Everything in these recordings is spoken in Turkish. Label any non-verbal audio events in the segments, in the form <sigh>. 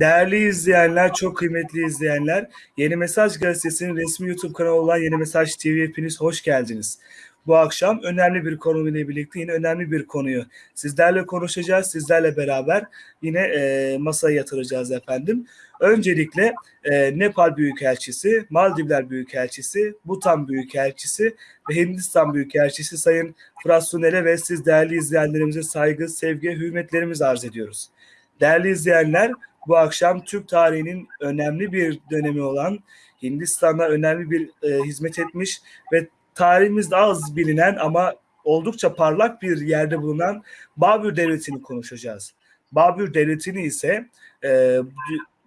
Değerli izleyenler, çok kıymetli izleyenler, Yeni Mesaj Gazetesi'nin resmi YouTube kanalı olan Yeni Mesaj TV hepiniz hoş geldiniz. Bu akşam önemli bir konuyla birlikte yine önemli bir konuyu sizlerle konuşacağız. Sizlerle beraber yine e, masaya yatıracağız efendim. Öncelikle e, Nepal Büyükelçisi, Maldivler Büyükelçisi, Bhutan Büyükelçisi ve Hindistan Büyükelçisi Sayın Fırat Sunel'e ve siz değerli izleyenlerimize saygı, sevgi, hürmetlerimizi arz ediyoruz. Değerli izleyenler, bu akşam Türk tarihinin önemli bir dönemi olan Hindistan'a önemli bir e, hizmet etmiş ve tarihimizde az bilinen ama oldukça parlak bir yerde bulunan Babür Devleti'ni konuşacağız. Babür Devleti'ni ise e,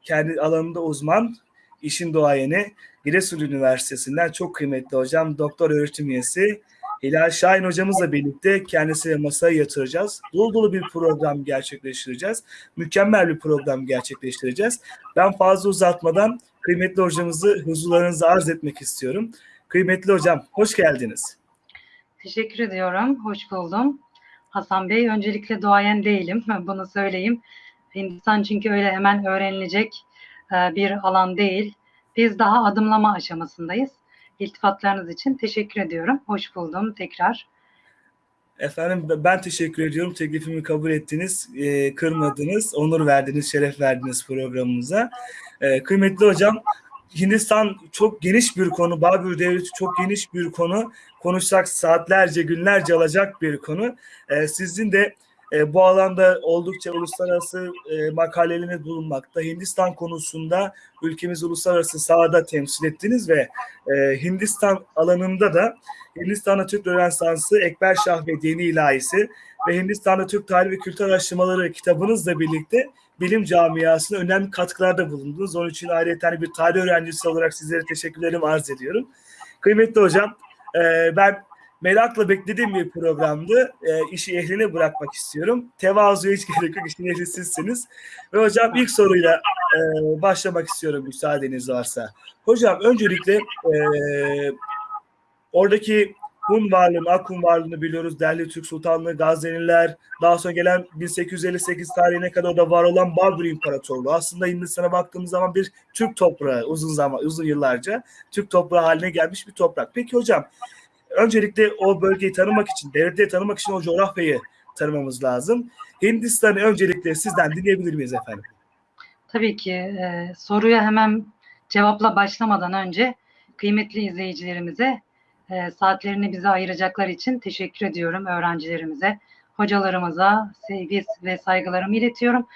kendi alanında uzman, işin doğayeni Giresun Üniversitesi'nden çok kıymetli hocam, doktor öğretim üyesi Hilal Şahin hocamızla birlikte kendisiyle masaya yatıracağız. Dolu dolu bir program gerçekleştireceğiz. Mükemmel bir program gerçekleştireceğiz. Ben fazla uzatmadan kıymetli hocamızı huzurlarınıza arz etmek istiyorum. Kıymetli hocam, hoş geldiniz. Teşekkür ediyorum, hoş buldum. Hasan Bey, öncelikle duayen değilim, <laughs> bunu söyleyeyim. Hindistan çünkü öyle hemen öğrenilecek e, bir alan değil. Biz daha adımlama aşamasındayız. İltifatlarınız için teşekkür ediyorum. Hoş buldum tekrar. Efendim ben teşekkür ediyorum. Teklifimi kabul ettiniz, e, kırmadınız, onur verdiniz, şeref verdiniz programımıza. E, kıymetli hocam, Hindistan çok geniş bir konu, Babür Devleti çok geniş bir konu. Konuşsak saatlerce, günlerce alacak bir konu. E, sizin de e, bu alanda oldukça uluslararası e, makaleleriniz bulunmakta. Hindistan konusunda ülkemizi uluslararası sahada temsil ettiniz ve e, Hindistan alanında da Hindistan'da Türk Rönesansı, Ekber Şah ve Dini İlahisi ve Hindistan'da Türk Tarihi ve Kültür Araştırmaları kitabınızla birlikte bilim camiasına önemli katkılarda bulundunuz. Onun için ayrıca bir tarih öğrencisi olarak sizlere teşekkürlerimi arz ediyorum. Kıymetli hocam, e, ben merakla beklediğim bir programdı. E, işi ehline bırakmak istiyorum. Tevazuya hiç gerek yok. İşin ehli sizsiniz. Ve hocam ilk soruyla e, başlamak istiyorum müsaadeniz varsa. Hocam öncelikle e, oradaki Hun varlığını, Akun varlığını biliyoruz. Delhi Türk Sultanlığı, Gazneliler, daha sonra gelen 1858 tarihine kadar da var olan Babür İmparatorluğu. Aslında Hindistan'a baktığımız zaman bir Türk toprağı uzun zaman, uzun yıllarca Türk toprağı haline gelmiş bir toprak. Peki hocam, öncelikle o bölgeyi tanımak için, devletleri tanımak için o coğrafyayı tanımamız lazım. Hindistan'ı öncelikle sizden dinleyebilir miyiz efendim? Tabii ki. E, soruya hemen cevapla başlamadan önce kıymetli izleyicilerimize e, saatlerini bize ayıracaklar için teşekkür ediyorum öğrencilerimize, hocalarımıza sevgi ve saygılarımı iletiyorum.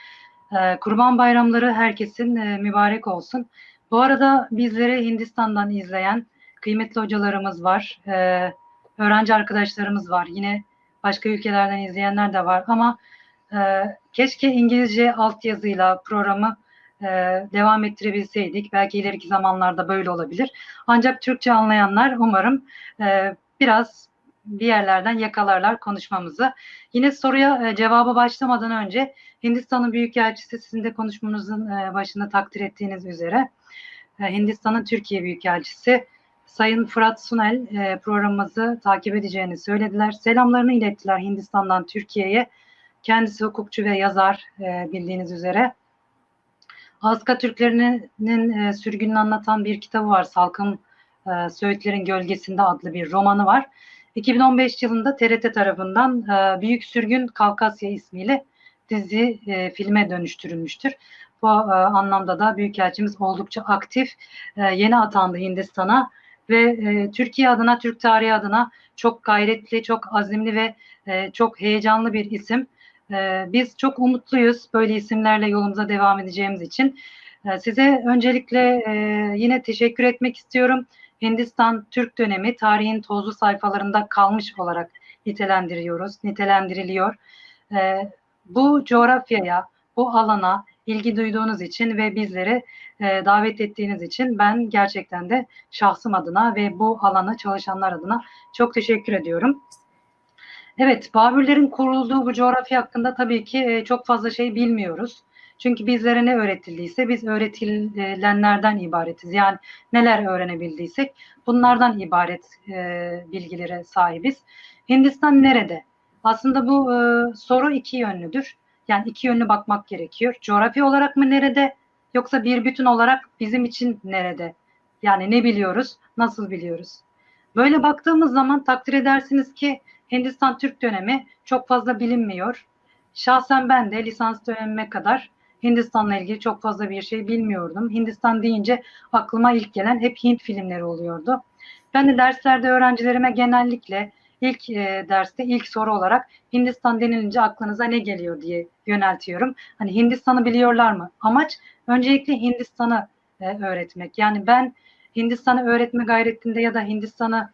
E, Kurban bayramları herkesin e, mübarek olsun. Bu arada bizleri Hindistan'dan izleyen kıymetli hocalarımız var, e, öğrenci arkadaşlarımız var, yine başka ülkelerden izleyenler de var ama e, keşke İngilizce altyazıyla programı e, devam ettirebilseydik. Belki ileriki zamanlarda böyle olabilir. Ancak Türkçe anlayanlar umarım e, biraz bir yerlerden yakalarlar konuşmamızı. Yine soruya e, cevaba başlamadan önce Hindistan'ın Büyükelçisi sizin de konuşmanızın e, başında takdir ettiğiniz üzere e, Hindistan'ın Türkiye Büyükelçisi Sayın Fırat Sunel e, programımızı takip edeceğini söylediler. Selamlarını ilettiler Hindistan'dan Türkiye'ye. Kendisi hukukçu ve yazar e, bildiğiniz üzere. Azka Türklerinin e, sürgününü anlatan bir kitabı var. Salkım e, Söğütlerin Gölgesinde adlı bir romanı var. 2015 yılında TRT tarafından e, Büyük Sürgün Kavkasya ismiyle dizi e, filme dönüştürülmüştür. Bu e, anlamda da Büyükelçimiz oldukça aktif. E, yeni atandı Hindistan'a ve e, Türkiye adına, Türk tarihi adına çok gayretli, çok azimli ve e, çok heyecanlı bir isim. E, biz çok umutluyuz böyle isimlerle yolumuza devam edeceğimiz için. E, size öncelikle e, yine teşekkür etmek istiyorum. Hindistan Türk dönemi tarihin tozlu sayfalarında kalmış olarak nitelendiriyoruz, nitelendiriliyor. E, bu coğrafyaya, bu alana ilgi duyduğunuz için ve bizleri e, davet ettiğiniz için ben gerçekten de şahsım adına ve bu alana çalışanlar adına çok teşekkür ediyorum. Evet, Babürlerin kurulduğu bu coğrafya hakkında tabii ki e, çok fazla şey bilmiyoruz. Çünkü bizlere ne öğretildiyse biz öğretilenlerden ibaretiz. Yani neler öğrenebildiysek bunlardan ibaret e, bilgilere sahibiz. Hindistan nerede? Aslında bu e, soru iki yönlüdür. Yani iki yönlü bakmak gerekiyor. Coğrafi olarak mı nerede yoksa bir bütün olarak bizim için nerede? Yani ne biliyoruz, nasıl biliyoruz? Böyle baktığımız zaman takdir edersiniz ki Hindistan Türk dönemi çok fazla bilinmiyor. Şahsen ben de lisans dönemime kadar Hindistan'la ilgili çok fazla bir şey bilmiyordum. Hindistan deyince aklıma ilk gelen hep Hint filmleri oluyordu. Ben de derslerde öğrencilerime genellikle ilk e, derste ilk soru olarak Hindistan denilince aklınıza ne geliyor diye yöneltiyorum. Hani Hindistan'ı biliyorlar mı? Amaç öncelikle Hindistan'ı e, öğretmek. Yani ben Hindistan'ı öğretme gayretinde ya da Hindistan'ı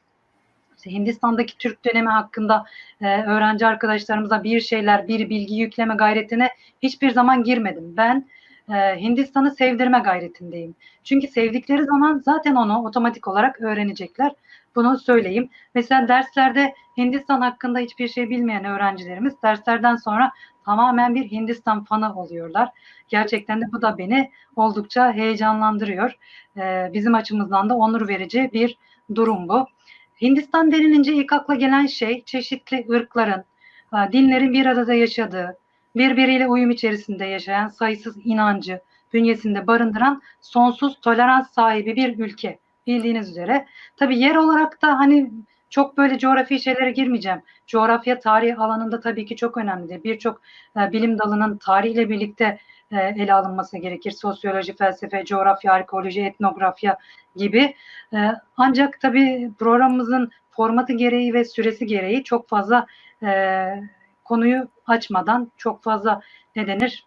Hindistan'daki Türk dönemi hakkında e, öğrenci arkadaşlarımıza bir şeyler, bir bilgi yükleme gayretine hiçbir zaman girmedim. Ben Hindistan'ı sevdirme gayretindeyim. Çünkü sevdikleri zaman zaten onu otomatik olarak öğrenecekler. Bunu söyleyeyim. Mesela derslerde Hindistan hakkında hiçbir şey bilmeyen öğrencilerimiz derslerden sonra tamamen bir Hindistan fanı oluyorlar. Gerçekten de bu da beni oldukça heyecanlandırıyor. Ee, bizim açımızdan da onur verici bir durum bu. Hindistan denilince ilk akla gelen şey çeşitli ırkların, e, dinlerin bir arada yaşadığı, birbiriyle uyum içerisinde yaşayan sayısız inancı bünyesinde barındıran sonsuz tolerans sahibi bir ülke bildiğiniz üzere. Tabii yer olarak da hani çok böyle coğrafi şeylere girmeyeceğim. Coğrafya tarih alanında tabii ki çok önemlidir. Birçok e, bilim dalının tarihle birlikte e, ele alınması gerekir. Sosyoloji, felsefe, coğrafya, arkeoloji, etnografya gibi. E, ancak tabii programımızın formatı gereği ve süresi gereği çok fazla e, konuyu açmadan, çok fazla ne denir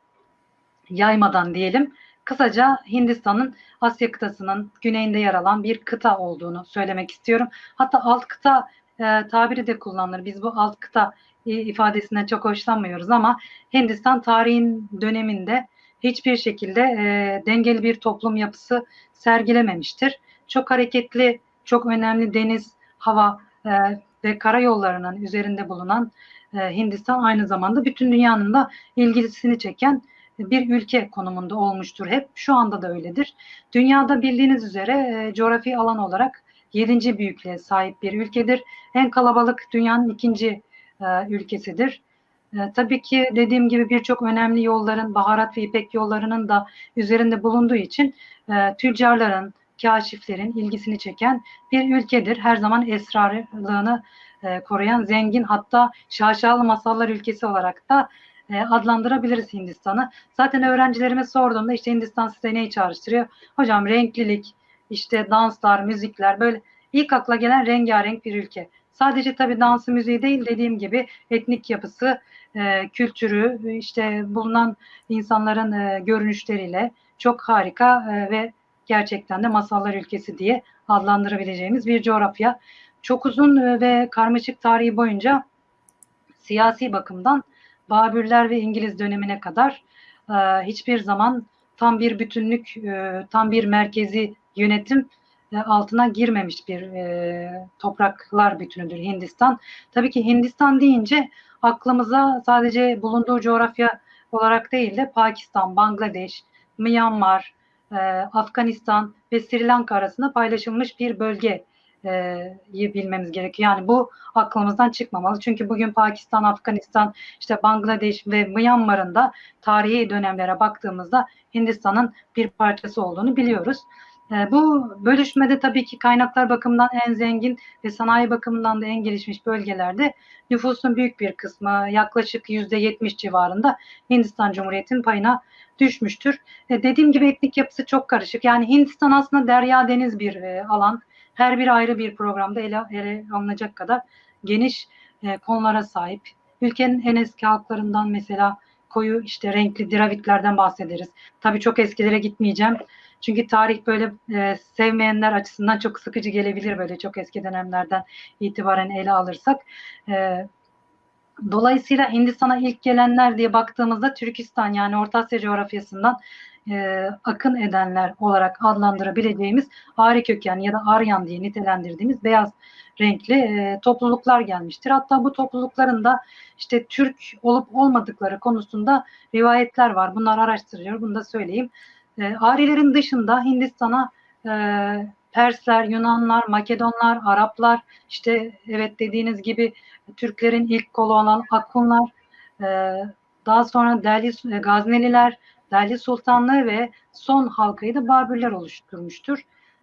yaymadan diyelim. Kısaca Hindistan'ın Asya kıtasının güneyinde yer alan bir kıta olduğunu söylemek istiyorum. Hatta alt kıta e, tabiri de kullanılır. Biz bu alt kıta ifadesinden çok hoşlanmıyoruz ama Hindistan tarihin döneminde hiçbir şekilde e, dengeli bir toplum yapısı sergilememiştir. Çok hareketli, çok önemli deniz, hava e, ve karayollarının üzerinde bulunan e, Hindistan aynı zamanda bütün dünyanın da ilgisini çeken bir ülke konumunda olmuştur hep. Şu anda da öyledir. Dünyada bildiğiniz üzere e, coğrafi alan olarak 7. büyüklüğe sahip bir ülkedir. En kalabalık dünyanın ikinci e, ülkesidir. E, tabii ki dediğim gibi birçok önemli yolların, baharat ve ipek yollarının da üzerinde bulunduğu için e, tüccarların, kaşiflerin ilgisini çeken bir ülkedir. Her zaman esrarlığını e, koruyan zengin hatta şaşalı masallar ülkesi olarak da e, adlandırabiliriz Hindistan'ı. Zaten öğrencilerime sorduğumda işte Hindistan size neyi çağrıştırıyor? Hocam renklilik, işte danslar, müzikler böyle ilk akla gelen rengarenk bir ülke. Sadece tabii dansı müziği değil dediğim gibi etnik yapısı, e, kültürü, işte bulunan insanların e, görünüşleriyle çok harika e, ve gerçekten de masallar ülkesi diye adlandırabileceğimiz bir coğrafya. Çok uzun e, ve karmaşık tarihi boyunca siyasi bakımdan Babürler ve İngiliz dönemine kadar e, hiçbir zaman tam bir bütünlük, e, tam bir merkezi yönetim e, altına girmemiş bir e, topraklar bütünüdür Hindistan. Tabii ki Hindistan deyince aklımıza sadece bulunduğu coğrafya olarak değil de Pakistan, Bangladeş, Myanmar, e, Afganistan ve Sri Lanka arasında paylaşılmış bir bölge bilmemiz gerekiyor. Yani bu aklımızdan çıkmamalı. Çünkü bugün Pakistan, Afganistan, işte Bangladeş ve Myanmar'ın da tarihi dönemlere baktığımızda Hindistan'ın bir parçası olduğunu biliyoruz. Bu bölüşmede tabii ki kaynaklar bakımından en zengin ve sanayi bakımından da en gelişmiş bölgelerde nüfusun büyük bir kısmı yaklaşık yüzde yetmiş civarında Hindistan Cumhuriyeti'nin payına düşmüştür. Dediğim gibi etnik yapısı çok karışık. Yani Hindistan aslında derya deniz bir alan her bir ayrı bir programda ele, ele alınacak kadar geniş e, konulara sahip. Ülkenin en eski halklarından mesela koyu işte renkli Dravidlerden bahsederiz. Tabii çok eskilere gitmeyeceğim. Çünkü tarih böyle e, sevmeyenler açısından çok sıkıcı gelebilir böyle çok eski dönemlerden itibaren ele alırsak. E, dolayısıyla Hindistan'a ilk gelenler diye baktığımızda Türkistan yani Orta Asya coğrafyasından e, akın edenler olarak adlandırabileceğimiz Ari köken ya da Aryan diye nitelendirdiğimiz beyaz renkli e, topluluklar gelmiştir. Hatta bu toplulukların da işte Türk olup olmadıkları konusunda rivayetler var. Bunlar araştırılıyor. Bunu da söyleyeyim. E, Arilerin dışında Hindistan'a e, Persler, Yunanlar, Makedonlar, Araplar, işte evet dediğiniz gibi Türklerin ilk kolu olan Akunlar, e, Daha sonra Delhi e, Gazneliler, Delhi Sultanlığı ve son halkayı da Babürler oluşturmuştur.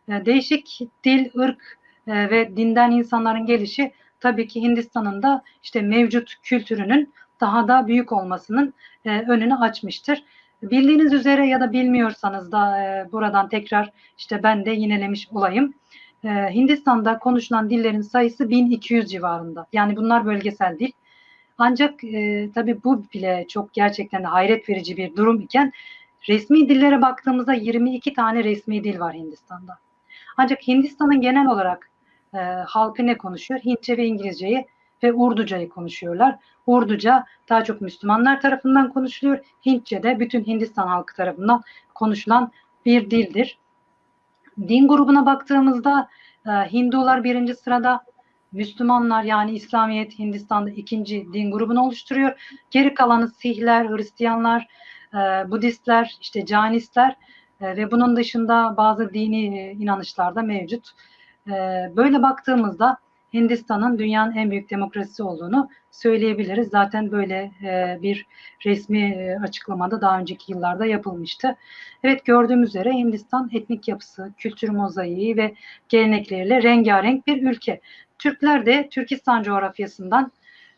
E, değişik dil, ırk e, ve dinden insanların gelişi tabii ki Hindistan'ın da işte mevcut kültürünün daha da büyük olmasının e, önünü açmıştır. Bildiğiniz üzere ya da bilmiyorsanız da e, buradan tekrar işte ben de yinelemiş olayım. Hindistan'da konuşulan dillerin sayısı 1200 civarında. Yani bunlar bölgesel dil. Ancak e, tabii bu bile çok gerçekten hayret verici bir durum iken resmi dillere baktığımızda 22 tane resmi dil var Hindistan'da. Ancak Hindistan'ın genel olarak e, halkı ne konuşuyor? Hintçe ve İngilizceyi ve Urducayı konuşuyorlar. Urduca daha çok Müslümanlar tarafından konuşuluyor. Hintçe de bütün Hindistan halkı tarafından konuşulan bir dildir. Din grubuna baktığımızda e, Hindular birinci sırada, Müslümanlar yani İslamiyet Hindistan'da ikinci din grubunu oluşturuyor. Geri kalanı Sihler, Hristiyanlar, e, Budistler, işte Canistler e, ve bunun dışında bazı dini e, inanışlar da mevcut. E, böyle baktığımızda Hindistan'ın dünyanın en büyük demokrasisi olduğunu söyleyebiliriz. Zaten böyle bir resmi açıklamada daha önceki yıllarda yapılmıştı. Evet gördüğümüz üzere Hindistan etnik yapısı, kültür mozaiği ve gelenekleriyle rengarenk bir ülke. Türkler de Türkistan coğrafyasından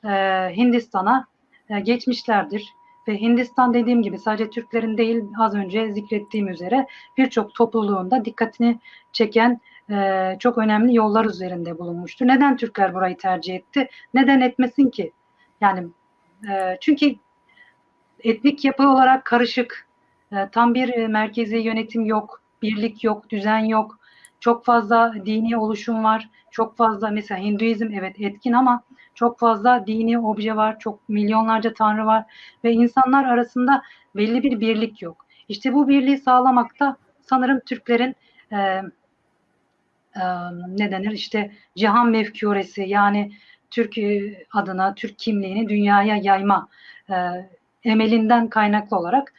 e, Hindistan'a e, geçmişlerdir. Ve Hindistan dediğim gibi sadece Türklerin değil az önce zikrettiğim üzere birçok topluluğunda dikkatini çeken e, çok önemli yollar üzerinde bulunmuştur. Neden Türkler burayı tercih etti? Neden etmesin ki? Yani e, çünkü etnik yapı olarak karışık, e, tam bir e, merkezi yönetim yok, birlik yok, düzen yok. Çok fazla dini oluşum var. Çok fazla mesela Hinduizm evet etkin ama çok fazla dini obje var. Çok milyonlarca tanrı var ve insanlar arasında belli bir birlik yok. İşte bu birliği sağlamakta sanırım Türklerin e, e, ne denir işte cihan mefkuresi yani Türk adına Türk kimliğini dünyaya yayma e, emelinden kaynaklı olarak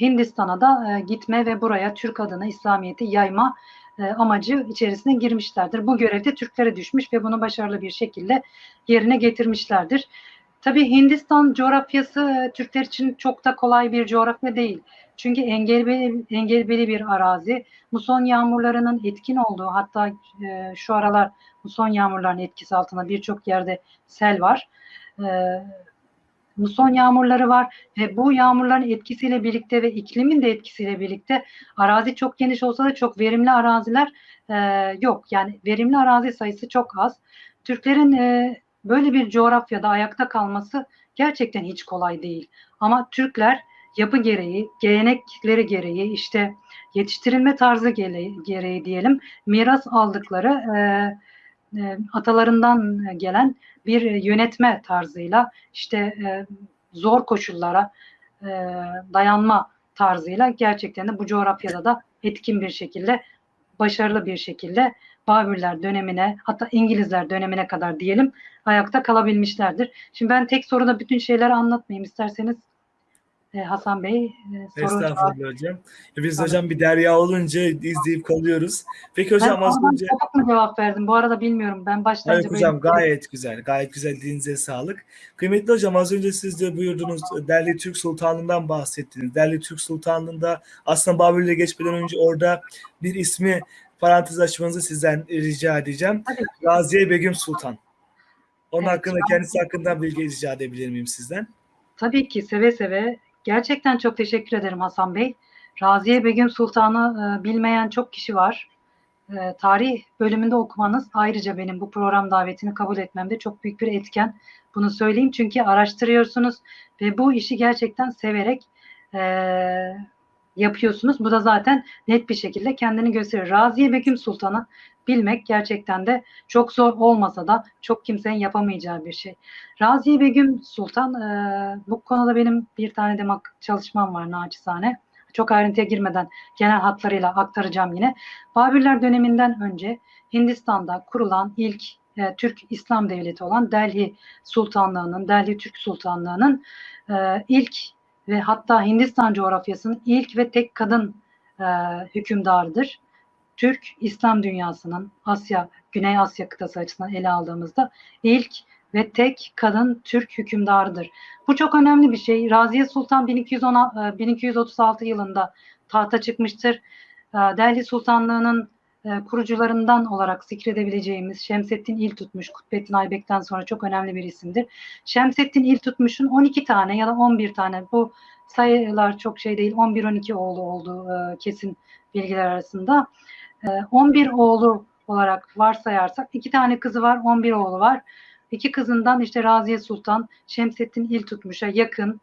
Hindistan'a da e, gitme ve buraya Türk adına İslamiyet'i yayma e, amacı içerisine girmişlerdir. Bu görevde Türklere düşmüş ve bunu başarılı bir şekilde yerine getirmişlerdir. Tabii Hindistan coğrafyası e, Türkler için çok da kolay bir coğrafya değil. Çünkü engebeli, engebeli bir arazi. Muson yağmurlarının etkin olduğu hatta e, şu aralar muson yağmurlarının etkisi altında birçok yerde sel var. E, muson yağmurları var ve bu yağmurların etkisiyle birlikte ve iklimin de etkisiyle birlikte arazi çok geniş olsa da çok verimli araziler e, yok. Yani verimli arazi sayısı çok az. Türklerin e, böyle bir coğrafyada ayakta kalması gerçekten hiç kolay değil. Ama Türkler yapı gereği, gelenekleri gereği, işte yetiştirilme tarzı gereği, gereği diyelim, miras aldıkları e, e, atalarından gelen bir yönetme tarzıyla, işte e, zor koşullara e, dayanma tarzıyla gerçekten de bu coğrafyada da etkin bir şekilde, başarılı bir şekilde Babürler dönemine hatta İngilizler dönemine kadar diyelim ayakta kalabilmişlerdir. Şimdi ben tek soruda bütün şeyleri anlatmayayım. isterseniz e, Hasan Bey e, Estağfurullah hocam. Biz hocam bir derya olunca izleyip kalıyoruz. Peki hocam ben az önce sapık mı cevap verdim? Bu arada bilmiyorum. Ben başlayınca Hayır hocam gayet güzel. Gayet güzel. Dilinize sağlık. Kıymetli hocam az önce siz de buyurdunuz Derli Türk Sultanlığı'ndan bahsettiniz. Derli Türk Sultanlığı'nda aslında Babür'le geçmeden önce orada bir ismi parantez açmanızı sizden rica edeceğim. Tabii ki. Raziye Begüm Sultan. Onun Evet, hakkında kendisi hakkında bilgi rica edebilir miyim sizden? Tabii ki seve seve. Gerçekten çok teşekkür ederim Hasan Bey. Raziye Begüm Sultan'ı e, bilmeyen çok kişi var. E, tarih bölümünde okumanız ayrıca benim bu program davetini kabul etmemde çok büyük bir etken. Bunu söyleyeyim çünkü araştırıyorsunuz ve bu işi gerçekten severek e, yapıyorsunuz. Bu da zaten net bir şekilde kendini gösterir. Raziye Begüm Sultan'ı bilmek gerçekten de çok zor olmasa da çok kimsenin yapamayacağı bir şey. Raziye Begüm Sultan, e, bu konuda benim bir tane de çalışmam var naçizane. Çok ayrıntıya girmeden genel hatlarıyla aktaracağım yine. Babürler döneminden önce Hindistan'da kurulan ilk e, Türk İslam Devleti olan Delhi Sultanlığı'nın, Delhi Türk Sultanlığı'nın e, ilk ve hatta Hindistan coğrafyasının ilk ve tek kadın e, hükümdarıdır. Türk İslam dünyasının Asya, Güney Asya kıtası açısından ele aldığımızda ilk ve tek kadın Türk hükümdarıdır. Bu çok önemli bir şey. Raziye Sultan 1210, e, 1236 yılında tahta çıkmıştır. E, Delhi Sultanlığı'nın e, kurucularından olarak zikredebileceğimiz Şemsettin İltutmuş, Kutbettin Aybek'ten sonra çok önemli bir isimdir. Şemsettin İltutmuş'un 12 tane ya da 11 tane bu sayılar çok şey değil 11-12 oğlu olduğu e, kesin bilgiler arasında. E, 11 oğlu olarak varsayarsak iki tane kızı var 11 oğlu var. İki kızından işte Raziye Sultan Şemsettin İltutmuş'a yakın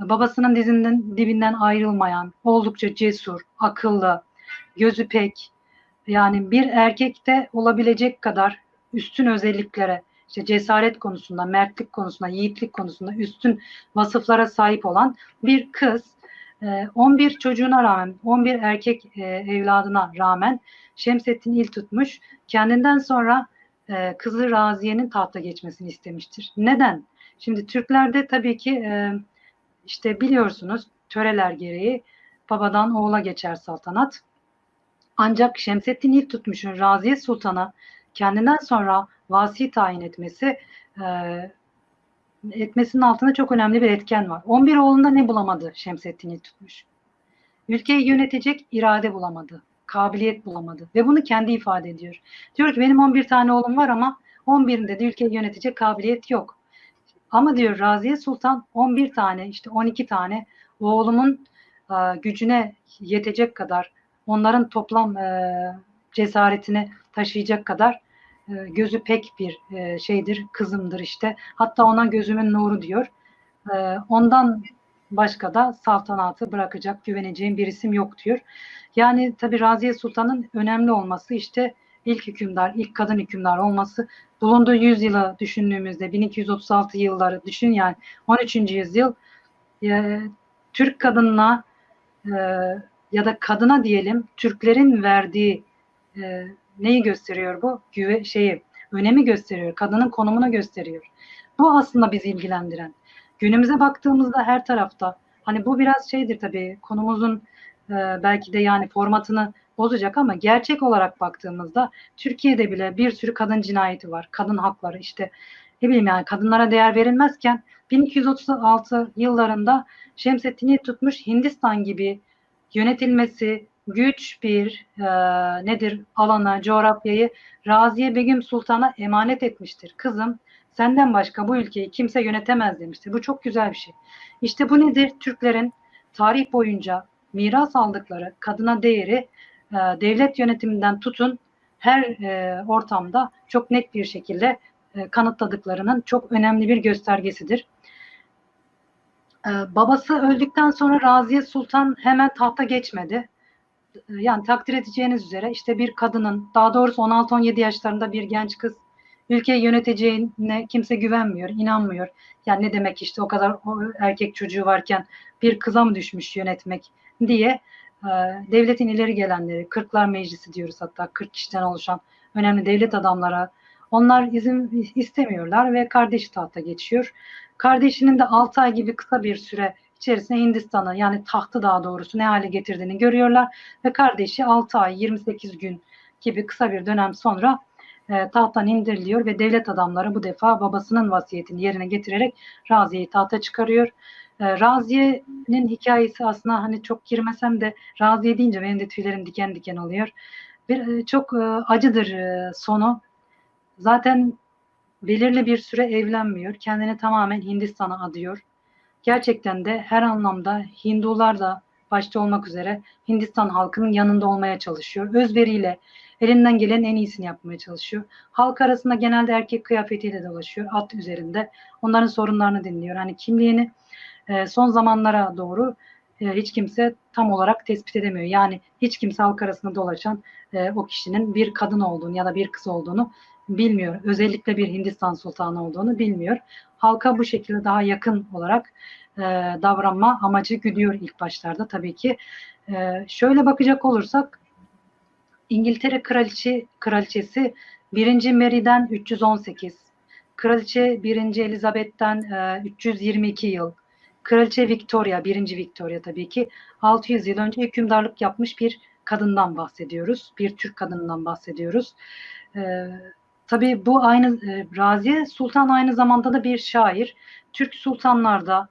babasının dizinden dibinden ayrılmayan oldukça cesur, akıllı, gözü pek, yani bir erkekte olabilecek kadar üstün özelliklere, işte cesaret konusunda, mertlik konusunda, yiğitlik konusunda üstün vasıflara sahip olan bir kız 11 çocuğuna rağmen, 11 erkek evladına rağmen Şemsettin il tutmuş. Kendinden sonra kızı Raziye'nin tahta geçmesini istemiştir. Neden? Şimdi Türklerde tabii ki işte biliyorsunuz töreler gereği babadan oğula geçer saltanat. Ancak Şemsettin ilk tutmuşun Raziye Sultan'a kendinden sonra vasi tayin etmesi e, etmesinin altında çok önemli bir etken var. 11 oğlunda ne bulamadı Şemsettin tutmuş? Ülkeyi yönetecek irade bulamadı, kabiliyet bulamadı ve bunu kendi ifade ediyor. Diyor ki benim 11 tane oğlum var ama 11'inde de ülkeyi yönetecek kabiliyet yok. Ama diyor Raziye Sultan 11 tane işte 12 tane oğlumun e, gücüne yetecek kadar onların toplam e, cesaretini taşıyacak kadar gözü pek bir e, şeydir, kızımdır işte. Hatta ona gözümün nuru diyor. E, ondan başka da saltanatı bırakacak, güveneceğim bir isim yok diyor. Yani tabi Raziye Sultan'ın önemli olması işte ilk hükümdar, ilk kadın hükümdar olması bulunduğu yüzyılı düşündüğümüzde 1236 yılları düşün yani 13. yüzyıl e, Türk kadınına e, ya da kadına diyelim Türklerin verdiği e, neyi gösteriyor bu? Güve şeyi, önemi gösteriyor. Kadının konumunu gösteriyor. Bu aslında bizi ilgilendiren. Günümüze baktığımızda her tarafta hani bu biraz şeydir tabii konumuzun e, belki de yani formatını bozacak ama gerçek olarak baktığımızda Türkiye'de bile bir sürü kadın cinayeti var. Kadın hakları işte ne bileyim yani kadınlara değer verilmezken 1236 yıllarında Şemsettin'i tutmuş Hindistan gibi yönetilmesi güç bir e, nedir alana, coğrafyayı Raziye Begüm Sultan'a emanet etmiştir. Kızım senden başka bu ülkeyi kimse yönetemez demiştir. Bu çok güzel bir şey. İşte bu nedir? Türklerin tarih boyunca miras aldıkları kadına değeri e, devlet yönetiminden tutun her e, ortamda çok net bir şekilde e, kanıtladıklarının çok önemli bir göstergesidir. Ee, babası öldükten sonra Raziye Sultan hemen tahta geçmedi. Ee, yani takdir edeceğiniz üzere işte bir kadının daha doğrusu 16-17 yaşlarında bir genç kız ülkeyi yöneteceğine kimse güvenmiyor, inanmıyor. Yani ne demek işte o kadar erkek çocuğu varken bir kıza mı düşmüş yönetmek diye e, devletin ileri gelenleri, Kırklar Meclisi diyoruz hatta 40 kişiden oluşan önemli devlet adamlara onlar izin istemiyorlar ve kardeşi tahta geçiyor. Kardeşinin de 6 ay gibi kısa bir süre içerisinde Hindistan'ı yani tahtı daha doğrusu ne hale getirdiğini görüyorlar ve kardeşi 6 ay 28 gün gibi kısa bir dönem sonra e, tahttan indiriliyor ve devlet adamları bu defa babasının vasiyetini yerine getirerek Raziye'yi tahta çıkarıyor. E, Raziye'nin hikayesi aslında hani çok girmesem de Raziye deyince benim de tüylerim diken diken oluyor. Bir, e, çok e, acıdır e, sonu. Zaten belirli bir süre evlenmiyor. Kendini tamamen Hindistan'a adıyor. Gerçekten de her anlamda Hindular da başta olmak üzere Hindistan halkının yanında olmaya çalışıyor. Özveriyle elinden gelen en iyisini yapmaya çalışıyor. Halk arasında genelde erkek kıyafetiyle dolaşıyor. At üzerinde. Onların sorunlarını dinliyor. Hani kimliğini e, son zamanlara doğru e, hiç kimse tam olarak tespit edemiyor. Yani hiç kimse halk arasında dolaşan e, o kişinin bir kadın olduğunu ya da bir kız olduğunu bilmiyor. Özellikle bir Hindistan sultanı olduğunu bilmiyor. Halka bu şekilde daha yakın olarak e, davranma amacı güdüyor ilk başlarda tabii ki. E, şöyle bakacak olursak İngiltere kraliçe kraliçesi 1. Mary'den 318, kraliçe 1. Elizabeth'ten e, 322 yıl, kraliçe Victoria 1. Victoria tabii ki 600 yıl önce hükümdarlık yapmış bir kadından bahsediyoruz. Bir Türk kadından bahsediyoruz. E, tabii bu aynı e, Raziye Sultan aynı zamanda da bir şair. Türk sultanlarda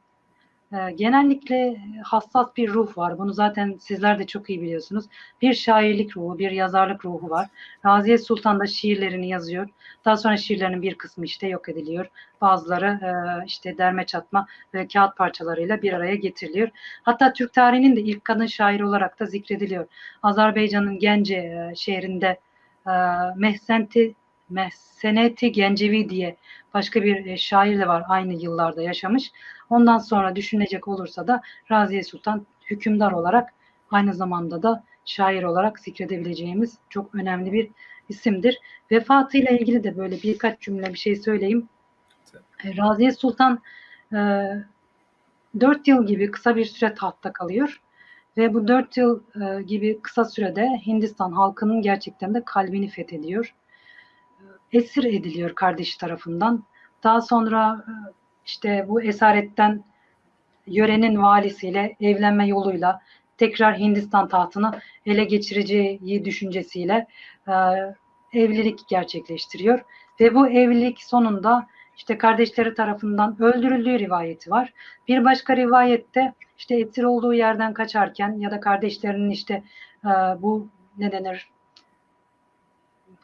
e, genellikle hassas bir ruh var. Bunu zaten sizler de çok iyi biliyorsunuz. Bir şairlik ruhu, bir yazarlık ruhu var. Raziye Sultan da şiirlerini yazıyor. Daha sonra şiirlerinin bir kısmı işte yok ediliyor. Bazıları e, işte derme çatma ve kağıt parçalarıyla bir araya getiriliyor. Hatta Türk tarihinin de ilk kadın şairi olarak da zikrediliyor. Azerbaycan'ın Gence e, şehrinde e, Mehsenti Mehseneti Gencevi diye başka bir e, şair de var aynı yıllarda yaşamış. Ondan sonra düşünecek olursa da Raziye Sultan hükümdar olarak aynı zamanda da şair olarak zikredebileceğimiz çok önemli bir isimdir. Vefatıyla ilgili de böyle birkaç cümle bir şey söyleyeyim. E, Raziye Sultan e, 4 yıl gibi kısa bir süre tahtta kalıyor. Ve bu 4 yıl e, gibi kısa sürede Hindistan halkının gerçekten de kalbini fethediyor. Esir ediliyor kardeşi tarafından. Daha sonra e, işte bu esaretten yörenin valisiyle evlenme yoluyla tekrar Hindistan tahtını ele geçireceği düşüncesiyle e, evlilik gerçekleştiriyor. Ve bu evlilik sonunda işte kardeşleri tarafından öldürüldüğü rivayeti var. Bir başka rivayette işte esir olduğu yerden kaçarken ya da kardeşlerinin işte e, bu ne denir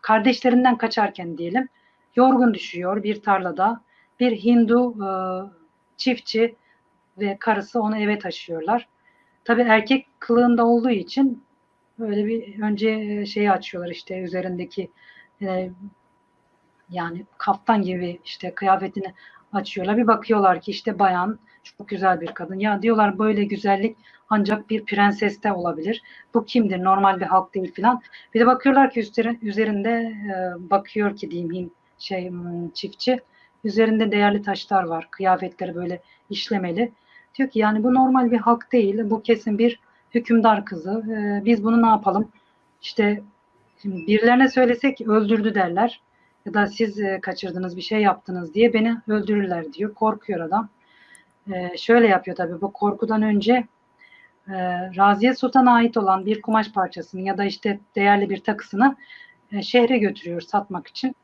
kardeşlerinden kaçarken diyelim yorgun düşüyor bir tarlada bir Hindu e, çiftçi ve karısı onu eve taşıyorlar. Tabi erkek kılığında olduğu için böyle bir önce şeyi açıyorlar işte üzerindeki e, yani kaftan gibi işte kıyafetini açıyorlar. Bir bakıyorlar ki işte bayan çok güzel bir kadın. Ya diyorlar böyle güzellik ancak bir prenseste olabilir. Bu kimdir? Normal bir halk değil filan. Bir de bakıyorlar ki üzerinde e, bakıyor ki diyeyim şey çiftçi üzerinde değerli taşlar var. Kıyafetleri böyle işlemeli. Diyor ki yani bu normal bir halk değil. Bu kesin bir hükümdar kızı. E, biz bunu ne yapalım? İşte şimdi birilerine söylesek öldürdü derler ya da siz e, kaçırdınız bir şey yaptınız diye beni öldürürler diyor. Korkuyor adam. E, şöyle yapıyor tabii bu korkudan önce e, Raziye Sultan'a ait olan bir kumaş parçasını ya da işte değerli bir takısını e, şehre götürüyor satmak için.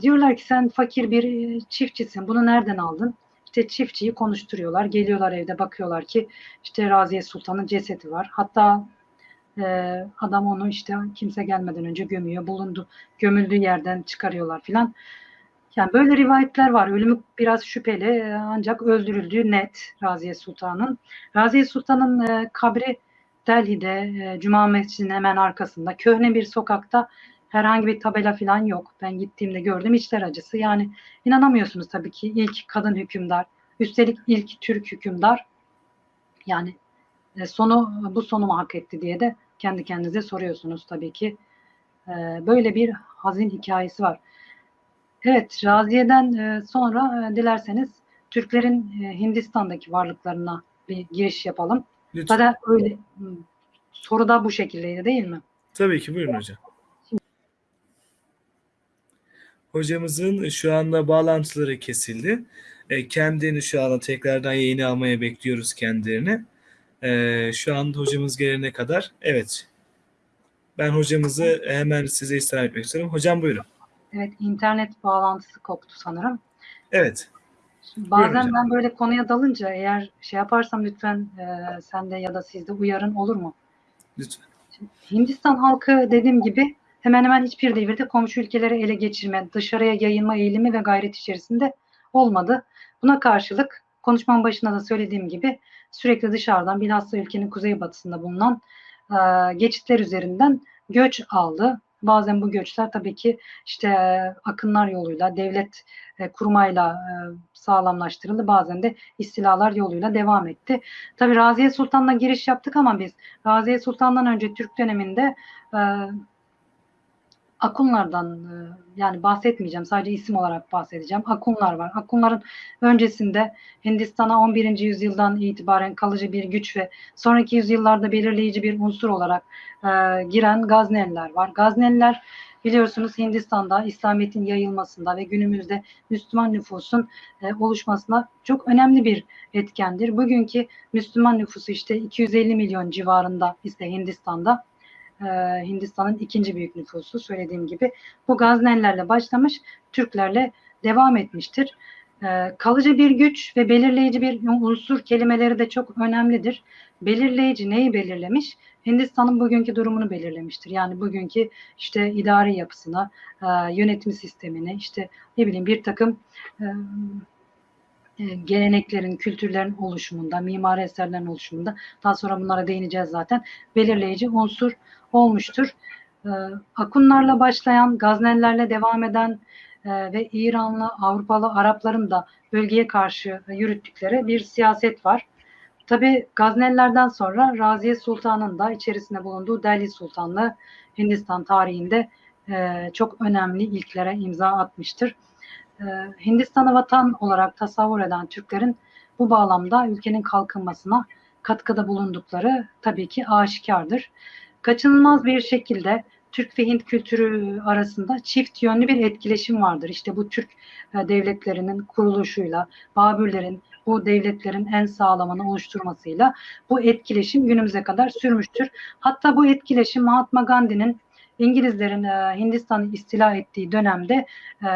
Diyorlar ki sen fakir bir e, çiftçisin. Bunu nereden aldın? İşte çiftçiyi konuşturuyorlar. Geliyorlar evde bakıyorlar ki işte Raziye Sultan'ın cesedi var. Hatta e, adam onu işte kimse gelmeden önce gömüyor. Bulundu, gömüldüğü yerden çıkarıyorlar filan. Yani böyle rivayetler var. Ölümü biraz şüpheli ancak öldürüldüğü net Raziye Sultan'ın. Raziye Sultan'ın e, kabri Delhi'de e, Cuma Mescidi'nin hemen arkasında köhne bir sokakta herhangi bir tabela falan yok. Ben gittiğimde gördüm içler acısı. Yani inanamıyorsunuz tabii ki ilk kadın hükümdar. Üstelik ilk Türk hükümdar. Yani e, sonu bu sonu mu hak etti diye de kendi kendinize soruyorsunuz tabii ki. E, böyle bir hazin hikayesi var. Evet, Raziye'den e, sonra e, dilerseniz Türklerin e, Hindistan'daki varlıklarına bir giriş yapalım. Lütfen. Zaten öyle soru da bu şekildeydi değil mi? Tabii ki buyurun hocam. Hocamızın şu anda bağlantıları kesildi. Kendini şu anda tekrardan yayını almaya bekliyoruz kendilerini. Şu anda hocamız gelene kadar evet ben hocamızı hemen size istirham etmek istiyorum. Hocam buyurun. Evet, internet bağlantısı koptu sanırım. Evet. Bazen Buyurun ben böyle konuya dalınca eğer şey yaparsam lütfen e, sen de ya da siz de uyarın olur mu? Lütfen. Hindistan halkı dediğim gibi hemen hemen hiçbir devirde komşu ülkeleri ele geçirme, dışarıya yayılma eğilimi ve gayret içerisinde olmadı. Buna karşılık konuşmamın başında da söylediğim gibi sürekli dışarıdan bilhassa ülkenin kuzeybatısında bulunan e, geçitler üzerinden göç aldı. Bazen bu göçler tabii ki işte akınlar yoluyla, devlet e, kurmayla e, sağlamlaştırıldı. Bazen de istilalar yoluyla devam etti. Tabii Raziye Sultan'la giriş yaptık ama biz Raziye Sultan'dan önce Türk döneminde e, Akunlardan e, yani bahsetmeyeceğim. Sadece isim olarak bahsedeceğim. Akunlar var. Akunların öncesinde Hindistan'a 11. yüzyıldan itibaren kalıcı bir güç ve sonraki yüzyıllarda belirleyici bir unsur olarak e, giren Gazneliler var. Gazneliler biliyorsunuz Hindistan'da İslamiyet'in yayılmasında ve günümüzde Müslüman nüfusun e, oluşmasına çok önemli bir etkendir. Bugünkü Müslüman nüfusu işte 250 milyon civarında ise Hindistan'da e, Hindistan'ın ikinci büyük nüfusu söylediğim gibi. Bu Gaznelilerle başlamış, Türklerle devam etmiştir. E, kalıcı bir güç ve belirleyici bir unsur kelimeleri de çok önemlidir. Belirleyici neyi belirlemiş? Hindistan'ın bugünkü durumunu belirlemiştir. Yani bugünkü işte idari yapısına, e, yönetim sistemini, işte ne bileyim bir takım e, geleneklerin, kültürlerin oluşumunda, mimari eserlerin oluşumunda, daha sonra bunlara değineceğiz zaten, belirleyici unsur olmuştur. E, Akunlarla başlayan, Gaznelilerle devam eden e, ve İranlı, Avrupalı, Arapların da bölgeye karşı yürüttükleri bir siyaset var. Tabi Gaznelilerden sonra Raziye Sultan'ın da içerisinde bulunduğu Delhi Sultanlığı Hindistan tarihinde e, çok önemli ilklere imza atmıştır. E, Hindistan'ı vatan olarak tasavvur eden Türklerin bu bağlamda ülkenin kalkınmasına katkıda bulundukları tabii ki aşikardır. Kaçınılmaz bir şekilde Türk ve Hint kültürü arasında çift yönlü bir etkileşim vardır. İşte bu Türk e, devletlerinin kuruluşuyla, Babürlerin bu devletlerin en sağlamını oluşturmasıyla bu etkileşim günümüze kadar sürmüştür. Hatta bu etkileşim Mahatma Gandhi'nin İngilizlerin e, Hindistan'ı istila ettiği dönemde e,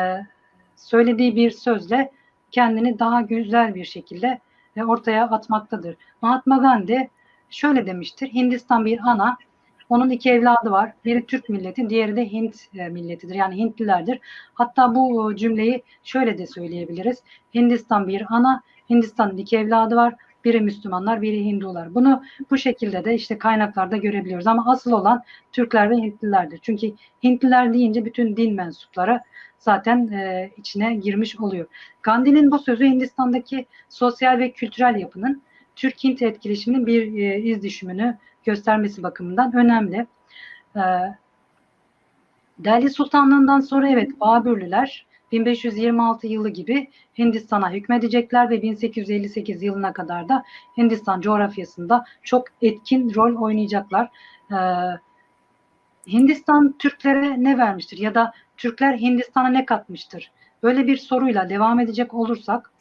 söylediği bir sözle kendini daha güzel bir şekilde e, ortaya atmaktadır. Mahatma Gandhi şöyle demiştir. Hindistan bir ana, onun iki evladı var. Biri Türk milleti, diğeri de Hint e, milletidir. Yani Hintlilerdir. Hatta bu cümleyi şöyle de söyleyebiliriz. Hindistan bir ana, Hindistan'ın iki evladı var. Biri Müslümanlar, biri Hindular. Bunu bu şekilde de işte kaynaklarda görebiliyoruz. Ama asıl olan Türkler ve Hintlilerdir. Çünkü Hintliler deyince bütün din mensupları zaten e, içine girmiş oluyor. Gandhi'nin bu sözü Hindistan'daki sosyal ve kültürel yapının Türk-Hint etkileşiminin bir e, iz düşümünü göstermesi bakımından önemli. E, Delhi Sultanlığından sonra evet Babürlüler 1526 yılı gibi Hindistan'a hükmedecekler ve 1858 yılına kadar da Hindistan coğrafyasında çok etkin rol oynayacaklar. Ee, Hindistan Türklere ne vermiştir ya da Türkler Hindistan'a ne katmıştır? Böyle bir soruyla devam edecek olursak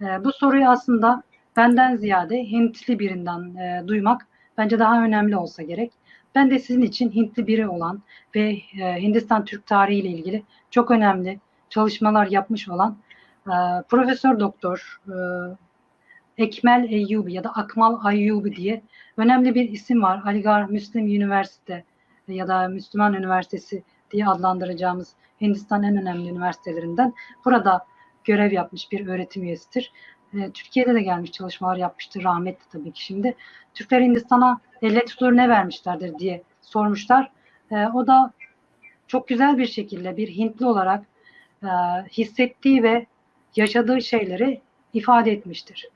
e, bu soruyu aslında benden ziyade Hintli birinden e, duymak bence daha önemli olsa gerek. Ben de sizin için Hintli biri olan ve e, Hindistan Türk tarihi ile ilgili çok önemli çalışmalar yapmış olan e, Profesör Doktor e, Ekmel Eyyubi ya da Akmal Ayyubi diye önemli bir isim var. Aligarh Müslim Üniversite ya da Müslüman Üniversitesi diye adlandıracağımız Hindistan en önemli üniversitelerinden. Burada görev yapmış bir öğretim üyesidir. E, Türkiye'de de gelmiş çalışmalar yapmıştır. Rahmetli tabii ki şimdi. Türkler Hindistan'a elle tutulur ne vermişlerdir diye sormuşlar. E, o da çok güzel bir şekilde bir Hintli olarak e, hissettiği ve yaşadığı şeyleri ifade etmiştir.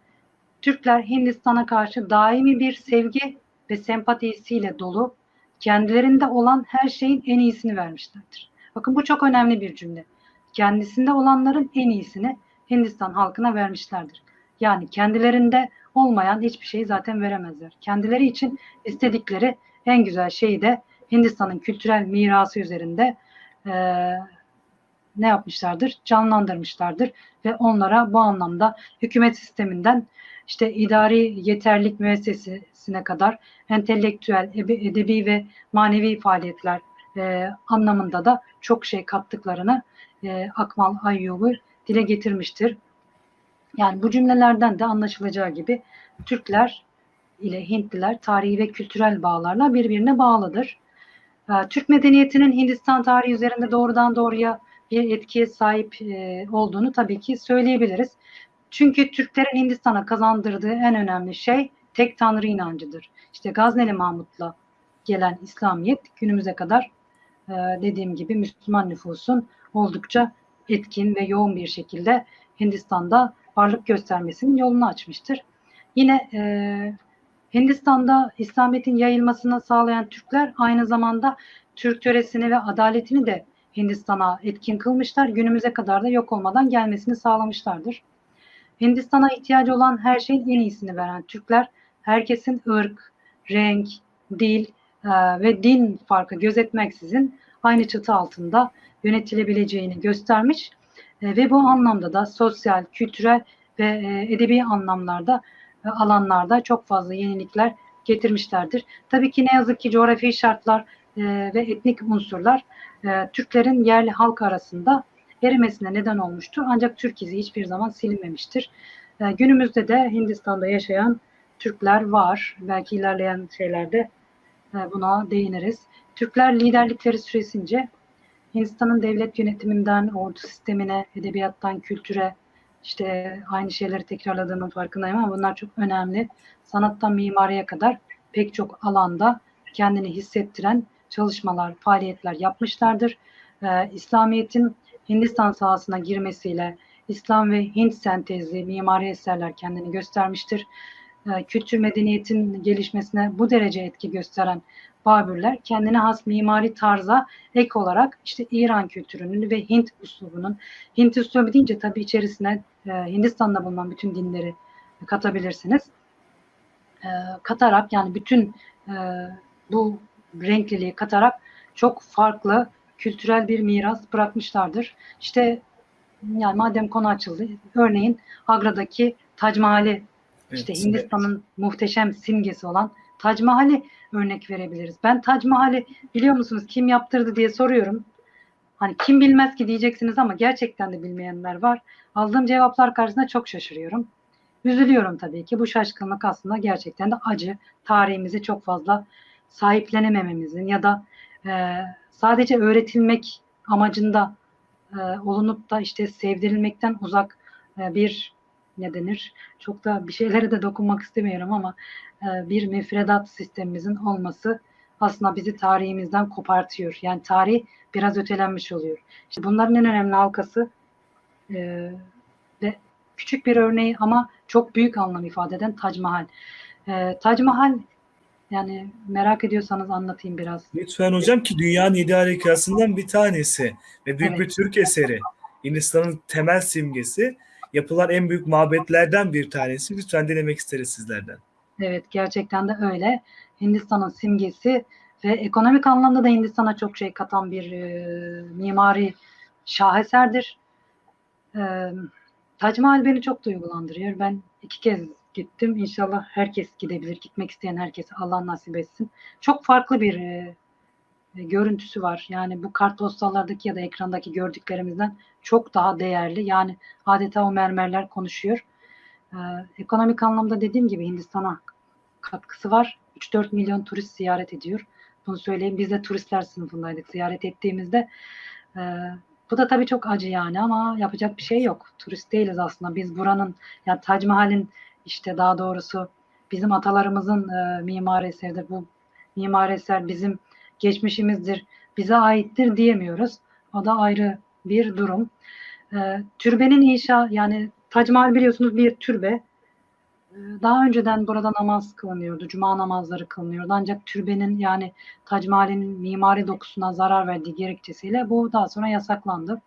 Türkler Hindistan'a karşı daimi bir sevgi ve sempatisiyle dolu, kendilerinde olan her şeyin en iyisini vermişlerdir. Bakın bu çok önemli bir cümle. Kendisinde olanların en iyisini Hindistan halkına vermişlerdir. Yani kendilerinde olmayan hiçbir şeyi zaten veremezler. Kendileri için istedikleri en güzel şeyi de Hindistan'ın kültürel mirası üzerinde e, ne yapmışlardır? Canlandırmışlardır ve onlara bu anlamda hükümet sisteminden işte idari yeterlik müessesesine kadar entelektüel, edebi ve manevi faaliyetler e, anlamında da çok şey kattıklarını e, Akmal Ayyubi dile getirmiştir. Yani bu cümlelerden de anlaşılacağı gibi Türkler ile Hintliler tarihi ve kültürel bağlarla birbirine bağlıdır. E, Türk medeniyetinin Hindistan tarihi üzerinde doğrudan doğruya bir etkiye sahip e, olduğunu tabii ki söyleyebiliriz. Çünkü Türklerin Hindistan'a kazandırdığı en önemli şey tek tanrı inancıdır. İşte Gazneli Mahmut'la gelen İslamiyet günümüze kadar e, dediğim gibi Müslüman nüfusun oldukça etkin ve yoğun bir şekilde Hindistan'da varlık göstermesinin yolunu açmıştır. Yine e, Hindistan'da İslamiyet'in yayılmasını sağlayan Türkler aynı zamanda Türk töresini ve adaletini de Hindistan'a etkin kılmışlar. Günümüze kadar da yok olmadan gelmesini sağlamışlardır. Hindistan'a ihtiyacı olan her şeyin en iyisini veren Türkler, herkesin ırk, renk, dil e, ve din farkı gözetmeksizin aynı çatı altında yönetilebileceğini göstermiş e, ve bu anlamda da sosyal, kültürel ve e, edebi anlamlarda alanlarda çok fazla yenilikler getirmişlerdir. Tabii ki ne yazık ki coğrafi şartlar e, ve etnik unsurlar e, Türklerin yerli halk arasında erimesine neden olmuştur. Ancak Türk izi hiçbir zaman silinmemiştir. E, günümüzde de Hindistan'da yaşayan Türkler var. Belki ilerleyen şeylerde e, buna değiniriz. Türkler liderlikleri süresince Hindistan'ın devlet yönetiminden ordu sistemine, edebiyattan kültüre, işte aynı şeyleri tekrarladığımın farkındayım ama bunlar çok önemli. Sanattan mimariye kadar pek çok alanda kendini hissettiren çalışmalar, faaliyetler yapmışlardır. Ee, İslamiyet'in Hindistan sahasına girmesiyle İslam ve Hint sentezli mimari eserler kendini göstermiştir. Ee, kültür medeniyetin gelişmesine bu derece etki gösteren Babürler kendine has mimari tarza ek olarak işte İran kültürünün ve Hint uslubunun Hint uslubu deyince tabii içerisine e, Hindistan'da bulunan bütün dinleri katabilirsiniz. E, katarak yani bütün e, bu renkliliği katarak çok farklı kültürel bir miras bırakmışlardır. İşte yani madem konu açıldı örneğin Agra'daki Tac Mahal'i Evet, işte Hindistan'ın muhteşem simgesi olan Tac Mahal'i örnek verebiliriz. Ben Tac Mahal'i biliyor musunuz kim yaptırdı diye soruyorum. Hani kim bilmez ki diyeceksiniz ama gerçekten de bilmeyenler var. Aldığım cevaplar karşısında çok şaşırıyorum. Üzülüyorum tabii ki. Bu şaşkınlık aslında gerçekten de acı. Tarihimizi çok fazla sahiplenemememizin ya da e, sadece öğretilmek amacında e, olunup da işte sevdirilmekten uzak e, bir ne denir? Çok da bir şeylere de dokunmak istemiyorum ama e, bir müfredat sistemimizin olması aslında bizi tarihimizden kopartıyor. Yani tarih biraz ötelenmiş oluyor. İşte bunların en önemli halkası e, ve küçük bir örneği ama çok büyük anlam ifade eden Tac Mahal. E, Tac Mahal yani merak ediyorsanız anlatayım biraz. Lütfen hocam ki dünyanın yedi harikasından bir tanesi ve büyük Evet. bir Türk eseri. Hindistan'ın temel simgesi. Yapılan en büyük mabetlerden bir tanesi. Lütfen dinlemek isteriz sizlerden. Evet gerçekten de öyle. Hindistan'ın simgesi ve ekonomik anlamda da Hindistan'a çok şey katan bir e, mimari şaheserdir. E, Tac Mahal beni çok duygulandırıyor. Ben iki kez gittim. İnşallah herkes gidebilir. Gitmek isteyen herkese Allah nasip etsin. Çok farklı bir e, e, görüntüsü var. Yani bu kartpostallardaki ya da ekrandaki gördüklerimizden çok daha değerli. Yani adeta o mermerler konuşuyor. Ee, ekonomik anlamda dediğim gibi Hindistan'a katkısı var. 3-4 milyon turist ziyaret ediyor. Bunu söyleyeyim. Biz de turistler sınıfındaydık ziyaret ettiğimizde. Ee, bu da tabii çok acı yani ama yapacak bir şey yok. Turist değiliz aslında. Biz buranın yani Tac Mahal'in işte daha doğrusu bizim atalarımızın e, eseridir. Bu mimari eser bizim geçmişimizdir, bize aittir diyemiyoruz. O da ayrı bir durum. E, türbenin inşa yani Tac Mahal biliyorsunuz bir türbe. Ee, Daha önceden burada namaz kılınıyordu, cuma namazları kılınıyordu. Ancak türbenin yani Tac Mahal'in mimari dokusuna zarar verdiği gerekçesiyle bu daha sonra yasaklandı.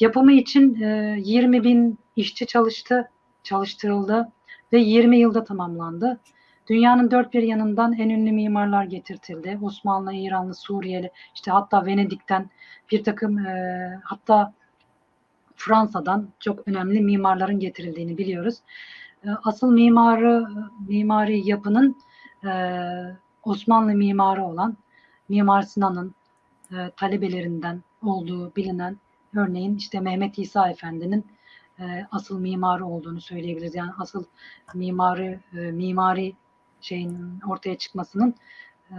Yapımı için e, 20 bin işçi çalıştı, çalıştırıldı ve 20 yılda tamamlandı. Dünyanın dört bir yanından en ünlü mimarlar getirtildi. Osmanlı, İranlı, Suriyeli, işte hatta Venedik'ten bir takım e, hatta Fransa'dan çok önemli mimarların getirildiğini biliyoruz. E, Asıl mimarı mimari yapının e, Osmanlı mimarı olan Mimar Sinan'ın e, talebelerinden olduğu bilinen örneğin işte Mehmet İsa Efendi'nin e, asıl mimarı olduğunu söyleyebiliriz. Yani asıl mimarı e, mimari şeyin ortaya çıkmasının e,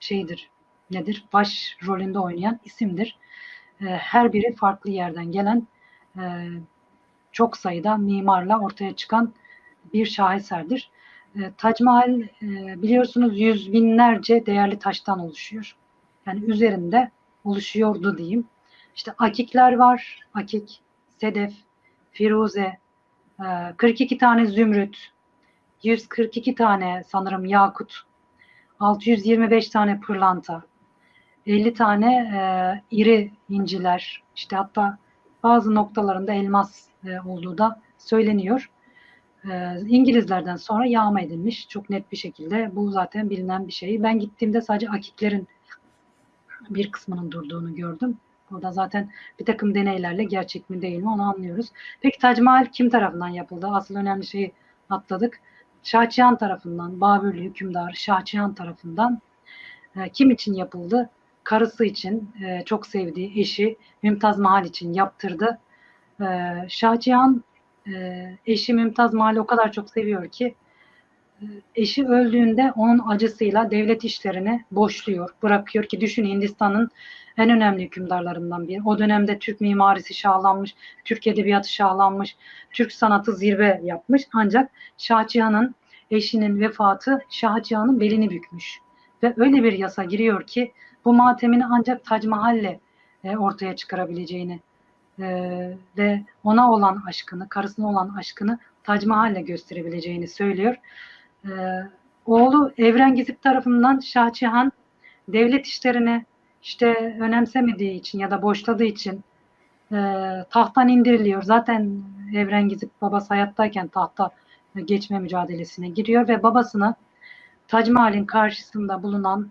şeyidir nedir? Baş rolünde oynayan isimdir. Her biri farklı yerden gelen çok sayıda mimarla ortaya çıkan bir şaheserdir. E, Tac Mahal biliyorsunuz yüz binlerce değerli taştan oluşuyor. Yani üzerinde oluşuyordu diyeyim. İşte akikler var. Akik, sedef, firuze, e, 42 tane zümrüt, 142 tane sanırım yakut, 625 tane pırlanta, 50 tane e, iri inciler, işte hatta bazı noktalarında elmas e, olduğu da söyleniyor. E, İngilizlerden sonra yağma edilmiş çok net bir şekilde. Bu zaten bilinen bir şey. Ben gittiğimde sadece akiklerin bir kısmının durduğunu gördüm. Burada zaten bir takım deneylerle gerçek mi değil mi onu anlıyoruz. Peki Tac Mahal kim tarafından yapıldı? Asıl önemli şeyi atladık. Şahçıyan tarafından, Babürlü hükümdar Şahçıyan tarafından e, kim için yapıldı? Karısı için, e, çok sevdiği eşi Mümtaz Mahal için yaptırdı. E, Şahçıyan e, eşi Mümtaz Mahal'i o kadar çok seviyor ki eşi öldüğünde onun acısıyla devlet işlerini boşluyor, bırakıyor ki düşün Hindistan'ın en önemli hükümdarlarından biri. O dönemde Türk mimarisi şahlanmış, Türk edebiyatı şahlanmış, Türk sanatı zirve yapmış. Ancak Şahçıyan'ın eşinin vefatı Şahçıyan'ın belini bükmüş. Ve öyle bir yasa giriyor ki bu matemini ancak Tac Mahal'le e, ortaya çıkarabileceğini e, ve ona olan aşkını, karısına olan aşkını Tac Mahal'le gösterebileceğini söylüyor. E, oğlu Evren Gizip tarafından Şahçıhan devlet işlerini işte önemsemediği için ya da boşladığı için e, tahttan indiriliyor. Zaten Evren Gizip babası hayattayken tahta geçme mücadelesine giriyor ve babasını Tac Mahal'in karşısında bulunan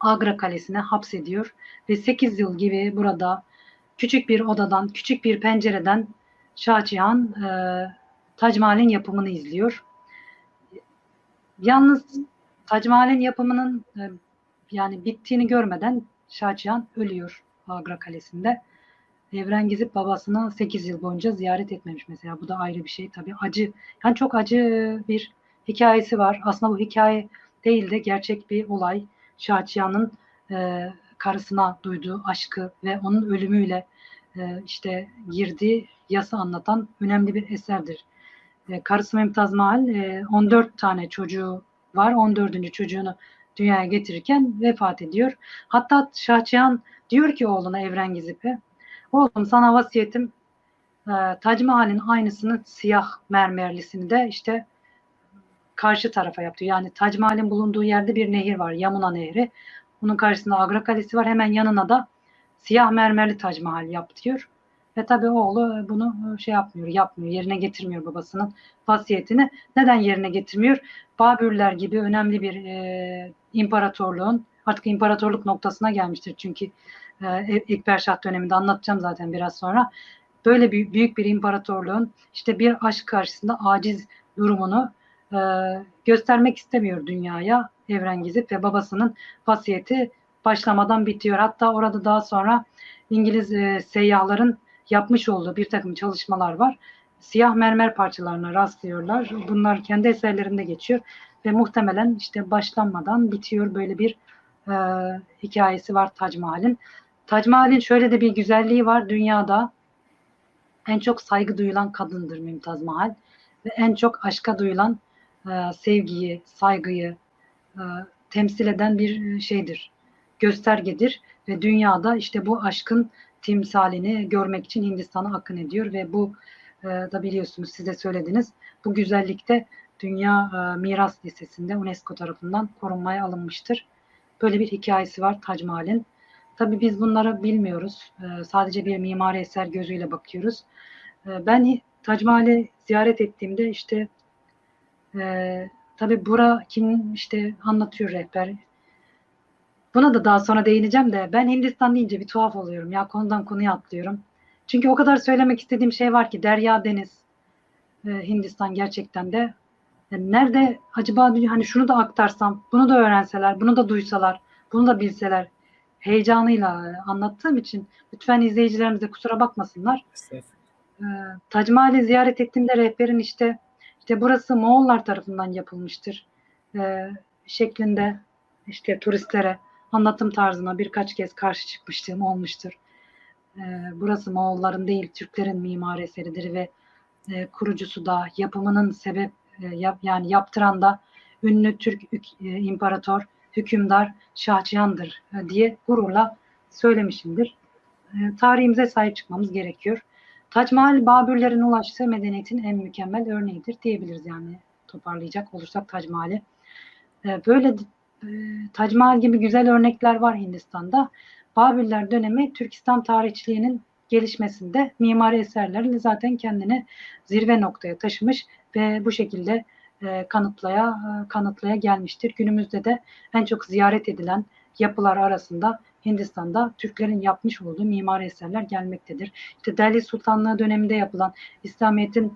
Agra Kalesi'ne hapsediyor ve 8 yıl gibi burada küçük bir odadan, küçük bir pencereden Şahçıhan e, Tac Mahal'in yapımını izliyor. Yalnız Tac Mahal'in yapımının e, yani bittiğini görmeden Şahçıhan ölüyor Agra Kalesi'nde. Evren Gizip babasını 8 yıl boyunca ziyaret etmemiş mesela. Bu da ayrı bir şey tabii. Acı. Yani çok acı bir hikayesi var. Aslında bu hikaye değil de gerçek bir olay. Şahçıyan'ın e, karısına duyduğu aşkı ve onun ölümüyle e, işte girdiği yasa anlatan önemli bir eserdir. E, karısı Mümtaz Mahal e, 14 tane çocuğu var. 14. çocuğunu dünyaya getirirken vefat ediyor. Hatta Şahçıyan diyor ki oğluna Evren Gizip'e oğlum sana vasiyetim e, Tac Mahal'in aynısını siyah mermerlisini de işte karşı tarafa yaptı. Yani Tac Mahal'in bulunduğu yerde bir nehir var. Yamuna Nehri. Bunun karşısında Agra Kalesi var. Hemen yanına da siyah mermerli Tac Mahal yap diyor. Ve tabii oğlu bunu şey yapmıyor, yapmıyor, yerine getirmiyor babasının vasiyetini. Neden yerine getirmiyor? Babürler gibi önemli bir e, imparatorluğun artık imparatorluk noktasına gelmiştir. Çünkü e, Ekber Şah döneminde anlatacağım zaten biraz sonra. Böyle bir, büyük bir imparatorluğun işte bir aşk karşısında aciz durumunu e, göstermek istemiyor dünyaya Evren Gizip ve babasının vasiyeti başlamadan bitiyor. Hatta orada daha sonra İngiliz e, seyyahların yapmış olduğu bir takım çalışmalar var. Siyah mermer parçalarına rastlıyorlar. Bunlar kendi eserlerinde geçiyor ve muhtemelen işte başlanmadan bitiyor böyle bir e, hikayesi var Tac Mahal'in. Tac Mahal'in şöyle de bir güzelliği var dünyada en çok saygı duyulan kadındır Mümtaz Mahal ve en çok aşka duyulan e, sevgiyi, saygıyı e, temsil eden bir şeydir, göstergedir ve dünyada işte bu aşkın timsalini görmek için Hindistan'a akın ediyor ve bu e, da biliyorsunuz siz de söylediniz bu güzellikte Dünya e, Miras Listesi'nde UNESCO tarafından korunmaya alınmıştır. Böyle bir hikayesi var Tac Mahal'in. Tabii biz bunları bilmiyoruz. E, sadece bir mimari eser gözüyle bakıyoruz. E, ben Tac Mahal'i ziyaret ettiğimde işte e, tabii bura kim işte anlatıyor rehber. Buna da daha sonra değineceğim de ben Hindistan deyince bir tuhaf oluyorum. Ya konudan konuya atlıyorum. Çünkü o kadar söylemek istediğim şey var ki derya deniz e, Hindistan gerçekten de yani nerede acaba hani şunu da aktarsam, bunu da öğrenseler, bunu da duysalar, bunu da bilseler heyecanıyla anlattığım için lütfen izleyicilerimiz de kusura bakmasınlar. Ee, Tac Mahal'i ziyaret ettiğimde rehberin işte işte burası Moğollar tarafından yapılmıştır e, şeklinde işte turistlere anlatım tarzına birkaç kez karşı çıkmıştım olmuştur. E, burası Moğolların değil Türklerin mimari eseridir ve e, kurucusu da yapımının sebep e, yap, yani yaptıran da ünlü Türk e, imparator hükümdar Şahçıyan'dır e, diye gururla söylemişimdir. E, tarihimize sahip çıkmamız gerekiyor. Tac Mahal Babürlerin ulaştığı medeniyetin en mükemmel örneğidir diyebiliriz yani toparlayacak olursak Tac Mahal'i. E, böyle e, Tac Mahal gibi güzel örnekler var Hindistan'da. Babürler dönemi Türk İslam tarihçiliğinin gelişmesinde mimari eserlerle zaten kendini zirve noktaya taşımış ve bu şekilde e, kanıtlaya e, kanıtlaya gelmiştir. Günümüzde de en çok ziyaret edilen yapılar arasında Hindistan'da Türklerin yapmış olduğu mimari eserler gelmektedir. İşte Delhi Sultanlığı döneminde yapılan İslamiyet'in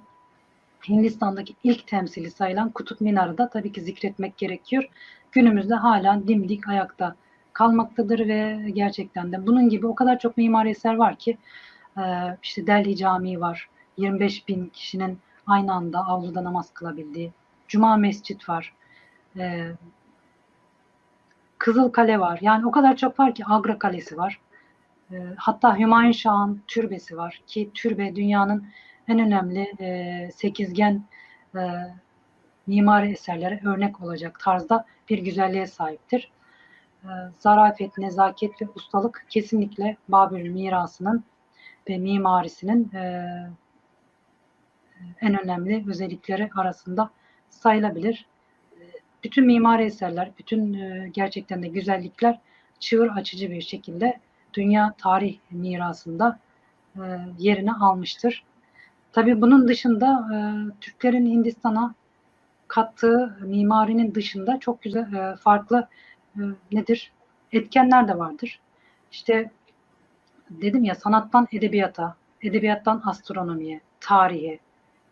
Hindistan'daki ilk temsili sayılan Kutup Minarı da tabii ki zikretmek gerekiyor. Günümüzde hala dimdik ayakta kalmaktadır ve gerçekten de bunun gibi o kadar çok mimari eser var ki e, işte Delhi Camii var. 25 bin kişinin aynı anda avluda namaz kılabildiği. Cuma Mescit var. E, Kızıl Kale var. Yani o kadar çok var ki Agra Kalesi var. E, hatta Hümayun Şah'ın türbesi var ki türbe dünyanın en önemli e, sekizgen mimari eserlere örnek olacak tarzda bir güzelliğe sahiptir. E, zarafet, nezaket ve ustalık kesinlikle Babil mirasının ve mimarisinin e, en önemli özellikleri arasında sayılabilir. E, bütün mimari eserler, bütün e, gerçekten de güzellikler çığır açıcı bir şekilde dünya tarih mirasında e, yerini almıştır. Tabii bunun dışında Türklerin Hindistan'a kattığı mimarinin dışında çok güzel e, farklı e, nedir etkenler de vardır. İşte dedim ya sanattan edebiyata, edebiyattan astronomiye, tarihe,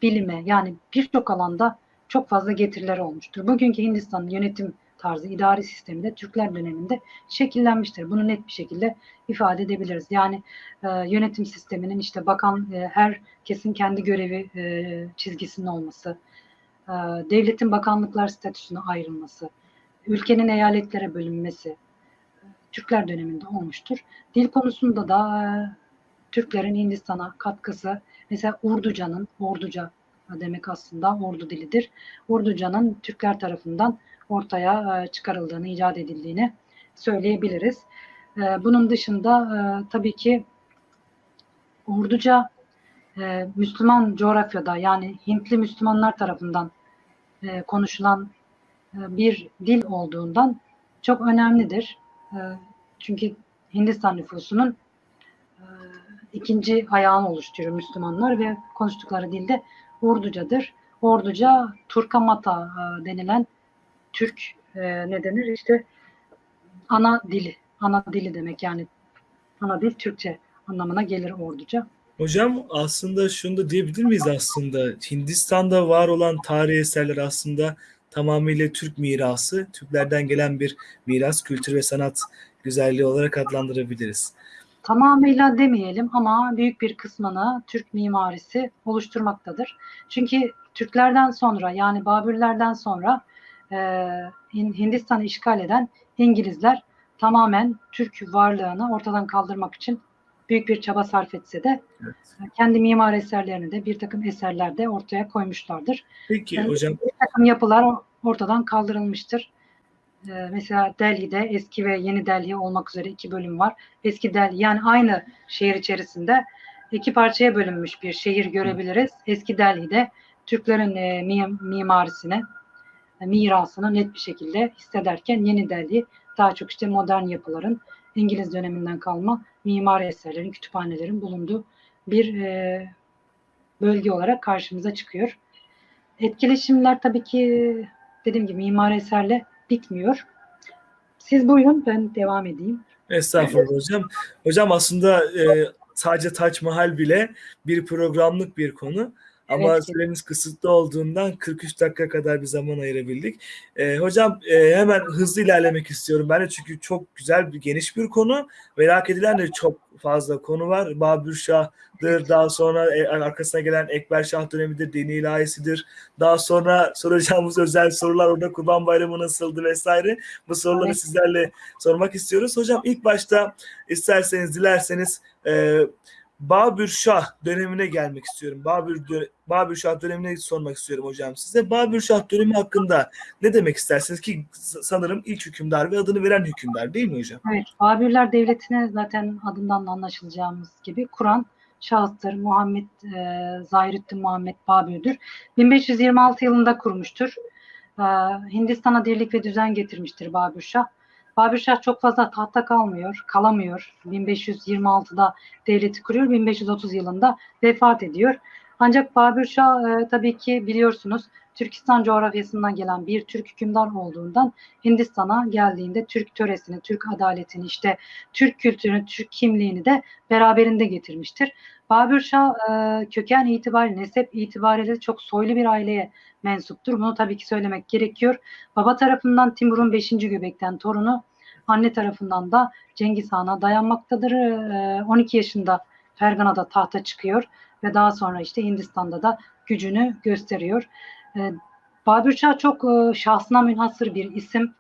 bilime yani birçok alanda çok fazla getirileri olmuştur. Bugünkü Hindistan'ın yönetim tarzı, idari sistemi de Türkler döneminde şekillenmiştir. Bunu net bir şekilde ifade edebiliriz. Yani e, yönetim sisteminin işte bakan e, her kesin kendi görevi e, çizgisinin olması, devletin bakanlıklar statüsüne ayrılması, ülkenin eyaletlere bölünmesi Türkler döneminde olmuştur. Dil konusunda da e, Türklerin Hindistan'a katkısı mesela Urduca'nın, Orduca demek aslında Ordu dilidir. Urduca'nın Türkler tarafından ortaya e, çıkarıldığını, icat edildiğini söyleyebiliriz. E, bunun dışında tabii ki Urduca Müslüman coğrafyada yani Hintli Müslümanlar tarafından konuşulan bir dil olduğundan çok önemlidir. Çünkü Hindistan nüfusunun ikinci ayağını oluşturuyor Müslümanlar ve konuştukları dilde Urducadır. Orduca Turkamata denilen Türk e, ne denir işte ana dili. Ana dili demek yani ana dil Türkçe anlamına gelir orduca. Hocam aslında şunu da diyebilir miyiz aslında Hindistan'da var olan tarihi eserler aslında tamamıyla Türk mirası, Türklerden gelen bir miras, kültür ve sanat güzelliği olarak adlandırabiliriz. Tamamıyla demeyelim ama büyük bir kısmını Türk mimarisi oluşturmaktadır. Çünkü Türklerden sonra yani Babürlerden sonra e, Hindistan'ı işgal eden İngilizler tamamen Türk varlığını ortadan kaldırmak için büyük bir çaba sarf etse de evet. kendi mimar eserlerini de bir takım eserlerde ortaya koymuşlardır. Peki yani hocam. Bir takım yapılar ortadan kaldırılmıştır. Ee, mesela Delhi'de eski ve yeni Delhi olmak üzere iki bölüm var. Eski Delhi yani aynı şehir içerisinde iki parçaya bölünmüş bir şehir görebiliriz. Eski Delhi'de Türklerin e, mimarisine mirasını net bir şekilde hissederken Yeni Delhi daha çok işte modern yapıların İngiliz döneminden kalma mimari eserlerin, kütüphanelerin bulunduğu bir e, bölge olarak karşımıza çıkıyor. Etkileşimler tabii ki dediğim gibi mimari eserle bitmiyor. Siz buyurun ben devam edeyim. Estağfurullah hocam. Hocam aslında e, sadece Taç Mahal bile bir programlık bir konu. Ama evet. süremiz kısıtlı olduğundan 43 dakika kadar bir zaman ayırabildik. Ee, hocam e, hemen hızlı ilerlemek istiyorum ben de çünkü çok güzel bir geniş bir konu. Merak edilen de çok fazla konu var. Babür Şah'dır, daha sonra e, arkasına gelen Ekber Şah dönemidir, dini ilahisidir. Daha sonra soracağımız özel sorular orada Kurban Bayramı nasıldı vesaire. Bu soruları evet. sizlerle sormak istiyoruz. Hocam ilk başta isterseniz, dilerseniz e, Babür Şah dönemine gelmek istiyorum. Babür Babür Şah dönemine sormak istiyorum hocam size. Babür Şah dönemi hakkında ne demek istersiniz ki sanırım ilk hükümdar ve adını veren hükümdar değil mi hocam? Evet, Babürler devletine zaten adından da anlaşılacağımız gibi Kur'an şahıstır. Muhammed e, Zahirüddin Muhammed Babür'dür. 1526 yılında kurmuştur. E, Hindistan'a dirlik ve düzen getirmiştir Babür Şah. Babür Şah çok fazla tahta kalmıyor, kalamıyor. 1526'da devleti kuruyor, 1530 yılında vefat ediyor. Ancak Babür Şah e, tabii ki biliyorsunuz Türkistan coğrafyasından gelen bir Türk hükümdar olduğundan Hindistan'a geldiğinde Türk töresini, Türk adaletini, işte Türk kültürünü, Türk kimliğini de beraberinde getirmiştir. Babür Şah e, köken itibariyle, nesep itibariyle çok soylu bir aileye mensuptur. Bunu tabii ki söylemek gerekiyor. Baba tarafından Timur'un 5. göbekten torunu, anne tarafından da Cengiz Han'a dayanmaktadır. E, 12 yaşında Fergana'da tahta çıkıyor ve daha sonra işte Hindistan'da da gücünü gösteriyor. E, Babür Şah çok e, şahsına münhasır bir isim.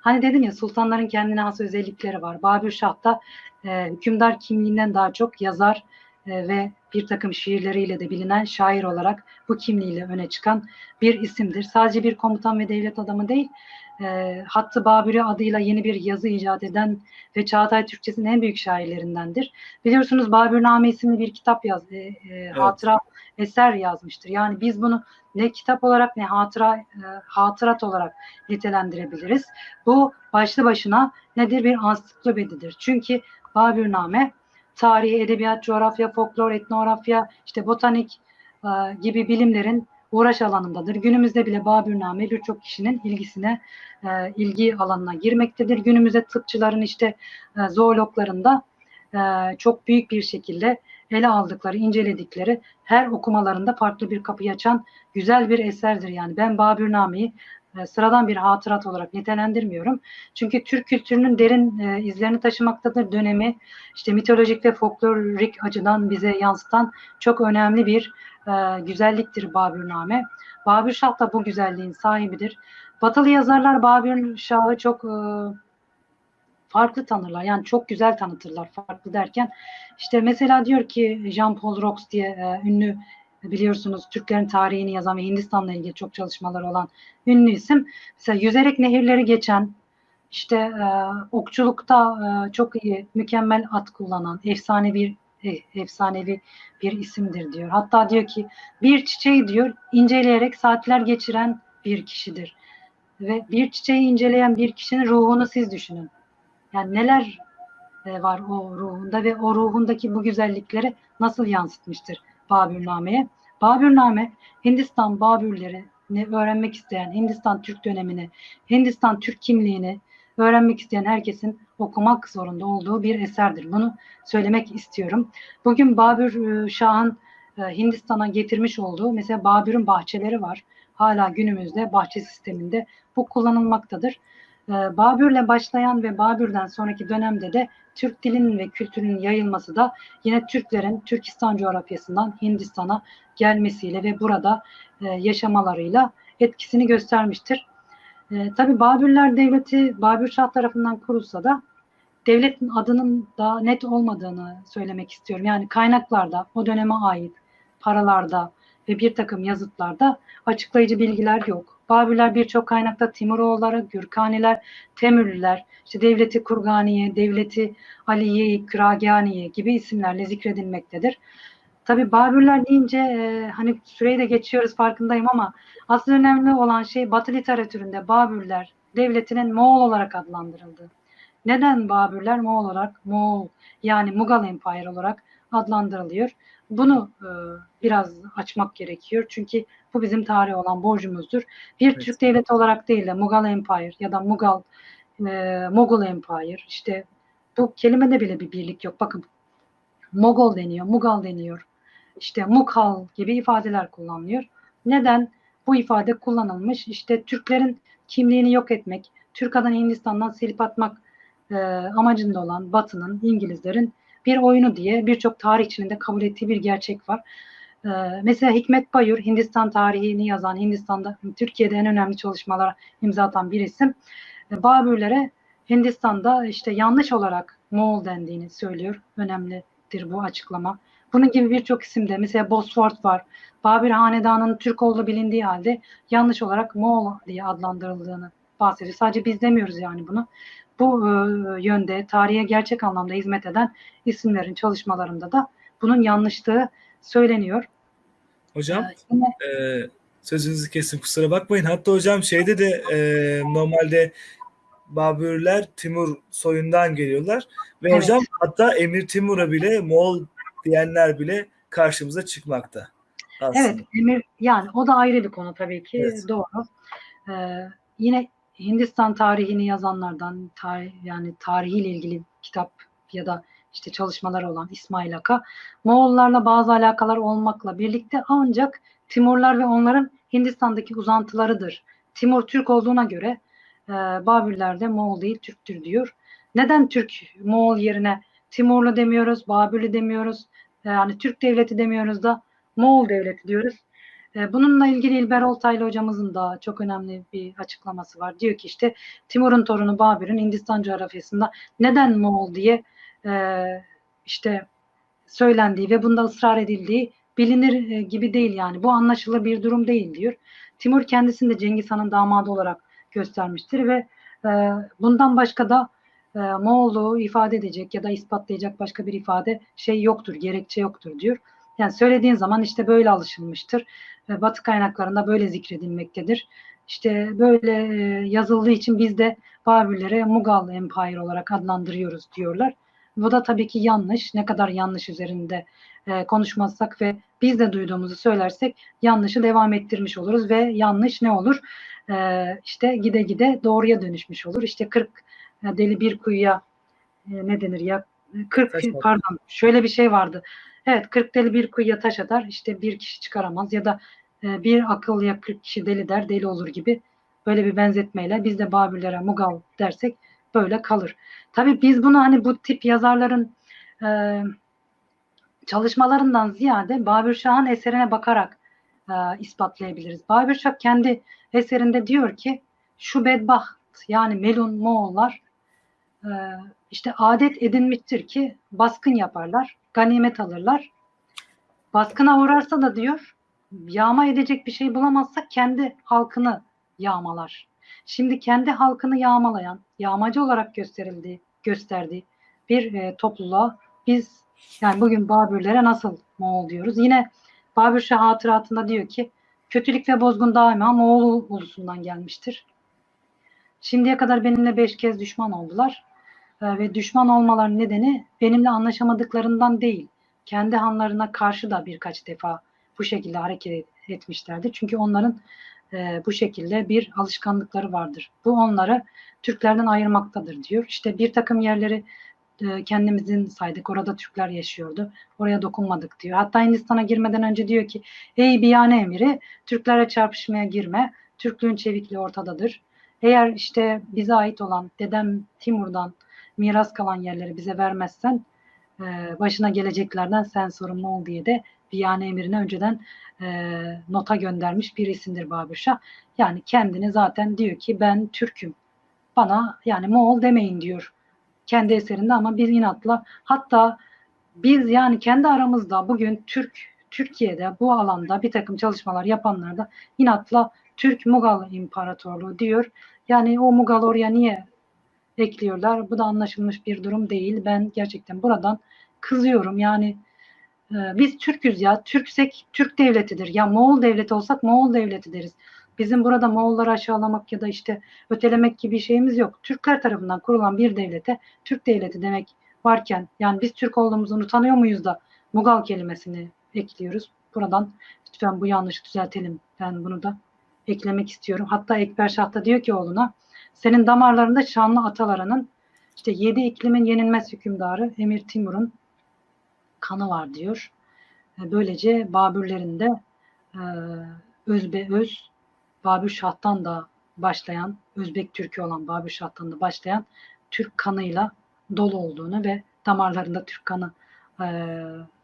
Hani dedim ya sultanların kendine has özellikleri var. Babür Şah da e, hükümdar kimliğinden daha çok yazar e, ve bir takım şiirleriyle de bilinen şair olarak bu kimliğiyle öne çıkan bir isimdir. Sadece bir komutan ve devlet adamı değil, e, Hattı Babürü adıyla yeni bir yazı icat eden ve Çağatay Türkçesinin en büyük şairlerindendir. Biliyorsunuz Babürname isimli bir kitap yaz, e, e, hatıra eser yazmıştır. Yani biz bunu ne kitap olarak ne hatıra e, hatırat olarak nitelendirebiliriz. Bu başlı başına nedir? Bir ansiklopedidir. Çünkü Babürname tarih, edebiyat, coğrafya, folklor, etnografya, işte botanik e, gibi bilimlerin uğraş alanındadır. Günümüzde bile Babürname birçok kişinin ilgisine, e, ilgi alanına girmektedir. Günümüzde tıpçıların işte e, zoologlarında e, çok büyük bir şekilde ele aldıkları, inceledikleri her okumalarında farklı bir kapı açan güzel bir eserdir. Yani ben Babürname'yi e, sıradan bir hatırat olarak nitelendirmiyorum. Çünkü Türk kültürünün derin e, izlerini taşımaktadır. Dönemi işte mitolojik ve folklorik açıdan bize yansıtan çok önemli bir e, güzelliktir Babürname. Babür Şah da bu güzelliğin sahibidir. Batılı yazarlar Babür Şah'ı çok e, farklı tanırlar. Yani çok güzel tanıtırlar. Farklı derken işte mesela diyor ki Jean-Paul Rox diye e, ünlü biliyorsunuz Türklerin tarihini yazan ve Hindistan'la ilgili çok çalışmaları olan ünlü isim. Mesela yüzerek nehirleri geçen, işte e, okçulukta e, çok iyi, mükemmel at kullanan, efsanevi e, efsanevi bir isimdir diyor. Hatta diyor ki bir çiçeği diyor inceleyerek saatler geçiren bir kişidir. Ve bir çiçeği inceleyen bir kişinin ruhunu siz düşünün. Yani neler e, var o ruhunda ve o ruhundaki bu güzellikleri nasıl yansıtmıştır Babürname'ye. Babürname Hindistan Babürlerini öğrenmek isteyen, Hindistan Türk dönemini, Hindistan Türk kimliğini öğrenmek isteyen herkesin okumak zorunda olduğu bir eserdir. Bunu söylemek istiyorum. Bugün Babür e, Şah'ın e, Hindistan'a getirmiş olduğu mesela Babür'ün bahçeleri var. Hala günümüzde bahçe sisteminde bu kullanılmaktadır. E, Babür'le başlayan ve Babür'den sonraki dönemde de Türk dilinin ve kültürünün yayılması da yine Türklerin Türkistan coğrafyasından Hindistan'a gelmesiyle ve burada yaşamalarıyla etkisini göstermiştir. E, Tabi Babürler Devleti Babür Şah tarafından kurulsa da devletin adının da net olmadığını söylemek istiyorum. Yani kaynaklarda o döneme ait paralarda ve bir takım yazıtlarda açıklayıcı bilgiler yok. Babürler birçok kaynakta Timuroğulları, Gürkaniler, Temürlüler, işte devleti Kurganiye, devleti Aliye, Kraganiye gibi isimlerle zikredilmektedir. Tabi Babürler deyince e, hani süreyi de geçiyoruz farkındayım ama asıl önemli olan şey Batı literatüründe Babürler devletinin Moğol olarak adlandırıldı. Neden Babürler Moğol olarak Moğol yani Mughal Empire olarak adlandırılıyor? Bunu e, biraz açmak gerekiyor. Çünkü bu bizim tarih olan borcumuzdur. Bir Evet. Türk devleti olarak değil de Mughal Empire ya da Mughal e, Mogul Empire işte bu kelimede bile bir birlik yok. Bakın Mogol deniyor, Mughal deniyor. İşte Mughal gibi ifadeler kullanılıyor. Neden bu ifade kullanılmış? İşte Türklerin kimliğini yok etmek, Türk adını Hindistan'dan silip atmak e, amacında olan Batı'nın, İngilizlerin bir oyunu diye birçok tarihçinin de kabul ettiği bir gerçek var. E, mesela Hikmet Bayur, Hindistan tarihini yazan, Hindistan'da, Türkiye'de en önemli çalışmalara imza atan bir isim. E, Babürlere Hindistan'da işte yanlış olarak Moğol dendiğini söylüyor. Önemlidir bu açıklama. Bunun gibi birçok isimde mesela Bosfort var. Babür Hanedanı'nın Türk olduğu bilindiği halde yanlış olarak Moğol diye adlandırıldığını bahsediyor. Sadece biz demiyoruz yani bunu. Bu e, yönde tarihe gerçek anlamda hizmet eden isimlerin çalışmalarında da bunun yanlışlığı söyleniyor. Hocam Ee, yine e, sözünüzü kesin kusura bakmayın. Hatta hocam şeyde de e, normalde Babürler Timur soyundan geliyorlar. Ve Evet. hocam hatta Emir Timur'a bile Moğol diyenler bile karşımıza çıkmakta. Aslında. Evet, Emir yani o da ayrı bir konu tabii ki Evet. doğru. Ee, yine Hindistan tarihini yazanlardan tarih, yani tarihiyle ilgili kitap ya da işte çalışmaları olan İsmail Aka. Moğollarla bazı alakalar olmakla birlikte ancak Timurlar ve onların Hindistan'daki uzantılarıdır. Timur Türk olduğuna göre e, Babürler de Moğol değil Türktür diyor. Neden Türk Moğol yerine Timurlu demiyoruz, Babürlü demiyoruz, yani Türk devleti demiyoruz da Moğol devleti diyoruz. E, bununla ilgili İlber Oltaylı hocamızın da çok önemli bir açıklaması var. Diyor ki işte Timur'un torunu Babür'ün Hindistan coğrafyasında neden Moğol diye e, işte söylendiği ve bunda ısrar edildiği bilinir e, gibi değil yani. Bu anlaşılır bir durum değil diyor. Timur kendisini de Cengiz Han'ın damadı olarak göstermiştir ve e, bundan başka da e, Moğolluğu ifade edecek ya da ispatlayacak başka bir ifade şey yoktur, gerekçe yoktur diyor. Yani söylediğin zaman işte böyle alışılmıştır. E, Batı kaynaklarında böyle zikredilmektedir. İşte böyle e, yazıldığı için biz de Babürlere Mughal Empire olarak adlandırıyoruz diyorlar. Bu da tabii ki yanlış. Ne kadar yanlış üzerinde e, konuşmazsak ve biz de duyduğumuzu söylersek yanlışı devam ettirmiş oluruz ve yanlış ne olur? E, işte gide gide doğruya dönüşmüş olur. İşte 40 e, deli bir kuyuya e, ne denir ya? 40 Taş atar. pardon şöyle bir şey vardı. Evet 40 deli bir kuyuya taş atar. İşte bir kişi çıkaramaz ya da e, bir akıllıya 40 kişi deli der deli olur gibi böyle bir benzetmeyle biz de Babürlere Mughal dersek böyle kalır. Tabii biz bunu hani bu tip yazarların e, çalışmalarından ziyade Babür Şah'ın eserine bakarak e, ispatlayabiliriz. Babür Şah kendi eserinde diyor ki şu bedbaht yani Melun Moğollar işte adet edinmiştir ki baskın yaparlar, ganimet alırlar. Baskına uğrarsa da diyor yağma edecek bir şey bulamazsa kendi halkını yağmalar. Şimdi kendi halkını yağmalayan, yağmacı olarak gösterildiği, gösterdiği bir e, topluluğa biz yani bugün Babürlere nasıl Moğol diyoruz? Yine Babür Şah hatıratında diyor ki kötülük ve bozgun daima Moğol ulusundan gelmiştir. Şimdiye kadar benimle beş kez düşman oldular. E, ve düşman olmaların nedeni benimle anlaşamadıklarından değil. Kendi hanlarına karşı da birkaç defa bu şekilde hareket etmişlerdi. Çünkü onların e, bu şekilde bir alışkanlıkları vardır. Bu onları Türklerden ayırmaktadır diyor. İşte bir takım yerleri e, kendimizin saydık. Orada Türkler yaşıyordu. Oraya dokunmadık diyor. Hatta Hindistan'a girmeden önce diyor ki ey biyane emiri Türklerle çarpışmaya girme. Türklüğün çevikliği ortadadır. Eğer işte bize ait olan dedem Timur'dan miras kalan yerleri bize vermezsen e, başına geleceklerden sen sorumlu ol diye de Biyane emirine önceden e, nota göndermiş bir isimdir. Yani kendini zaten diyor ki ben Türk'üm. Bana yani Moğol demeyin diyor kendi eserinde ama biz inatla hatta biz yani kendi aramızda bugün Türk Türkiye'de bu alanda bir takım çalışmalar yapanlar da inatla Türk Mughal İmparatorluğu diyor. Yani o Mughal oraya niye ekliyorlar? Bu da anlaşılmış bir durum değil. Ben gerçekten buradan kızıyorum. Yani e, biz Türk'üz ya. Türksek Türk devletidir. Ya Moğol devleti olsak Moğol devleti deriz. Bizim burada Moğolları aşağılamak ya da işte ötelemek gibi şeyimiz yok. Türkler tarafından kurulan bir devlete Türk devleti demek varken yani biz Türk olduğumuzu unutanıyor muyuz da Mughal kelimesini ekliyoruz. Buradan lütfen bu yanlışı düzeltelim. Ben bunu da eklemek istiyorum. Hatta Ekber Şah da diyor ki oğluna senin damarlarında şanlı atalarının işte yedi iklimin yenilmez hükümdarı Emir Timur'un kanı var diyor. E, Böylece Babürlerin de e, özbe öz Babür Şah'tan da başlayan Özbek Türk'ü olan Babür Şah'tan da başlayan Türk kanıyla dolu olduğunu ve damarlarında Türk kanı e,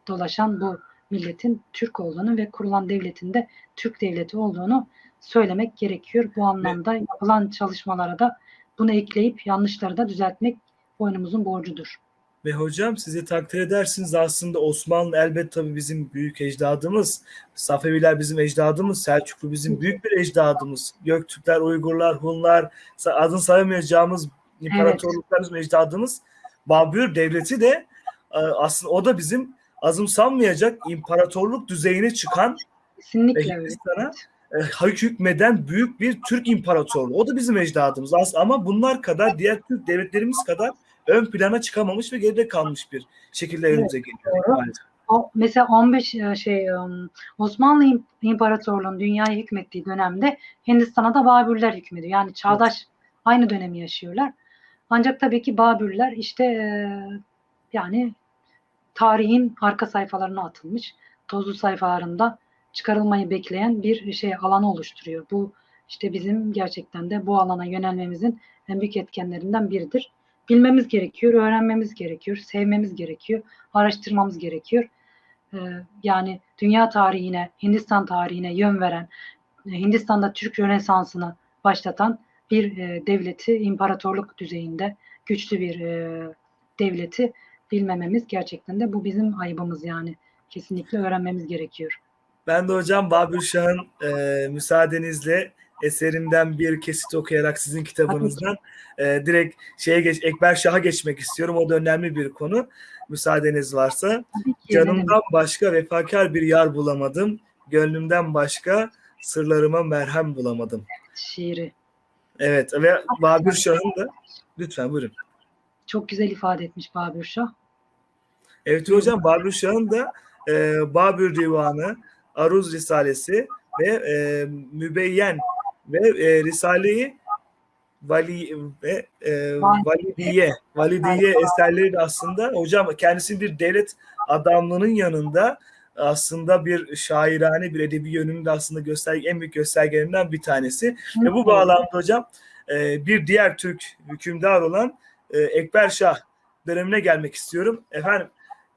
dolaşan bu milletin Türk olduğunu ve kurulan devletin de Türk devleti olduğunu söylemek gerekiyor. Bu anlamda yapılan çalışmalara da bunu ekleyip yanlışları da düzeltmek boynumuzun borcudur. Ve hocam sizi takdir edersiniz aslında Osmanlı elbet tabii bizim büyük ecdadımız. Safeviler bizim ecdadımız. Selçuklu bizim büyük bir ecdadımız. Göktürkler, Uygurlar, Hunlar adını sayamayacağımız imparatorluklar bizim ecdadımız. Babür devleti de e, aslında o da bizim azımsanmayacak imparatorluk düzeyine çıkan Kesinlikle öyle. Hindistan'a e, hükmeden büyük bir Türk imparatorluğu. O da bizim ecdadımız. Ama bunlar kadar diğer Türk devletlerimiz kadar ön plana çıkamamış ve geride kalmış bir şekilde önümüze geliyor. maalesef. O, mesela 15 e, şey e, Osmanlı İm- İmparatorluğu'nun dünyayı hükmettiği dönemde Hindistan'a da Babürler hükmediyor. Yani çağdaş aynı dönemi yaşıyorlar. Ancak tabii ki Babürler işte e, yani tarihin arka sayfalarına atılmış. Tozlu sayfalarında çıkarılmayı bekleyen bir şey alanı oluşturuyor. Bu işte bizim gerçekten de bu alana yönelmemizin en büyük etkenlerinden biridir. Bilmemiz gerekiyor, öğrenmemiz gerekiyor, sevmemiz gerekiyor, araştırmamız gerekiyor. Ee, yani dünya tarihine, Hindistan tarihine yön veren, e, Hindistan'da Türk Rönesansı'nı başlatan bir e, devleti imparatorluk düzeyinde güçlü bir e, devleti bilmememiz gerçekten de bu bizim ayıbımız yani. Kesinlikle öğrenmemiz gerekiyor. Ben de hocam Babür Şah'ın e, müsaadenizle eserinden bir kesit okuyarak sizin kitabınızdan e, direkt şeye geç, Ekber Şah'a geçmek istiyorum. O da önemli bir konu. Müsaadeniz varsa. Ki Canımdan başka vefakar bir yar bulamadım. Gönlümden başka sırlarıma merhem bulamadım. şiiri. Evet ve Babür Şah'ın da lütfen buyurun. Çok güzel ifade etmiş Babür Şah. Evet hocam Babür Şah'ın da e, Babür Divanı, Aruz Risalesi ve e, Mübeyyen ve e, Risale-i Vali ve e, Validiye, Validiye eserleri de aslında hocam kendisi bir devlet adamlığının yanında aslında bir şairane bir edebi yönünü de aslında gösterge, en büyük göstergelerinden bir tanesi. Ve bu bağlamda hocam e, bir diğer Türk hükümdar olan e, Ekber Şah dönemine gelmek istiyorum. Efendim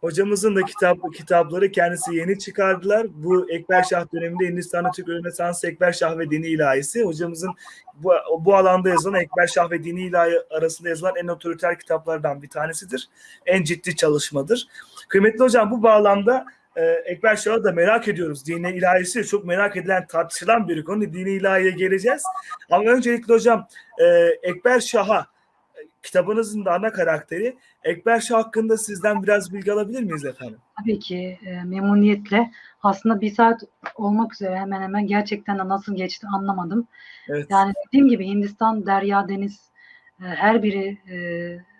hocamızın da kitap kitapları kendisi yeni çıkardılar. Bu Ekber Şah döneminde Hindistan'da Türk Rönesansı Ekber Şah ve Dini İlahisi. Hocamızın bu, bu alanda yazılan Ekber Şah ve Dini İlahi arasında yazılan en otoriter kitaplardan bir tanesidir. En ciddi çalışmadır. Kıymetli hocam bu bağlamda e, Ekber Şah'ı da merak ediyoruz. Dini ilahisi çok merak edilen, tartışılan bir konu. Dini ilahiye geleceğiz. Ama öncelikle hocam e, Ekber Şah'a kitabınızın da ana karakteri Ekber Şah hakkında sizden biraz bilgi alabilir miyiz efendim? Tabii ki e, memnuniyetle. Aslında bir saat olmak üzere hemen hemen gerçekten de nasıl geçti anlamadım. Evet. Yani dediğim gibi Hindistan, derya, deniz e, her biri e,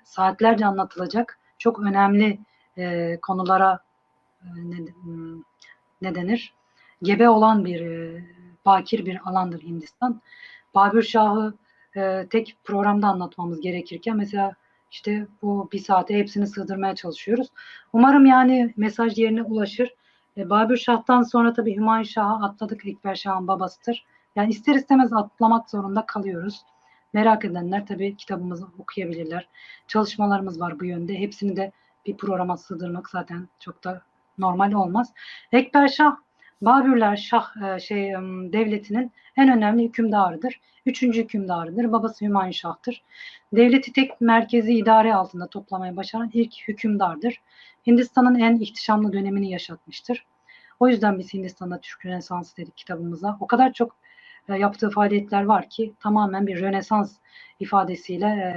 saatlerce anlatılacak çok önemli e, konulara e, ne, hmm, ne denir? Gebe olan bir e, bakir bir alandır Hindistan. Babür Şah'ı e, tek programda anlatmamız gerekirken mesela işte bu bir saate hepsini sığdırmaya çalışıyoruz. Umarım yani mesaj yerine ulaşır. E, Babür Şah'tan sonra tabii Hümayun Şah'a atladık. Ekber Şah'ın babasıdır. Yani ister istemez atlamak zorunda kalıyoruz. Merak edenler tabii kitabımızı okuyabilirler. Çalışmalarımız var bu yönde. Hepsini de bir programa sığdırmak zaten çok da normal olmaz. Ekber Şah, Babürler Şah e, şey devletinin en önemli hükümdarıdır. Üçüncü hükümdarıdır. Babası Hümayun Şah'tır. Devleti tek merkezi idare altında toplamayı başaran ilk hükümdardır. Hindistan'ın en ihtişamlı dönemini yaşatmıştır. O yüzden biz Hindistan'da Türk Rönesansı dedik kitabımıza. O kadar çok e, yaptığı faaliyetler var ki tamamen bir Rönesans ifadesiyle e,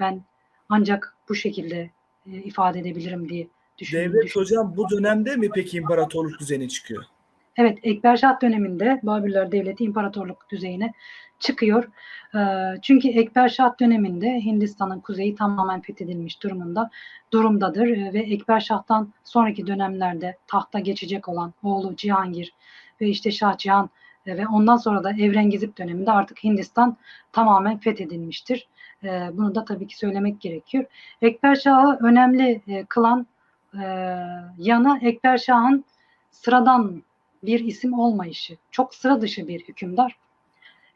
ben ancak bu şekilde ifade edebilirim diye düşünüyorum. Devlet hocam bu dönemde mi peki imparatorluk düzeni çıkıyor? Evet, Ekberşah döneminde Babürler Devleti imparatorluk düzeyine çıkıyor. Ee, çünkü Ekberşah döneminde Hindistan'ın kuzeyi tamamen fethedilmiş durumunda durumdadır Ee, ve Ekberşah'tan sonraki dönemlerde tahta geçecek olan oğlu Cihangir ve işte Şah Cihan e, ve ondan sonra da Evrengizip döneminde artık Hindistan tamamen fethedilmiştir. Ee, bunu da tabii ki söylemek gerekiyor. Ekberşah'ı önemli e, kılan e, yanı Ekberşah'ın sıradan bir isim olmayışı. Çok sıra dışı bir hükümdar.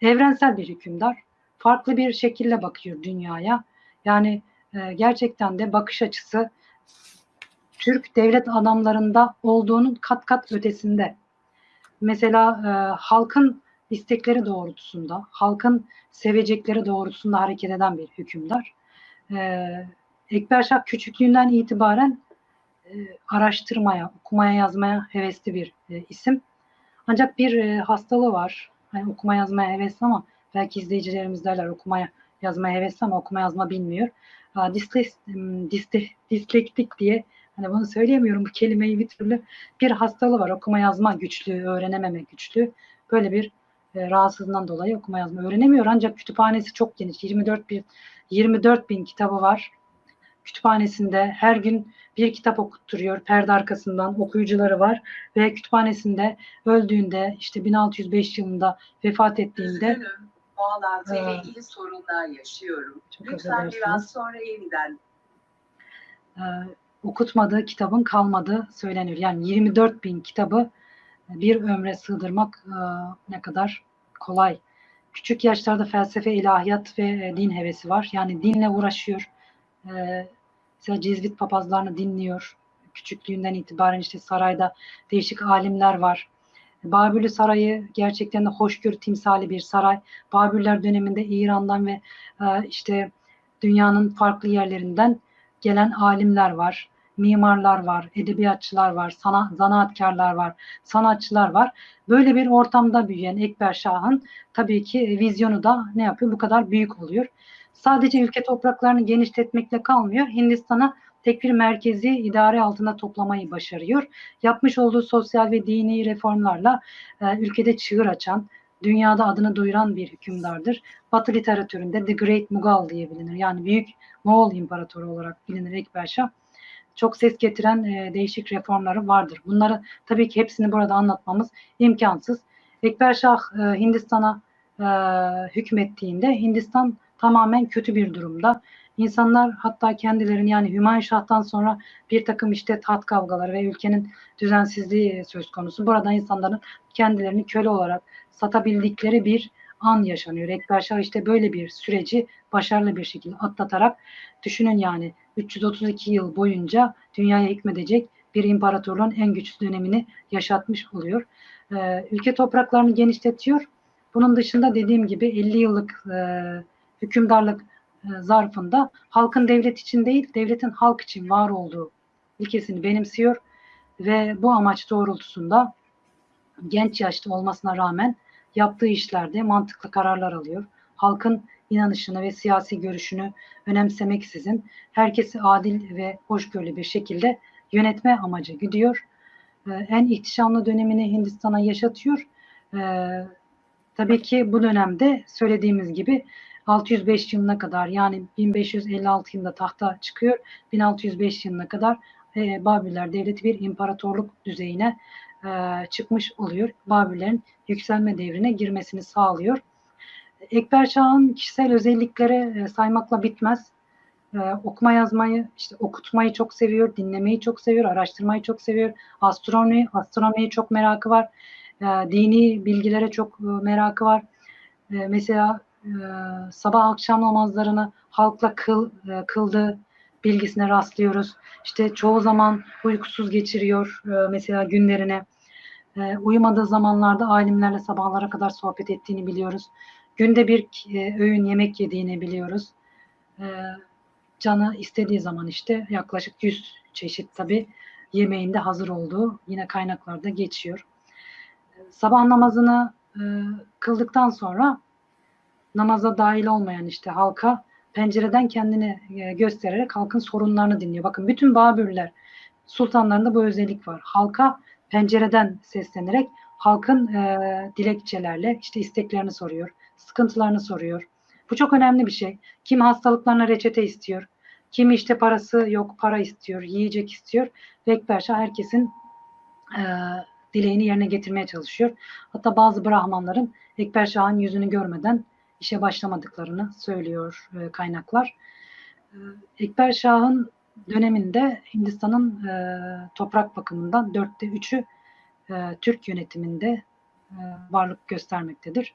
Evrensel bir hükümdar. Farklı bir şekilde bakıyor dünyaya. Yani e, gerçekten de bakış açısı Türk devlet adamlarında olduğunun kat kat ötesinde. Mesela e, halkın istekleri doğrultusunda, halkın sevecekleri doğrultusunda hareket eden bir hükümdar. E, Ekberşah küçüklüğünden itibaren araştırmaya, okumaya, yazmaya hevesli bir e, isim. Ancak bir e, hastalığı var. Hani okuma yazmaya hevesli ama belki izleyicilerimiz derler okumaya yazmaya hevesli ama okuma yazma bilmiyor. Disles, diste, dislektik diye hani bunu söyleyemiyorum bu kelimeyi bir türlü bir hastalığı var. Okuma yazma güçlüğü, öğrenememe güçlüğü. Böyle bir e, rahatsızlığından dolayı okuma yazma öğrenemiyor. Ancak kütüphanesi çok geniş. 24 bin 24 bin kitabı var kütüphanesinde her gün bir kitap okutturuyor. Perde arkasından okuyucuları var ve kütüphanesinde öldüğünde işte 1605 yılında vefat ettiğinde Üzgünüm, bağlantıyla Ee, ilgili sorunlar yaşıyorum. çok Lütfen biraz sonra yeniden. e, okutmadığı kitabın kalmadığı söylenir. Yani 24 bin kitabı bir ömre sığdırmak e, ne kadar kolay. Küçük yaşlarda felsefe, ilahiyat ve e, din hevesi var. Yani dinle uğraşıyor. E, mesela Cizvit papazlarını dinliyor. Küçüklüğünden itibaren işte sarayda değişik alimler var. Babürlü Sarayı gerçekten de hoşgörü timsali bir saray. Babürler döneminde İran'dan ve e, işte dünyanın farklı yerlerinden gelen alimler var, mimarlar var, edebiyatçılar var, sana, zanaatkarlar var, sanatçılar var. Böyle bir ortamda büyüyen Ekber Şah'ın tabii ki vizyonu da ne yapıyor? Bu kadar büyük oluyor. Sadece ülke topraklarını genişletmekle kalmıyor. Hindistan'a tek bir merkezi idare altında toplamayı başarıyor. Yapmış olduğu sosyal ve dini reformlarla e, ülkede çığır açan, dünyada adını duyuran bir hükümdardır. Batı literatüründe The Great Mughal diye bilinir. Yani Büyük Moğol İmparatoru olarak bilinir Ekber Şah. Çok ses getiren e, değişik reformları vardır. Bunları tabii ki hepsini burada anlatmamız imkansız. Ekber Şah e, Hindistan'a e, hükmettiğinde Hindistan tamamen kötü bir durumda. İnsanlar hatta kendilerini yani Hümayun Şah'tan sonra bir takım işte taht kavgaları ve ülkenin düzensizliği söz konusu. Burada insanların kendilerini köle olarak satabildikleri bir an yaşanıyor. Ekber Şah işte böyle bir süreci başarılı bir şekilde atlatarak düşünün yani 332 yıl boyunca dünyaya hükmedecek bir imparatorluğun en güçlü dönemini yaşatmış oluyor. Ee, ülke topraklarını genişletiyor. Bunun dışında dediğim gibi 50 yıllık e, hükümdarlık e, zarfında halkın devlet için değil, devletin halk için var olduğu ilkesini benimsiyor ve bu amaç doğrultusunda genç yaşta olmasına rağmen yaptığı işlerde mantıklı kararlar alıyor. Halkın inanışını ve siyasi görüşünü önemsemeksizin herkesi adil ve hoşgörülü bir şekilde yönetme amacı gidiyor. Ee, en ihtişamlı dönemini Hindistan'a yaşatıyor. Ee, tabii ki bu dönemde söylediğimiz gibi 605 yılına kadar yani 1556 yılında tahta çıkıyor. 1605 yılına kadar e, Babiller Devleti bir imparatorluk düzeyine e, çıkmış oluyor. Babillerin yükselme devrine girmesini sağlıyor. Ekber Şah'ın kişisel özellikleri e, saymakla bitmez. E, okuma yazmayı, işte okutmayı çok seviyor, dinlemeyi çok seviyor, araştırmayı çok seviyor. Astronomi, astronomiye çok merakı var. E, dini bilgilere çok e, merakı var. E, mesela sabah akşam namazlarını halkla kıl, e, kıldığı bilgisine rastlıyoruz. İşte çoğu zaman uykusuz geçiriyor e, mesela günlerine. E, uyumadığı zamanlarda alimlerle sabahlara kadar sohbet ettiğini biliyoruz. Günde bir e, öğün yemek yediğini biliyoruz. E, canı istediği zaman işte yaklaşık 100 çeşit tabi yemeğinde hazır olduğu yine kaynaklarda geçiyor. E, sabah namazını e, kıldıktan sonra namaza dahil olmayan işte halka pencereden kendini e, göstererek halkın sorunlarını dinliyor. Bakın bütün Babürler sultanlarında bu özellik var. Halka pencereden seslenerek halkın e, dilekçelerle işte isteklerini soruyor, sıkıntılarını soruyor. Bu çok önemli bir şey. Kim hastalıklarına reçete istiyor, kim işte parası yok para istiyor, yiyecek istiyor. Ve Ekberşah herkesin e, dileğini yerine getirmeye çalışıyor. Hatta bazı Brahmanların Ekberşah'ın yüzünü görmeden işe başlamadıklarını söylüyor e, kaynaklar. E, Ekber Şah'ın döneminde Hindistan'ın e, toprak bakımından dörtte üçü Türk yönetiminde varlık göstermektedir.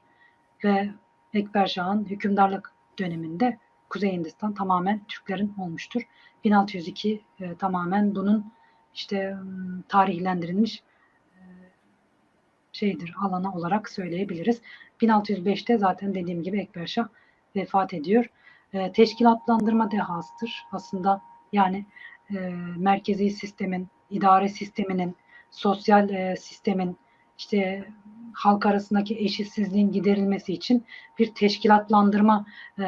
Ve Ekber Şah'ın hükümdarlık döneminde Kuzey Hindistan tamamen Türklerin olmuştur. 1602 e, tamamen bunun işte tarihlendirilmiş şeydir alana olarak söyleyebiliriz. 1605'te zaten dediğim gibi Ekber Şah vefat ediyor. E, teşkilatlandırma dehasıdır aslında yani e, merkezi sistemin, idare sisteminin, sosyal e, sistemin işte halk arasındaki eşitsizliğin giderilmesi için bir teşkilatlandırma e,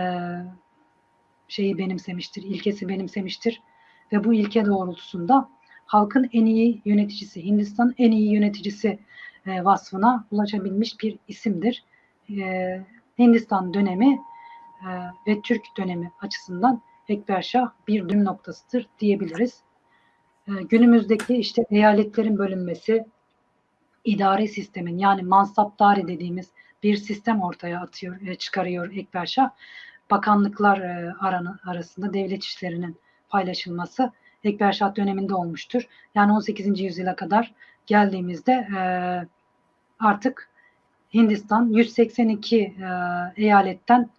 şeyi benimsemiştir, ilkesi benimsemiştir ve bu ilke doğrultusunda halkın en iyi yöneticisi, Hindistan en iyi yöneticisi e, vasfına ulaşabilmiş bir isimdir. E, Hindistan dönemi e, ve Türk dönemi açısından Ekber Şah bir dönüm noktasıdır diyebiliriz. E, günümüzdeki işte eyaletlerin bölünmesi, idari sistemin yani mansaptari dediğimiz bir sistem ortaya atıyor, e, çıkarıyor Ekber Şah. Bakanlıklar e, aranı, arasında devlet işlerinin paylaşılması Ekber Şah döneminde olmuştur. Yani 18. yüzyıla kadar geldiğimizde e, artık Hindistan 182 e, eyaletten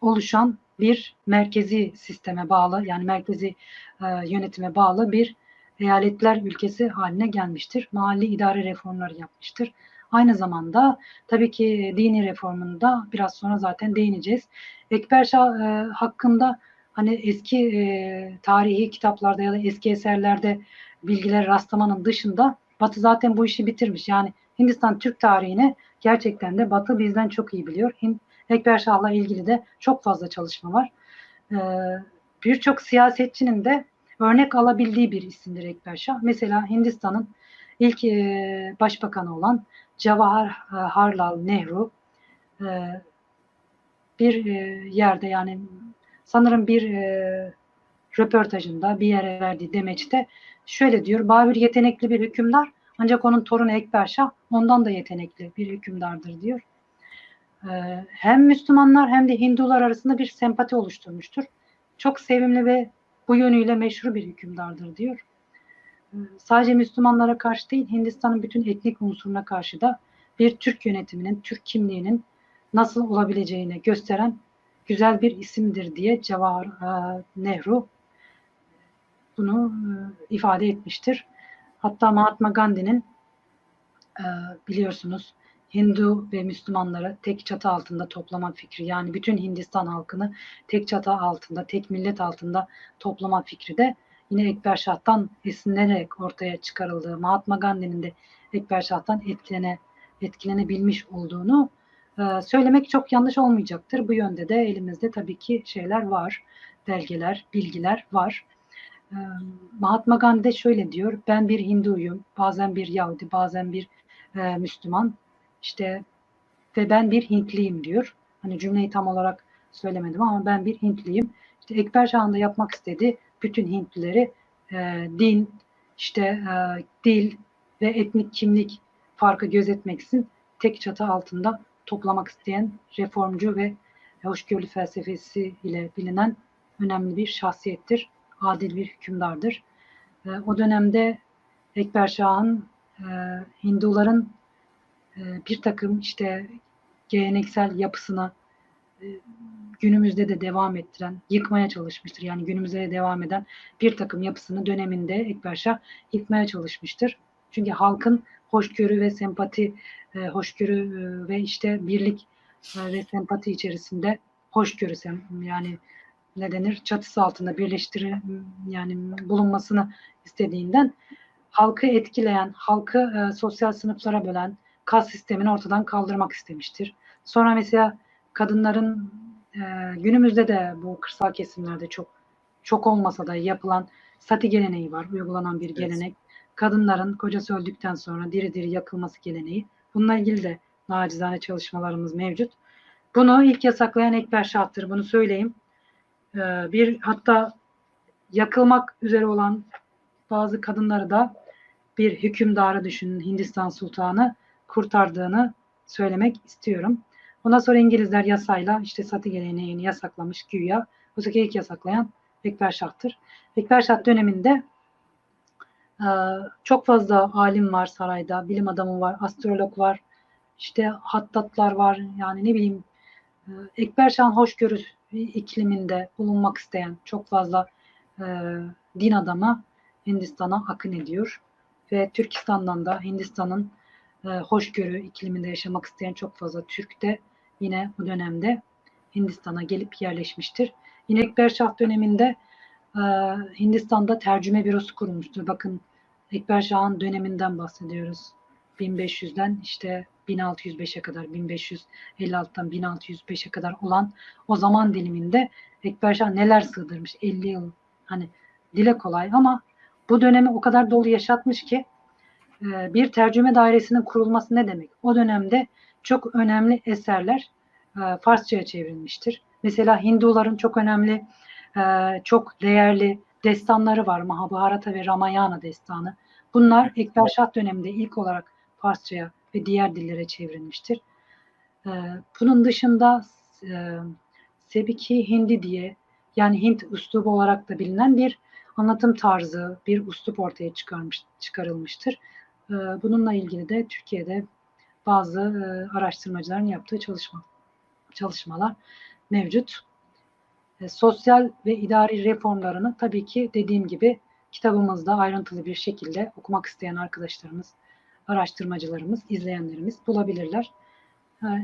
oluşan bir merkezi sisteme bağlı yani merkezi e, yönetime bağlı bir eyaletler ülkesi haline gelmiştir. Mahalli idare reformları yapmıştır. Aynı zamanda tabii ki dini reformunda biraz sonra zaten değineceğiz. Ekber Şah e, hakkında hani eski e, tarihi kitaplarda ya da eski eserlerde bilgiler rastlamanın dışında Batı zaten bu işi bitirmiş. Yani Hindistan Türk tarihini gerçekten de Batı bizden çok iyi biliyor. Hind, Ekber Şah'la ilgili de çok fazla çalışma var. Ee, Birçok siyasetçinin de örnek alabildiği bir isimdir Ekber Şah. Mesela Hindistan'ın ilk e, başbakanı olan Jawaharlal Nehru e, bir e, yerde yani sanırım bir e, röportajında bir yere verdiği demeçte şöyle diyor. Babür yetenekli bir hükümdar ancak onun torunu Ekber Şah ondan da yetenekli bir hükümdardır diyor. Ee, hem Müslümanlar hem de Hindular arasında bir sempati oluşturmuştur. Çok sevimli ve bu yönüyle meşhur bir hükümdardır diyor. Ee, sadece Müslümanlara karşı değil Hindistan'ın bütün etnik unsuruna karşı da bir Türk yönetiminin, Türk kimliğinin nasıl olabileceğini gösteren güzel bir isimdir diye Cevahar e, Nehru bunu e, ifade etmiştir. Hatta Mahatma Gandhi'nin e, biliyorsunuz Hindu ve Müslümanları tek çatı altında toplama fikri yani bütün Hindistan halkını tek çatı altında, tek millet altında toplama fikri de yine Ekber Şah'tan esinlenerek ortaya çıkarıldığı Mahatma Gandhi'nin de Ekber Şah'tan etkilene, etkilenebilmiş olduğunu e, söylemek çok yanlış olmayacaktır. Bu yönde de elimizde tabii ki şeyler var, belgeler, bilgiler var. Mahatma Gandhi şöyle diyor, ben bir Hinduyum, bazen bir Yahudi, bazen bir e, Müslüman, işte ve ben bir Hintliyim diyor. Hani cümleyi tam olarak söylemedim ama ben bir Hintliyim. İşte Ekber Şah'ın da yapmak istediği bütün Hintlileri e, din, işte e, dil ve etnik kimlik farkı gözetmeksizin tek çatı altında toplamak isteyen reformcu ve hoşgörülü felsefesi ile bilinen önemli bir şahsiyettir. Adil bir hükümdardır. E, o dönemde Ekber Şah'ın e, Hinduların e, bir takım işte geleneksel yapısına e, günümüzde de devam ettiren, yıkmaya çalışmıştır. Yani günümüzde de devam eden bir takım yapısını döneminde Ekber Şah yıkmaya çalışmıştır. Çünkü halkın hoşgörü ve sempati, e, hoşgörü ve işte birlik ve sempati içerisinde hoşgörü yani ne denir çatısı altında birleştiri yani bulunmasını istediğinden halkı etkileyen, halkı e, sosyal sınıflara bölen, kas sistemini ortadan kaldırmak istemiştir. Sonra mesela kadınların e, günümüzde de bu kırsal kesimlerde çok çok olmasa da yapılan sati geleneği var. Uygulanan bir gelenek. Evet. Kadınların kocası öldükten sonra diri diri yakılması geleneği. Bununla ilgili de nacizane çalışmalarımız mevcut. Bunu ilk yasaklayan Ekber Şah'tır. Bunu söyleyeyim. Ee, bir hatta yakılmak üzere olan bazı kadınları da bir hükümdarı düşünün Hindistan Sultanı kurtardığını söylemek istiyorum. Ondan sonra İngilizler yasayla işte satı geleneğini yasaklamış güya. Bu sefer ilk yasaklayan Ekber Şah'tır. Ekber Şah döneminde e, çok fazla alim var sarayda, bilim adamı var, astrolog var, işte hattatlar var, yani ne bileyim e, Ekber Şah'ın hoşgörü ikliminde bulunmak isteyen çok fazla e, din adamı Hindistan'a akın ediyor. Ve Türkistan'dan da Hindistan'ın e, hoşgörü ikliminde yaşamak isteyen çok fazla Türk de yine bu dönemde Hindistan'a gelip yerleşmiştir. Yine Ekber Şah döneminde e, Hindistan'da tercüme bürosu kurulmuştur. Bakın Ekber Şah'ın döneminden bahsediyoruz. 1500'den işte 1605'e kadar 1556'dan 1605'e kadar olan o zaman diliminde Ekber Şah neler sığdırmış 50 yıl hani dile kolay ama bu dönemi o kadar dolu yaşatmış ki e, bir tercüme dairesinin kurulması ne demek? O dönemde çok önemli eserler e, Farsça'ya çevrilmiştir. Mesela Hinduların çok önemli, e, çok değerli destanları var. Mahabharata ve Ramayana destanı. Bunlar Ekber Şah döneminde ilk olarak Farsça'ya ve diğer dillere çevrilmiştir. Bunun dışında Sebiki Hindi diye yani Hint üslubu olarak da bilinen bir anlatım tarzı, bir üslup ortaya çıkarmış, çıkarılmıştır. E, bununla ilgili de Türkiye'de bazı e, araştırmacıların yaptığı çalışma çalışmalar mevcut. E, sosyal ve idari reformlarını tabii ki dediğim gibi kitabımızda ayrıntılı bir şekilde okumak isteyen arkadaşlarımız, araştırmacılarımız, izleyenlerimiz bulabilirler.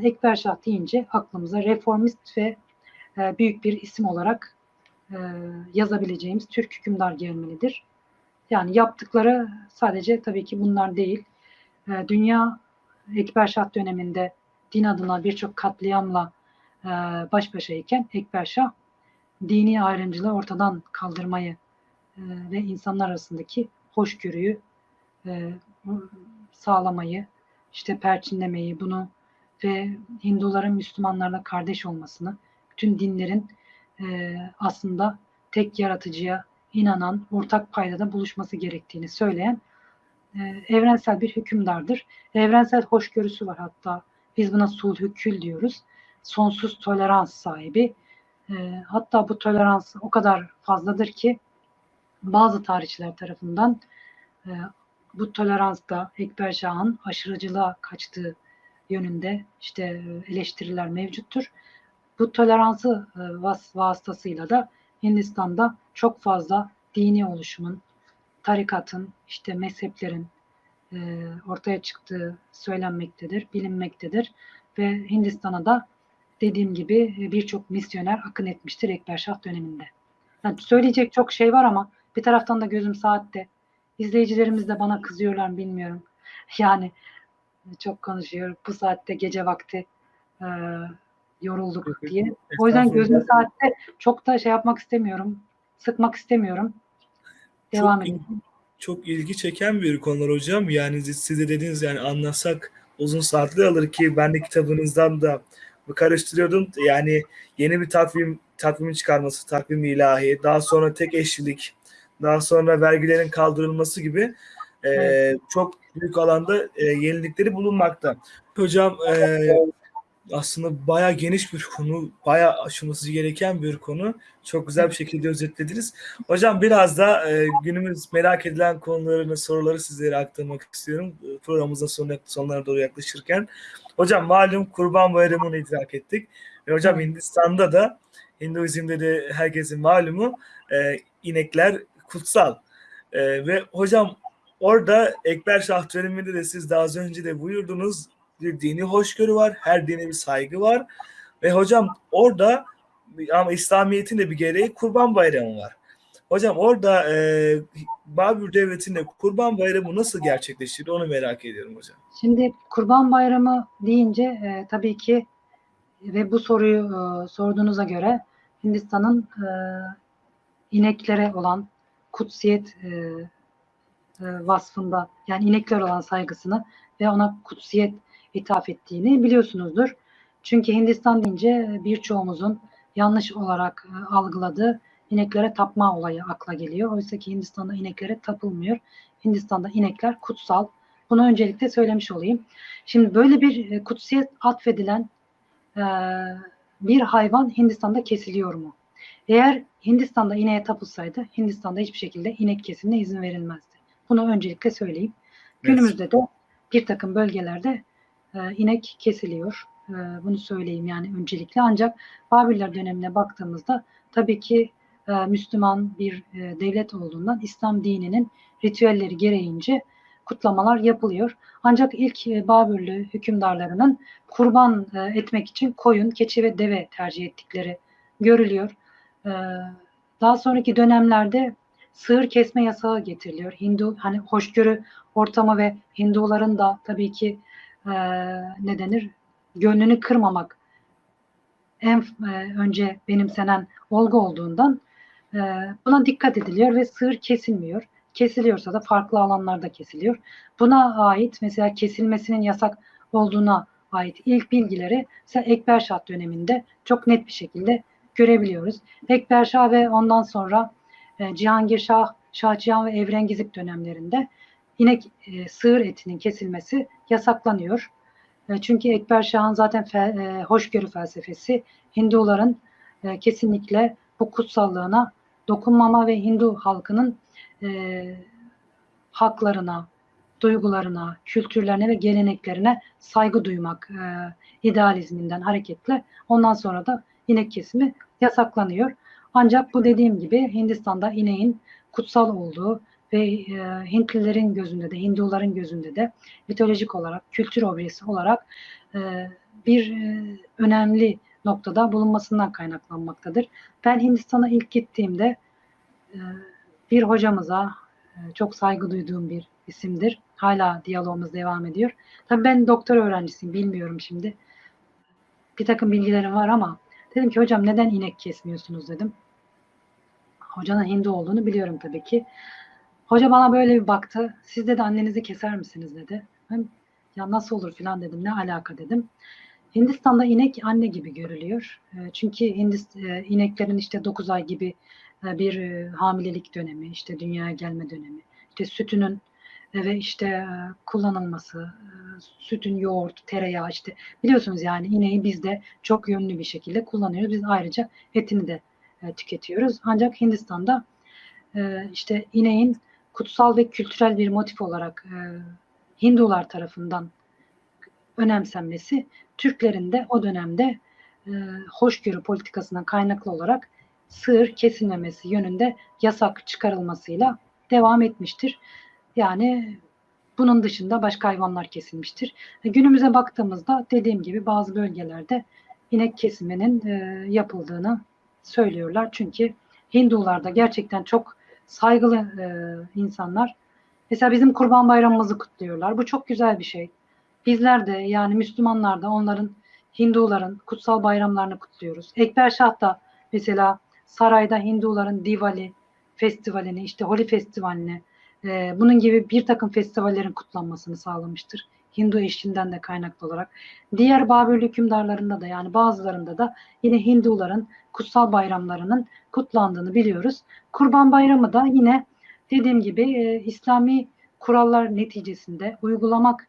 Ekber Şah deyince aklımıza reformist ve e, büyük bir isim olarak e, yazabileceğimiz Türk hükümdar gelmelidir. Yani yaptıkları sadece tabii ki bunlar değil. E, dünya Ekber Şah döneminde din adına birçok katliamla baş başayken Ekber Şah dini ayrımcılığı ortadan kaldırmayı ve insanlar arasındaki hoşgörüyü sağlamayı, işte perçinlemeyi, bunu ve Hinduların Müslümanlarla kardeş olmasını, bütün dinlerin e, aslında tek yaratıcıya inanan, ortak paydada buluşması gerektiğini söyleyen e, evrensel bir hükümdardır. Evrensel hoşgörüsü var hatta. Biz buna sulhükül diyoruz. Sonsuz tolerans sahibi. E, hatta bu tolerans o kadar fazladır ki bazı tarihçiler tarafından e, bu toleransta Ekber Şah'ın aşırıcılığa kaçtığı yönünde işte e, eleştiriler mevcuttur. Bu toleransı e, vas vasıtasıyla da Hindistan'da çok fazla dini oluşumun, tarikatın, işte mezheplerin e, ortaya çıktığı söylenmektedir, bilinmektedir. Ve Hindistan'a da dediğim gibi e, birçok misyoner akın etmiştir Ekber Şah döneminde. Yani söyleyecek çok şey var ama bir taraftan da gözüm saatte. İzleyicilerimiz de bana kızıyorlar bilmiyorum. <laughs> Yani çok konuşuyor. Bu saatte gece vakti e, yorulduk diye. O yüzden gözüm saatte çok da şey yapmak istemiyorum. Sıkmak istemiyorum. Devam çok. Çok ilgi çeken bir konular hocam. Yani siz de dediniz yani anlasak uzun saatler alır ki ben de kitabınızdan da karıştırıyordum. Yani yeni bir takvim takvimin çıkarması, takvim ilahi, daha sonra tek eşlilik, daha sonra vergilerin kaldırılması gibi e, evet. çok büyük alanda e, yenilikleri bulunmakta. Hocam e, aslında bayağı geniş bir konu, bayağı aşılması gereken bir konu. Çok güzel bir şekilde özetlediniz. Hocam biraz da e, günümüz merak edilen konularını, soruları sizlere aktarmak istiyorum. Programımızın sonuna, sonlarına doğru yaklaşırken. Hocam malum Kurban Bayramı'nı idrak ettik. Ve hocam Hindistan'da da Hinduizm'de de herkesin malumu e, inekler kutsal. E, ve hocam orada Ekber Şah döneminde de siz daha az önce de buyurdunuz bir dini hoşgörü var, her dine bir saygı var. Ve hocam orada ama İslamiyet'in de bir gereği Kurban Bayramı var. Hocam orada e, Babür Devleti'nde Kurban Bayramı nasıl gerçekleşir onu merak ediyorum hocam. Şimdi Kurban Bayramı deyince e, tabii ki ve bu soruyu e, sorduğunuza göre Hindistan'ın e, ineklere olan kutsiyet e, e, vasfında yani inekler olan saygısını ve ona kutsiyet ithaf ettiğini biliyorsunuzdur. Çünkü Hindistan deyince birçoğumuzun yanlış olarak e, algıladığı ineklere tapma olayı akla geliyor. Oysa ki Hindistan'da ineklere tapılmıyor. Hindistan'da inekler kutsal. Bunu öncelikle söylemiş olayım. Şimdi böyle bir e, kutsiyet atfedilen e, bir hayvan Hindistan'da kesiliyor mu? Eğer Hindistan'da ineğe tapılsaydı Hindistan'da hiçbir şekilde inek kesimine izin verilmezdi. Bunu öncelikle söyleyeyim. Günümüzde de bir takım bölgelerde e, inek kesiliyor. E, bunu söyleyeyim yani öncelikle. Ancak Babiller dönemine baktığımızda tabii ki e, Müslüman bir e, devlet olduğundan İslam dininin ritüelleri gereğince kutlamalar yapılıyor. Ancak ilk e, Babürlü hükümdarlarının kurban e, etmek için koyun, keçi ve deve tercih ettikleri görülüyor. E, daha sonraki dönemlerde sığır kesme yasağı getiriliyor. Hindu hani hoşgörü ortamı ve Hinduların da tabii ki e, ne denir gönlünü kırmamak en e, önce benimsenen olgu olduğundan e, buna dikkat ediliyor ve sığır kesilmiyor. Kesiliyorsa da farklı alanlarda kesiliyor. Buna ait mesela kesilmesinin yasak olduğuna ait ilk bilgileri mesela Ekber döneminde çok net bir şekilde görebiliyoruz. Ekber Şah ve ondan sonra e, Cihangir Şah, Şah Cihan ve Evrengizip dönemlerinde inek e, sığır etinin kesilmesi yasaklanıyor. E, çünkü Ekber Şah'ın zaten fe, e, hoşgörü felsefesi Hinduların e, kesinlikle bu kutsallığına dokunmama ve Hindu halkının e, haklarına, duygularına, kültürlerine ve geleneklerine saygı duymak e, idealizminden hareketle ondan sonra da inek kesimi yasaklanıyor. Ancak bu dediğim gibi Hindistan'da ineğin kutsal olduğu ve e, Hintlilerin gözünde de Hinduların gözünde de mitolojik olarak, kültür objesi olarak e, bir e, önemli noktada bulunmasından kaynaklanmaktadır. Ben Hindistan'a ilk gittiğimde e, bir hocamıza e, çok saygı duyduğum bir isimdir. Hala diyalogumuz devam ediyor. Tabii ben doktor öğrencisiyim, bilmiyorum şimdi. Bir takım bilgilerim var ama dedim ki hocam neden inek kesmiyorsunuz dedim. Hocanın Hindu olduğunu biliyorum tabii ki. Hoca bana böyle bir baktı. Siz de annenizi keser misiniz dedi. Ben ya nasıl olur filan dedim. Ne alaka dedim. Hindistan'da inek anne gibi görülüyor. E, Çünkü Hindist, e, ineklerin işte 9 ay gibi e, bir e, hamilelik dönemi, işte dünyaya gelme dönemi, işte sütünün ve işte e, kullanılması, e, sütün yoğurt, tereyağı işte biliyorsunuz yani ineği biz de çok yönlü bir şekilde kullanıyoruz. Biz ayrıca etini de e, tüketiyoruz. Ancak Hindistan'da işte ineğin kutsal ve kültürel bir motif olarak Hindular tarafından önemsenmesi Türklerin de o dönemde hoşgörü politikasından kaynaklı olarak sığır kesilmemesi yönünde yasak çıkarılmasıyla devam etmiştir. Yani bunun dışında başka hayvanlar kesilmiştir. E, günümüze baktığımızda dediğim gibi bazı bölgelerde inek kesiminin e, yapıldığını söylüyorlar. Çünkü Hindular da gerçekten çok saygılı e, insanlar. Mesela bizim Kurban Bayramımızı kutluyorlar. Bu çok güzel bir şey. Bizler de yani Müslümanlar da onların Hinduların kutsal bayramlarını kutluyoruz. Ekber Şah da mesela sarayda Hinduların Diwali festivalini, işte Holi festivalini, e, bunun gibi bir takım festivallerin kutlanmasını sağlamıştır. Hindu eşliğinden de kaynaklı olarak. Diğer Babür hükümdarlarında da yani bazılarında da yine Hinduların kutsal bayramlarının kutlandığını biliyoruz. Kurban Bayramı da yine dediğim gibi e, İslami kurallar neticesinde uygulamak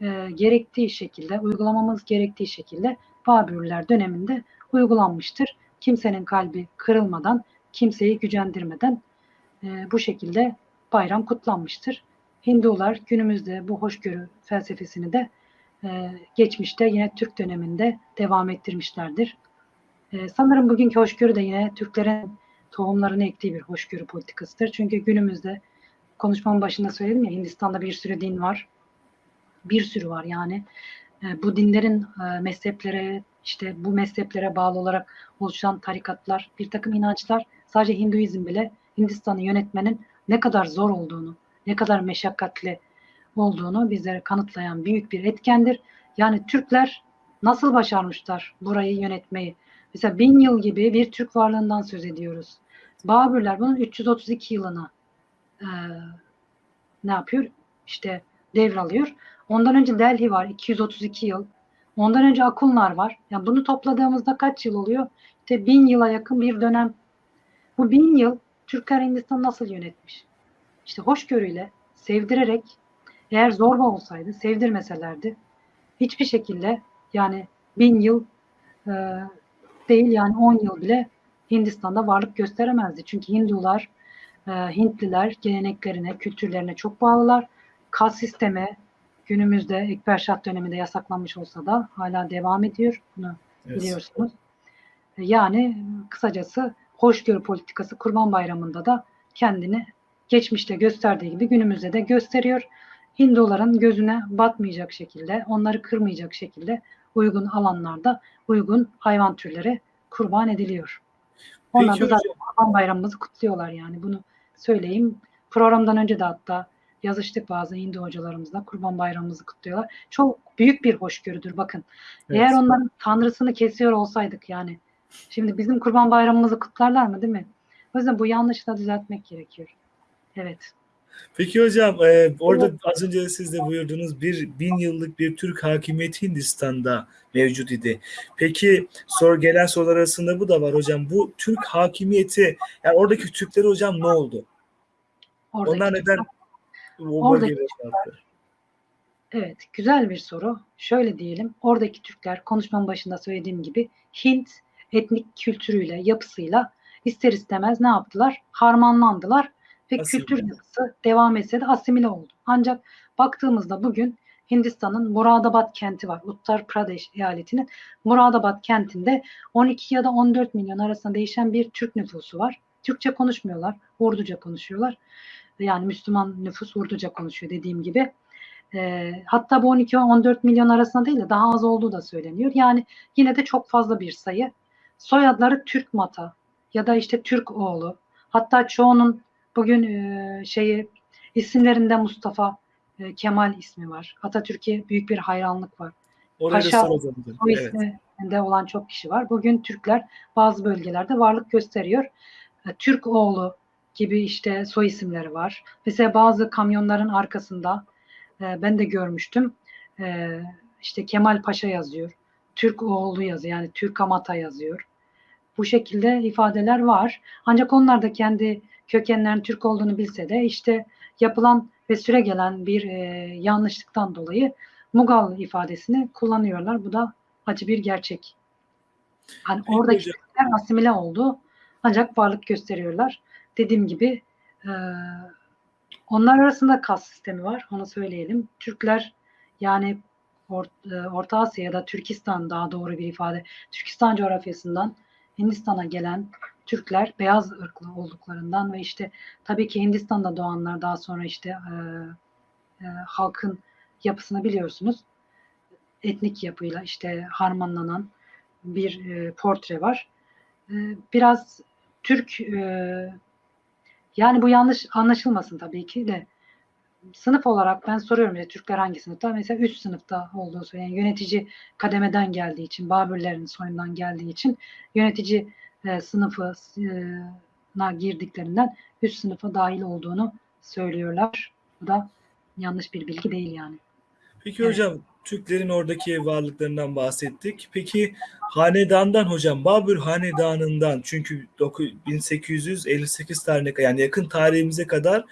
e, gerektiği şekilde, uygulamamız gerektiği şekilde Babürler döneminde uygulanmıştır. Kimsenin kalbi kırılmadan, kimseyi gücendirmeden e, bu şekilde bayram kutlanmıştır. Hindular günümüzde bu hoşgörü felsefesini de e, geçmişte yine Türk döneminde devam ettirmişlerdir. E, sanırım bugünkü hoşgörü de yine Türklerin tohumlarını ektiği bir hoşgörü politikasıdır. Çünkü günümüzde konuşmamın başında söyledim ya Hindistan'da bir sürü din var. Bir sürü var yani. E, bu dinlerin e, mezheplere işte bu mezheplere bağlı olarak oluşan tarikatlar, bir takım inançlar sadece Hinduizm bile Hindistan'ı yönetmenin ne kadar zor olduğunu, ne kadar meşakkatli olduğunu bizlere kanıtlayan büyük bir etkendir. Yani Türkler nasıl başarmışlar burayı yönetmeyi? Mesela bin yıl gibi bir Türk varlığından söz ediyoruz. Babürler bunun 332 yılını e, ne yapıyor? İşte devralıyor. Ondan önce Delhi var 232 yıl. Ondan önce Akunlar var. Yani bunu topladığımızda kaç yıl oluyor? İşte bin yıla yakın bir dönem. Bu bin yıl Türkler Hindistan nasıl yönetmiş? İşte hoşgörüyle, sevdirerek, eğer zorba olsaydı, sevdirmeselerdi, hiçbir şekilde yani bin yıl e, değil yani on yıl bile Hindistan'da varlık gösteremezdi. Çünkü Hindular, e, Hintliler geleneklerine, kültürlerine çok bağlılar. Kas sistemi günümüzde Ekber Şah döneminde yasaklanmış olsa da hala devam ediyor. Bunu Evet. biliyorsunuz. Yani kısacası hoşgörü politikası Kurban Bayramı'nda da kendini geçmişte gösterdiği gibi günümüzde de gösteriyor. Hinduların gözüne batmayacak şekilde, onları kırmayacak şekilde uygun alanlarda uygun hayvan türleri kurban ediliyor. Onlar Peki da zaten Kurban Bayramımızı kutluyorlar yani bunu söyleyeyim. Programdan önce de hatta yazıştık bazı Hindu hocalarımızla Kurban Bayramımızı kutluyorlar. Çok büyük bir hoşgörüdür bakın. Evet. Eğer onların tanrısını kesiyor olsaydık yani şimdi bizim Kurban Bayramımızı kutlarlar mı değil mi? O yüzden bu yanlışı da düzeltmek gerekiyor. Evet. Peki hocam e, orada az önce siz de buyurdunuz bir bin yıllık bir Türk hakimiyeti Hindistan'da mevcut idi. Peki sor gelen sorular arasında bu da var hocam. Bu Türk hakimiyeti yani oradaki Türklere hocam ne oldu? Oradaki Onlar neden o Oradaki? Evet, güzel bir soru. Şöyle diyelim, oradaki Türkler konuşmanın başında söylediğim gibi Hint etnik kültürüyle, yapısıyla ister istemez ne yaptılar? Harmanlandılar ve Asimile. kültür yapısı devam etse de asimile oldu. Ancak baktığımızda bugün Hindistan'ın Muradabad kenti var. Uttar Pradesh eyaletinin Muradabad kentinde 12 ya da 14 milyon arasında değişen bir Türk nüfusu var. Türkçe konuşmuyorlar, Urduca konuşuyorlar. Yani Müslüman nüfus Urduca konuşuyor dediğim gibi. E, hatta bu 12 ve 14 milyon arasında değil de daha az olduğu da söyleniyor. Yani yine de çok fazla bir sayı. Soyadları Türk Mata ya da işte Türk oğlu. Hatta çoğunun bugün e, şeyi isimlerinde Mustafa e, Kemal ismi var. Atatürk'e büyük bir hayranlık var. Oraya Paşa- soracağım. O Evet. isminde olan çok kişi var. Bugün Türkler bazı bölgelerde varlık gösteriyor. E, Türk oğlu gibi işte soy isimleri var. Mesela bazı kamyonların arkasında e, ben de görmüştüm. E, işte Kemal Paşa yazıyor. Türk oğlu yazıyor. Yani Türk Amata yazıyor. Bu şekilde ifadeler var. Ancak onlar da kendi kökenlerin Türk olduğunu bilse de işte yapılan ve süre gelen bir e, yanlışlıktan dolayı Mugal ifadesini kullanıyorlar. Bu da acı bir gerçek. Hani oradaki asimile oldu. Ancak varlık gösteriyorlar. Dediğim gibi e, onlar arasında kas sistemi var. Onu söyleyelim. Türkler yani E, Orta Asya ya da Türkistan daha doğru bir ifade. Türkistan coğrafyasından Hindistan'a gelen Türkler beyaz ırklı olduklarından ve işte tabii ki Hindistan'da doğanlar daha sonra işte e, e, halkın yapısını biliyorsunuz. Etnik yapıyla işte harmanlanan bir e, portre var. E, biraz Türk e, yani bu yanlış anlaşılmasın tabii ki de sınıf olarak ben soruyorum ya Türkler hangi sınıfta? Mesela üst sınıfta olduğu söyleniyor. Yani yönetici kademeden geldiği için, Babürlerin soyundan geldiği için yönetici e, sınıfına girdiklerinden üst sınıfa dahil olduğunu söylüyorlar. Bu da yanlış bir bilgi değil yani. Peki Evet. hocam Türklerin oradaki varlıklarından bahsettik. Peki hanedandan hocam Babür hanedanından çünkü doku- 1858 tarihine yani yakın tarihimize kadar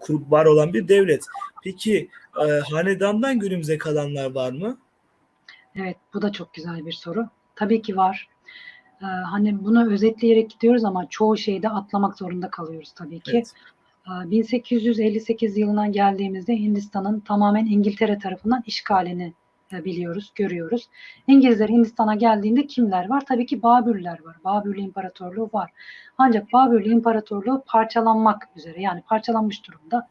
kur- var olan bir devlet. Peki e, hanedandan günümüze kalanlar var mı? Evet, bu da çok güzel bir soru. Tabii ki var. Ee, hani bunu özetleyerek gidiyoruz ama çoğu şeyi de atlamak zorunda kalıyoruz tabii ki. Evet. Ee, 1858 yılına geldiğimizde Hindistan'ın tamamen İngiltere tarafından işgalini e, biliyoruz, görüyoruz. İngilizler Hindistan'a geldiğinde kimler var? Tabii ki Babürler var. Babürlü İmparatorluğu var. Ancak Babürlü İmparatorluğu parçalanmak üzere yani parçalanmış durumda.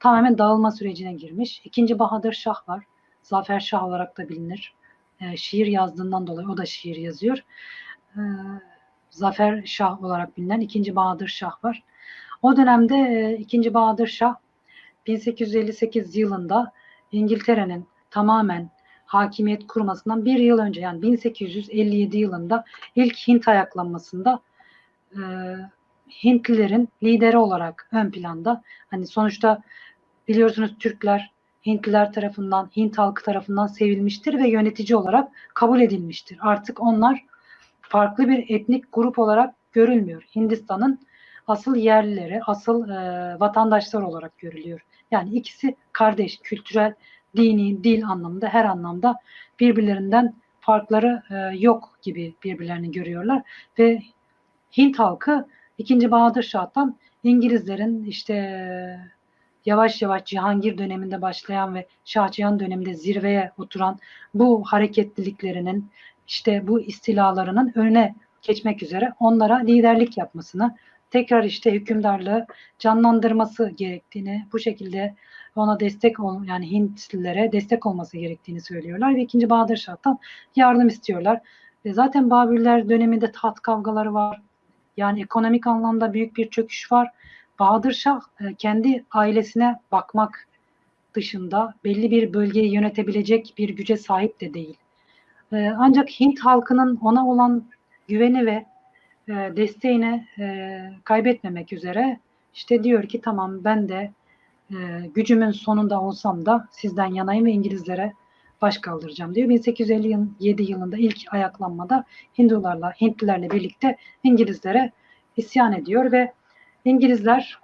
Tamamen dağılma sürecine girmiş. İkinci Bahadır Şah var. Zafer Şah olarak da bilinir. E, şiir yazdığından dolayı o da şiir yazıyor. E, Zafer Şah olarak bilinen ikinci Bahadır Şah var. O dönemde e, 2. Bahadır Şah 1858 yılında İngiltere'nin tamamen hakimiyet kurmasından bir yıl önce yani 1857 yılında ilk Hint ayaklanmasında e, Hintlilerin lideri olarak ön planda. Hani sonuçta biliyorsunuz Türkler Hintliler tarafından, Hint halkı tarafından sevilmiştir ve yönetici olarak kabul edilmiştir. Artık onlar farklı bir etnik grup olarak görülmüyor. Hindistan'ın asıl yerlileri, asıl e, vatandaşlar olarak görülüyor. Yani ikisi kardeş, kültürel, dini, dil anlamında her anlamda birbirlerinden farkları e, yok gibi birbirlerini görüyorlar ve Hint halkı 2. Bahadır Şah'tan İngilizlerin işte e, yavaş yavaş Cihangir döneminde başlayan ve Şah Cihan döneminde zirveye oturan bu hareketliliklerinin işte bu istilalarının önüne geçmek üzere onlara liderlik yapmasını, tekrar işte hükümdarlığı canlandırması gerektiğini, bu şekilde ona destek ol yani Hintlilere destek olması gerektiğini söylüyorlar ve 2. Bahadır Şah'tan yardım istiyorlar. Ve zaten Babürler döneminde taht kavgaları var. Yani ekonomik anlamda büyük bir çöküş var. Bahadır Şah e, kendi ailesine bakmak dışında belli bir bölgeyi yönetebilecek bir güce sahip de değil. E, Ancak Hint halkının ona olan güveni ve e, desteğini kaybetmemek üzere işte diyor ki tamam ben de e, gücümün sonunda olsam da sizden yanayım ve İngilizlere baş kaldıracağım diyor. 1857 yılında ilk ayaklanmada Hindularla, Hintlilerle birlikte İngilizlere isyan ediyor ve İngilizler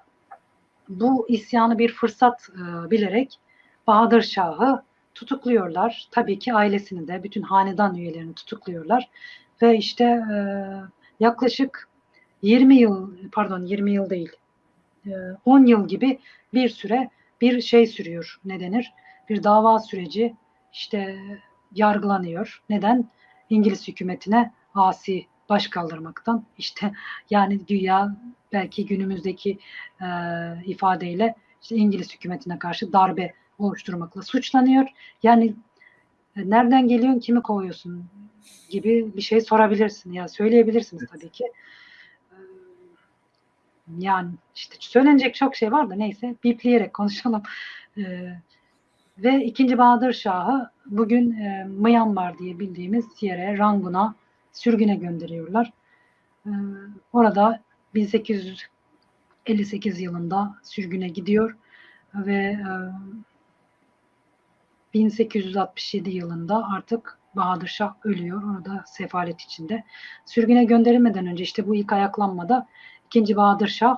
bu isyanı bir fırsat e, bilerek Bahadır Şah'ı tutukluyorlar. Tabii ki ailesini de bütün hanedan üyelerini tutukluyorlar ve işte e, yaklaşık 20 yıl pardon 20 yıl değil 10 yıl gibi bir süre bir şey sürüyor. Ne denir? Bir dava süreci işte yargılanıyor. Neden? İngiliz hükümetine asi baş kaldırmaktan işte yani güya belki günümüzdeki e, ifadeyle işte İngiliz hükümetine karşı darbe oluşturmakla suçlanıyor. Yani e, nereden geliyorsun, kimi kovuyorsun gibi bir şey sorabilirsin ya söyleyebilirsiniz tabii ki. Yani işte söylenecek çok şey var da neyse bipleyerek konuşalım. E, ve ikinci Bahadır Şah'ı bugün e, Myanmar diye bildiğimiz yere Rangun'a sürgüne gönderiyorlar. E, orada 1858 yılında sürgüne gidiyor ve e, 1867 yılında artık Bahadır Şah ölüyor. Orada sefalet içinde. Sürgüne gönderilmeden önce işte bu ilk ayaklanmada ikinci Bahadır Şah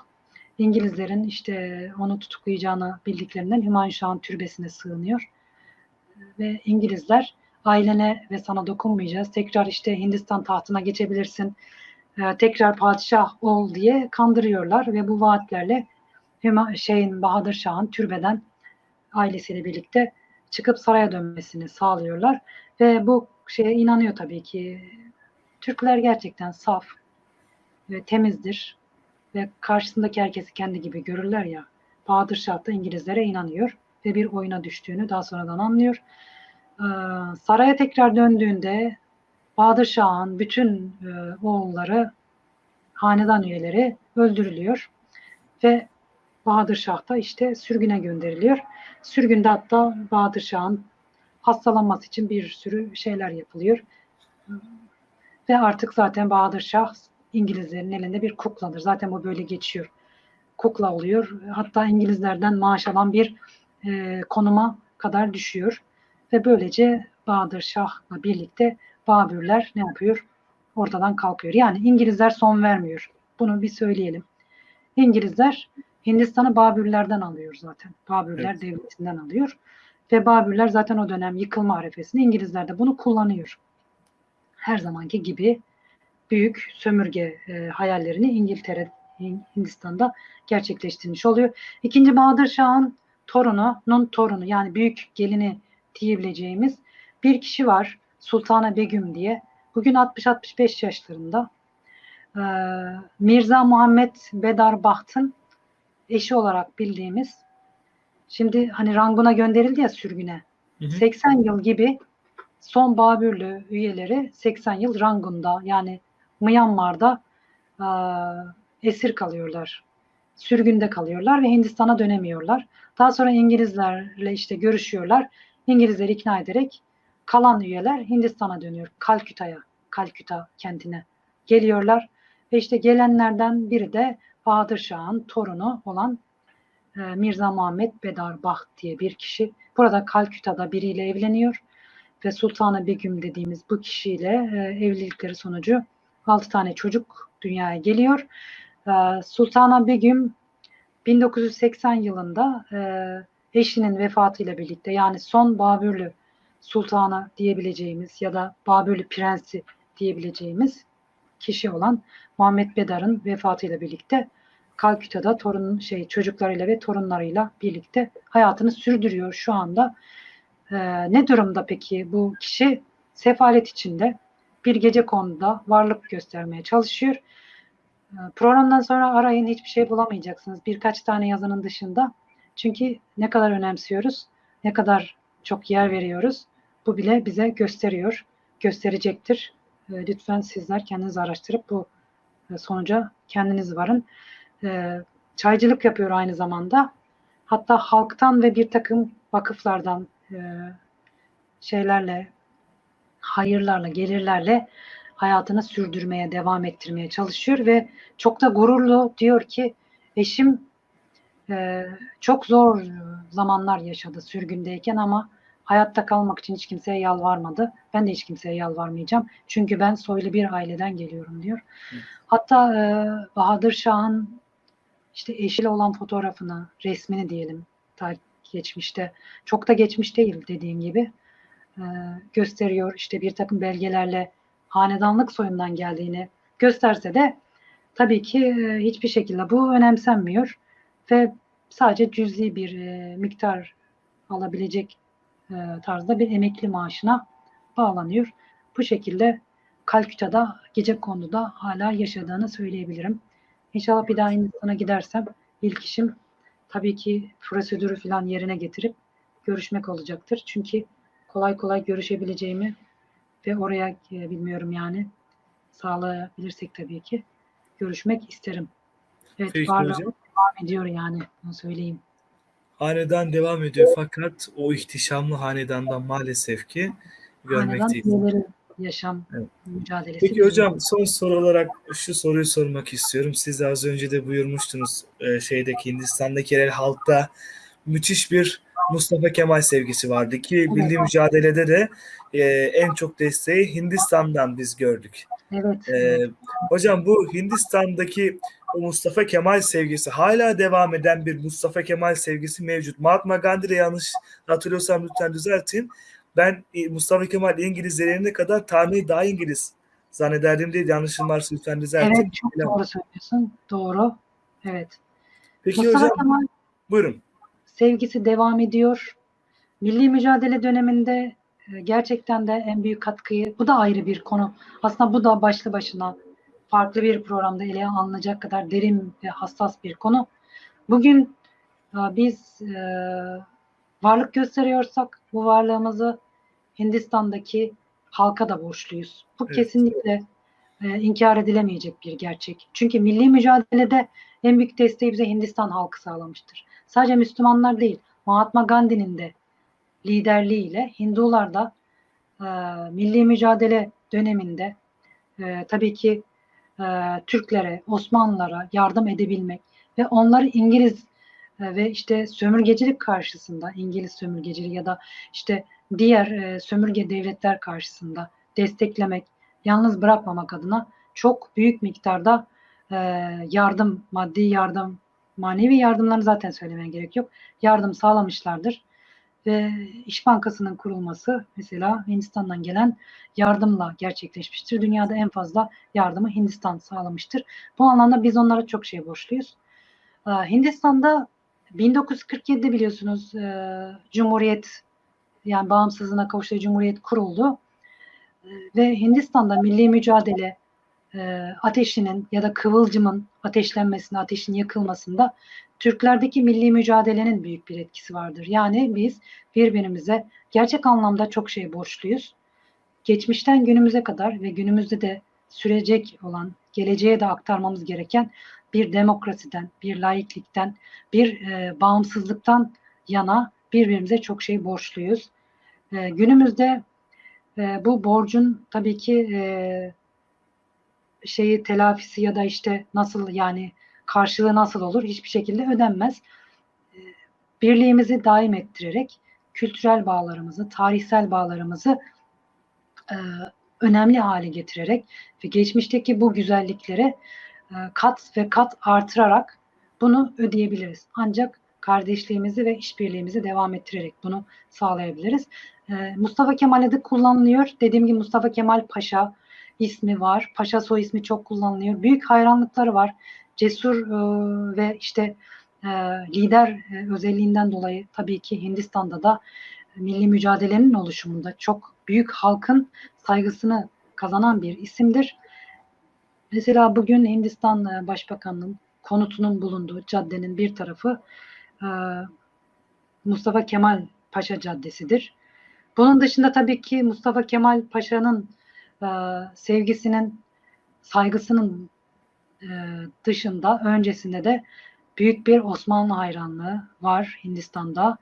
İngilizlerin işte onu tutuklayacağını bildiklerinden Hümayun Şah'ın türbesine sığınıyor. Ve İngilizler ailene ve sana dokunmayacağız. Tekrar işte Hindistan tahtına geçebilirsin. Ee, tekrar padişah ol diye kandırıyorlar ve bu vaatlerle şeyin Bahadır Şah'ın türbeden ailesiyle birlikte çıkıp saraya dönmesini sağlıyorlar ve bu şeye inanıyor tabii ki. Türkler gerçekten saf ve temizdir ve karşısındaki herkesi kendi gibi görürler ya. Bahadır Şah da İngilizlere inanıyor ve bir oyuna düştüğünü daha sonradan anlıyor. Ee, saraya tekrar döndüğünde Bahadır Şah'ın bütün e, oğulları, hanedan üyeleri öldürülüyor ve Bahadır Şah da işte sürgüne gönderiliyor. Sürgünde hatta Bahadır Şah'ın hastalanması için bir sürü şeyler yapılıyor. Ve artık zaten Bahadır Şah İngilizlerin elinde bir kukladır. Zaten bu böyle geçiyor. Kukla oluyor. Hatta İngilizlerden maaş alan bir e, konuma kadar düşüyor. Ve böylece Bahadır Şah'la birlikte Babürler ne yapıyor? Ortadan kalkıyor. Yani İngilizler son vermiyor. Bunu bir söyleyelim. İngilizler Hindistan'ı Babürlerden alıyor zaten. Babürler Evet. devletinden alıyor. Ve Babürler zaten o dönem yıkılma arifesinde İngilizler de bunu kullanıyor. Her zamanki gibi büyük sömürge e, hayallerini İngiltere, Hindistan'da gerçekleştirmiş oluyor. İkinci Bahadır Şah'ın torununun torunu yani büyük gelini diyebileceğimiz bir kişi var. Sultana Begüm diye. Bugün 60-65 yaşlarında. Ee, Mirza Muhammed Bedar Baht'ın eşi olarak bildiğimiz şimdi hani Rangun'a gönderildi ya sürgüne. Hı hı. 80 yıl gibi son Babürlü üyeleri 80 yıl Rangun'da yani Myanmar'da e, esir kalıyorlar. Sürgünde kalıyorlar ve Hindistan'a dönemiyorlar. Daha sonra İngilizlerle işte görüşüyorlar. İngilizleri ikna ederek kalan üyeler Hindistan'a dönüyor. Kalküta'ya, Kalküta kentine geliyorlar. Ve işte gelenlerden biri de Bahadır Şah'ın torunu olan e, Mirza Muhammed Bedar Baht diye bir kişi. Burada Kalküta'da biriyle evleniyor ve Sultanı Begüm dediğimiz bu kişiyle e, evlilikleri sonucu 6 tane çocuk dünyaya geliyor. E, Sultana Begüm 1980 yılında e, eşinin vefatıyla birlikte yani son Babürlü sultanı diyebileceğimiz ya da Babürlü prensi diyebileceğimiz kişi olan Muhammed Bedar'ın vefatıyla birlikte Kalküta'da torun şey çocuklarıyla ve torunlarıyla birlikte hayatını sürdürüyor şu anda. Ee, ne durumda peki bu kişi? Sefalet içinde bir gece konuda varlık göstermeye çalışıyor. Ee, programdan sonra arayın hiçbir şey bulamayacaksınız. Birkaç tane yazının dışında. Çünkü ne kadar önemsiyoruz, ne kadar çok yer veriyoruz. Bu bile bize gösteriyor, gösterecektir. Ee, lütfen sizler kendiniz araştırıp bu e, sonuca kendiniz varın. Ee, çaycılık yapıyor aynı zamanda. Hatta halktan ve bir takım vakıflardan e, şeylerle, hayırlarla, gelirlerle hayatını sürdürmeye, devam ettirmeye çalışıyor ve çok da gururlu diyor ki eşim e, çok zor zamanlar yaşadı sürgündeyken ama hayatta kalmak için hiç kimseye yalvarmadı. Ben de hiç kimseye yalvarmayacağım. Çünkü ben soylu bir aileden geliyorum diyor. Hatta e, Bahadır Şah'ın işte eşiyle olan fotoğrafını, resmini diyelim ta geçmişte, çok da geçmiş değil dediğim gibi e, gösteriyor. İşte bir takım belgelerle hanedanlık soyundan geldiğini gösterse de tabii ki e, hiçbir şekilde bu önemsenmiyor ve sadece cüzi bir e, miktar alabilecek e, tarzda bir emekli maaşına bağlanıyor. Bu şekilde Kalküta'da gece konuda hala yaşadığını söyleyebilirim. İnşallah bir daha Hindistan'a gidersem ilk işim tabii ki prosedürü falan yerine getirip görüşmek olacaktır. Çünkü kolay kolay görüşebileceğimi ve oraya e, bilmiyorum yani sağlayabilirsek tabii ki görüşmek isterim. Evet, Peki varlığım hocam. devam ediyor yani onu söyleyeyim. Hanedan devam ediyor fakat o ihtişamlı hanedandan maalesef ki Hanedan görmekteyiz. üyeleri yaşam Evet. mücadelesi. Peki hocam son soru olarak şu soruyu sormak istiyorum. Siz de az önce de buyurmuştunuz e, şeydeki Hindistan'daki yerel halkta müthiş bir Mustafa Kemal sevgisi vardı ki milli mücadelede de e, en çok desteği Hindistan'dan biz gördük. Evet. E, evet. hocam bu Hindistan'daki o Mustafa Kemal sevgisi hala devam eden bir Mustafa Kemal sevgisi mevcut. Mahatma Gandhi'de yanlış hatırlıyorsam lütfen düzeltin. Ben e, Mustafa Kemal İngilizlerine kadar Tanrı'yı daha İngiliz zannederdim diye yanlışım varsa lütfen düzeltin. Evet çok doğru söylüyorsun. Doğru. Evet. Peki Mustafa hocam Kemal buyurun. Sevgisi devam ediyor. Milli mücadele döneminde e, gerçekten de en büyük katkıyı, bu da ayrı bir konu. Aslında bu da başlı başına farklı bir programda ele alınacak kadar derin ve hassas bir konu. Bugün e, biz e, varlık gösteriyorsak bu varlığımızı Hindistan'daki halka da borçluyuz. Bu Evet. kesinlikle e, inkar edilemeyecek bir gerçek. Çünkü milli mücadelede en büyük desteği bize Hindistan halkı sağlamıştır. Sadece Müslümanlar değil, Mahatma Gandhi'nin de liderliğiyle Hindular da e, milli mücadele döneminde e, tabii ki e, Türklere, Osmanlılara yardım edebilmek ve onları İngiliz e, ve işte sömürgecilik karşısında, İngiliz sömürgeciliği ya da işte diğer e, sömürge devletler karşısında desteklemek, yalnız bırakmamak adına çok büyük miktarda e, yardım, maddi yardım, manevi yardımlarını zaten söylemeye gerek yok. Yardım sağlamışlardır. Ve İş Bankası'nın kurulması mesela Hindistan'dan gelen yardımla gerçekleşmiştir. Dünyada en fazla yardımı Hindistan sağlamıştır. Bu anlamda biz onlara çok şey borçluyuz. Ee, Hindistan'da 1947'de biliyorsunuz e, Cumhuriyet yani bağımsızlığına kavuştuğu Cumhuriyet kuruldu. E, ve Hindistan'da milli mücadele e, ateşinin ya da kıvılcımın ateşlenmesinde, ateşin yakılmasında Türklerdeki milli mücadelenin büyük bir etkisi vardır. Yani biz birbirimize gerçek anlamda çok şey borçluyuz. Geçmişten günümüze kadar ve günümüzde de sürecek olan, geleceğe de aktarmamız gereken bir demokrasiden, bir laiklikten, bir e, bağımsızlıktan yana birbirimize çok şey borçluyuz. E, günümüzde e, bu borcun tabii ki e, şeyi telafisi ya da işte nasıl yani karşılığı nasıl olur hiçbir şekilde ödenmez. E, birliğimizi daim ettirerek kültürel bağlarımızı, tarihsel bağlarımızı e, önemli hale getirerek ve geçmişteki bu güzelliklere e, kat ve kat artırarak bunu ödeyebiliriz. Ancak kardeşliğimizi ve işbirliğimizi devam ettirerek bunu sağlayabiliriz. E, Mustafa Kemal adı kullanılıyor. Dediğim gibi Mustafa Kemal Paşa ismi var. Paşa soy ismi çok kullanılıyor. Büyük hayranlıkları var. Cesur e, ve işte e, lider e, özelliğinden dolayı tabii ki Hindistan'da da milli mücadelenin oluşumunda çok büyük halkın saygısını kazanan bir isimdir. Mesela bugün Hindistan e, Başbakanı'nın konutunun bulunduğu caddenin bir tarafı e, Mustafa Kemal Paşa Caddesi'dir. Bunun dışında tabii ki Mustafa Kemal Paşa'nın e, sevgisinin, saygısının e, dışında öncesinde de büyük bir Osmanlı hayranlığı var Hindistan'da.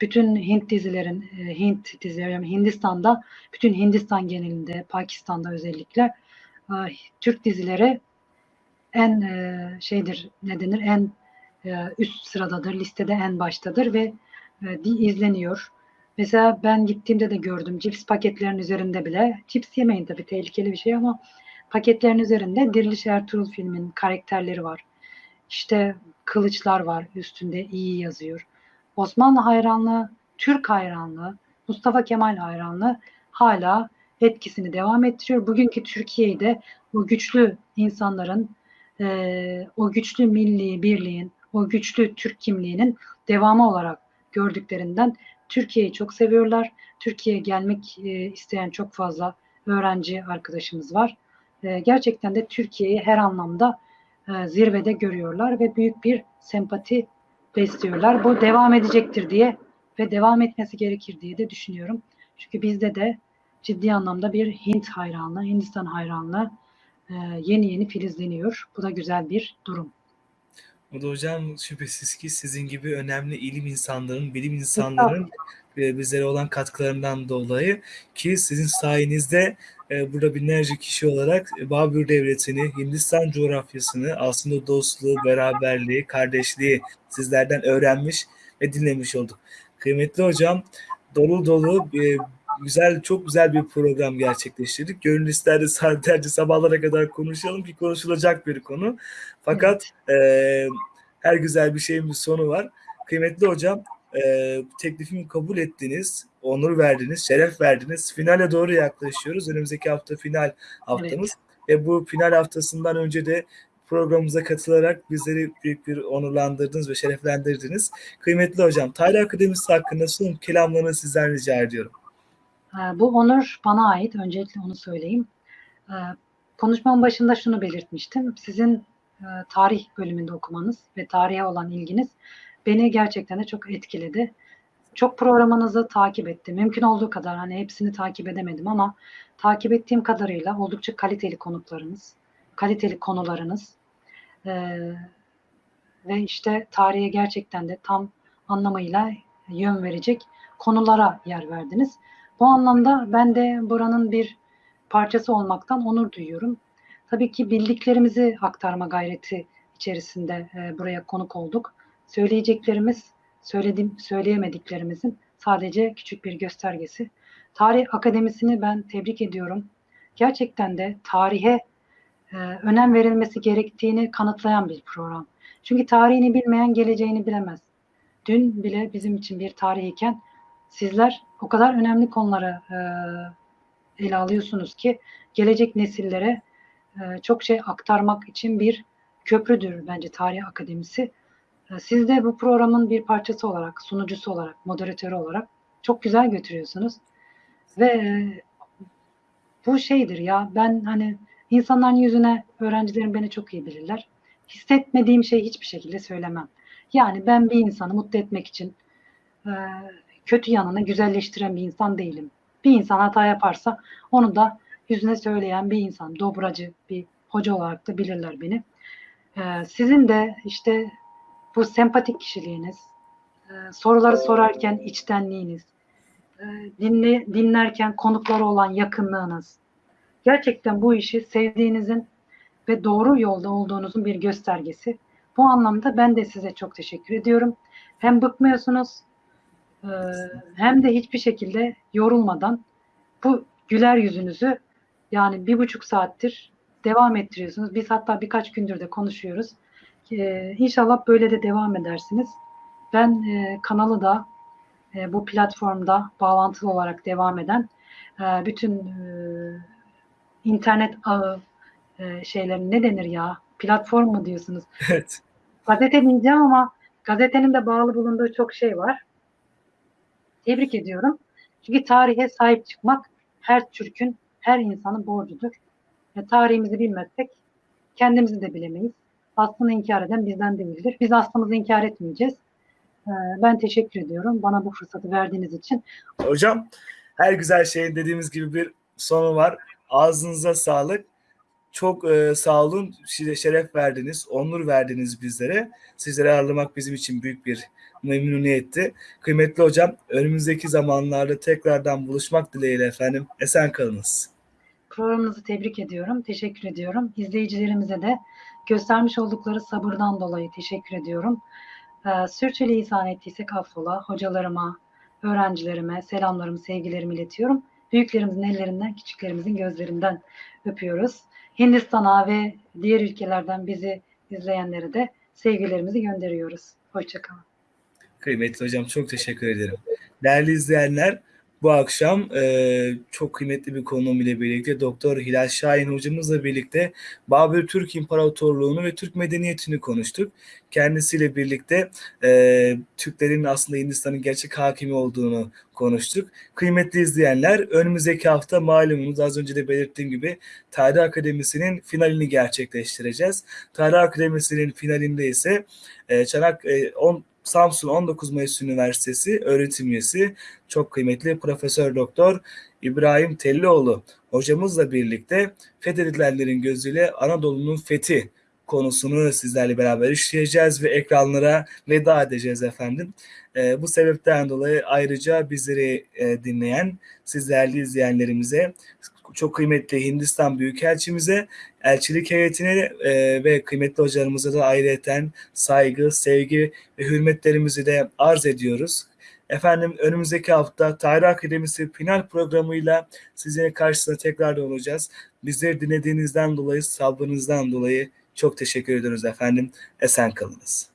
Bütün Hint dizilerin, e, Hint dizileri, Hindistan'da, bütün Hindistan genelinde, Pakistan'da özellikle e, Türk dizileri en e, şeydir, ne denir, en üst sıradadır, listede en baştadır ve izleniyor. Mesela ben gittiğimde de gördüm cips paketlerin üzerinde bile, cips yemeyin tabii tehlikeli bir şey ama paketlerin üzerinde Diriliş Ertuğrul filmin karakterleri var. İşte kılıçlar var üstünde iyi yazıyor. Osmanlı hayranlığı, Türk hayranlığı, Mustafa Kemal hayranlığı hala etkisini devam ettiriyor. Bugünkü Türkiye'de bu güçlü insanların e, o güçlü milli birliğin, o güçlü Türk kimliğinin devamı olarak gördüklerinden Türkiye'yi çok seviyorlar. Türkiye'ye gelmek e, isteyen çok fazla öğrenci arkadaşımız var. E, gerçekten de Türkiye'yi her anlamda e, zirvede görüyorlar ve büyük bir sempati besliyorlar. Bu devam edecektir diye ve devam etmesi gerekir diye de düşünüyorum. Çünkü bizde de ciddi anlamda bir Hint hayranlığı, Hindistan hayranlığı yeni yeni filizleniyor. Bu da güzel bir durum. O da hocam şüphesiz ki sizin gibi önemli ilim insanların, bilim insanların e, bizlere olan katkılarından dolayı ki sizin sayenizde e, burada binlerce kişi olarak Babür Devleti'ni, Hindistan coğrafyasını, aslında dostluğu, beraberliği, kardeşliği sizlerden öğrenmiş ve dinlemiş olduk. Kıymetli hocam, dolu dolu e, güzel, çok güzel bir program gerçekleştirdik. Gönül isterdi saatlerce sabahlara kadar konuşalım ki konuşulacak bir konu. Fakat e, her güzel bir şeyin bir sonu var. Kıymetli hocam, e, teklifimi kabul ettiniz, onur verdiniz, şeref verdiniz. Finale doğru yaklaşıyoruz. Önümüzdeki hafta final haftamız. Ve bu final haftasından önce de programımıza katılarak bizleri büyük bir onurlandırdınız ve şereflendirdiniz. Kıymetli hocam, Tarih Akademisi hakkında son kelamlarını sizden rica ediyorum. E, Bu onur bana ait. Öncelikle onu söyleyeyim. E, Konuşmamın başında şunu belirtmiştim. Sizin e, tarih bölümünde okumanız ve tarihe olan ilginiz beni gerçekten de çok etkiledi. Çok programınızı takip ettim. Mümkün olduğu kadar hani hepsini takip edemedim ama takip ettiğim kadarıyla oldukça kaliteli konuklarınız, kaliteli konularınız e, ve işte tarihe gerçekten de tam anlamıyla yön verecek konulara yer verdiniz. Bu anlamda ben de buranın bir parçası olmaktan onur duyuyorum. Tabii ki bildiklerimizi aktarma gayreti içerisinde e, buraya konuk olduk. Söyleyeceklerimiz, söyledim, söyleyemediklerimizin sadece küçük bir göstergesi. Tarih Akademisi'ni ben tebrik ediyorum. Gerçekten de tarihe e, önem verilmesi gerektiğini kanıtlayan bir program. Çünkü tarihini bilmeyen geleceğini bilemez. Dün bile bizim için bir tarih iken sizler o kadar önemli konuları e, ele alıyorsunuz ki gelecek nesillere e, çok şey aktarmak için bir köprüdür bence Tarih Akademisi. E, siz de bu programın bir parçası olarak, sunucusu olarak, moderatörü olarak çok güzel götürüyorsunuz. Ve e, bu şeydir ya ben hani insanların yüzüne öğrencilerim beni çok iyi bilirler. Hissetmediğim şeyi hiçbir şekilde söylemem. Yani ben bir insanı mutlu etmek için e, kötü yanını güzelleştiren bir insan değilim. Bir insan hata yaparsa onu da yüzüne söyleyen bir insan, dobracı bir hoca olarak da bilirler beni. Ee, sizin de işte bu sempatik kişiliğiniz, e, soruları sorarken içtenliğiniz, e, dinle, dinlerken konuklara olan yakınlığınız, gerçekten bu işi sevdiğinizin ve doğru yolda olduğunuzun bir göstergesi. Bu anlamda ben de size çok teşekkür ediyorum. Hem bıkmıyorsunuz e, hem de hiçbir şekilde yorulmadan bu güler yüzünüzü yani bir buçuk saattir devam ettiriyorsunuz. Biz hatta birkaç gündür de konuşuyoruz. Ee, inşallah böyle de devam edersiniz. Ben e, kanalı da e, bu platformda bağlantılı olarak devam eden e, bütün e, internet ağı e, şeylerin ne denir ya? Platform mu diyorsunuz? <laughs> Evet. Gazete diyeceğim ama gazetenin de bağlı bulunduğu çok şey var. Tebrik ediyorum. Çünkü tarihe sahip çıkmak her Türk'ün, her insanın borcudur. Ve tarihimizi bilmezsek kendimizi de bilemeyiz. Aslını inkar eden bizden değildir. Biz aslımızı inkar etmeyeceğiz. Ee, Ben teşekkür ediyorum bana bu fırsatı verdiğiniz için. Hocam her güzel şeyin dediğimiz gibi bir sonu var. Ağzınıza sağlık. Çok e, sağ olun. Size şeref verdiniz, onur verdiniz bizlere. Sizleri ağırlamak bizim için büyük bir memnuniyetti. Kıymetli hocam, önümüzdeki zamanlarda tekrardan buluşmak dileğiyle efendim. Esen kalınız. Programınızı tebrik ediyorum. Teşekkür ediyorum. İzleyicilerimize de göstermiş oldukları sabırdan dolayı teşekkür ediyorum. Ee, Sürçülisan ettiysek affola. Hocalarıma, öğrencilerime selamlarımı, sevgilerimi iletiyorum. Büyüklerimizin ellerinden, küçüklerimizin gözlerinden öpüyoruz. Hindistan'a ve diğer ülkelerden bizi izleyenlere de sevgilerimizi gönderiyoruz. Hoşçakalın. Kıymetli hocam çok teşekkür ederim. Değerli izleyenler, Bu akşam e, çok kıymetli bir konuğum ile birlikte Doktor Hilal Şahin hocamızla birlikte Babür Türk İmparatorluğunu ve Türk medeniyetini konuştuk. Kendisiyle birlikte e, Türklerin aslında Hindistan'ın gerçek hakimi olduğunu konuştuk. Kıymetli izleyenler önümüzdeki hafta malumunuz az önce de belirttiğim gibi Tarih Akademisi'nin finalini gerçekleştireceğiz. Tarih Akademisi'nin finalinde ise e, Çanak e, 10 Samsun 19 Mayıs Üniversitesi öğretim üyesi çok kıymetli Profesör Doktor İbrahim Tellioğlu hocamızla birlikte fethedilenlerin gözüyle Anadolu'nun fethi konusunu sizlerle beraber işleyeceğiz ve ekranlara veda edeceğiz efendim. E, bu sebepten dolayı ayrıca bizleri e, dinleyen sizlerle izleyenlerimize çok kıymetli Hindistan Büyükelçimize, elçilik heyetine e, ve kıymetli hocalarımıza da ayrıyeten saygı, sevgi ve hürmetlerimizi de arz ediyoruz. Efendim önümüzdeki hafta Tarih Akademisi final programıyla sizin karşısında tekrar olacağız. Bizleri dinlediğinizden dolayı, sabrınızdan dolayı çok teşekkür ediyoruz efendim. Esen kalınız.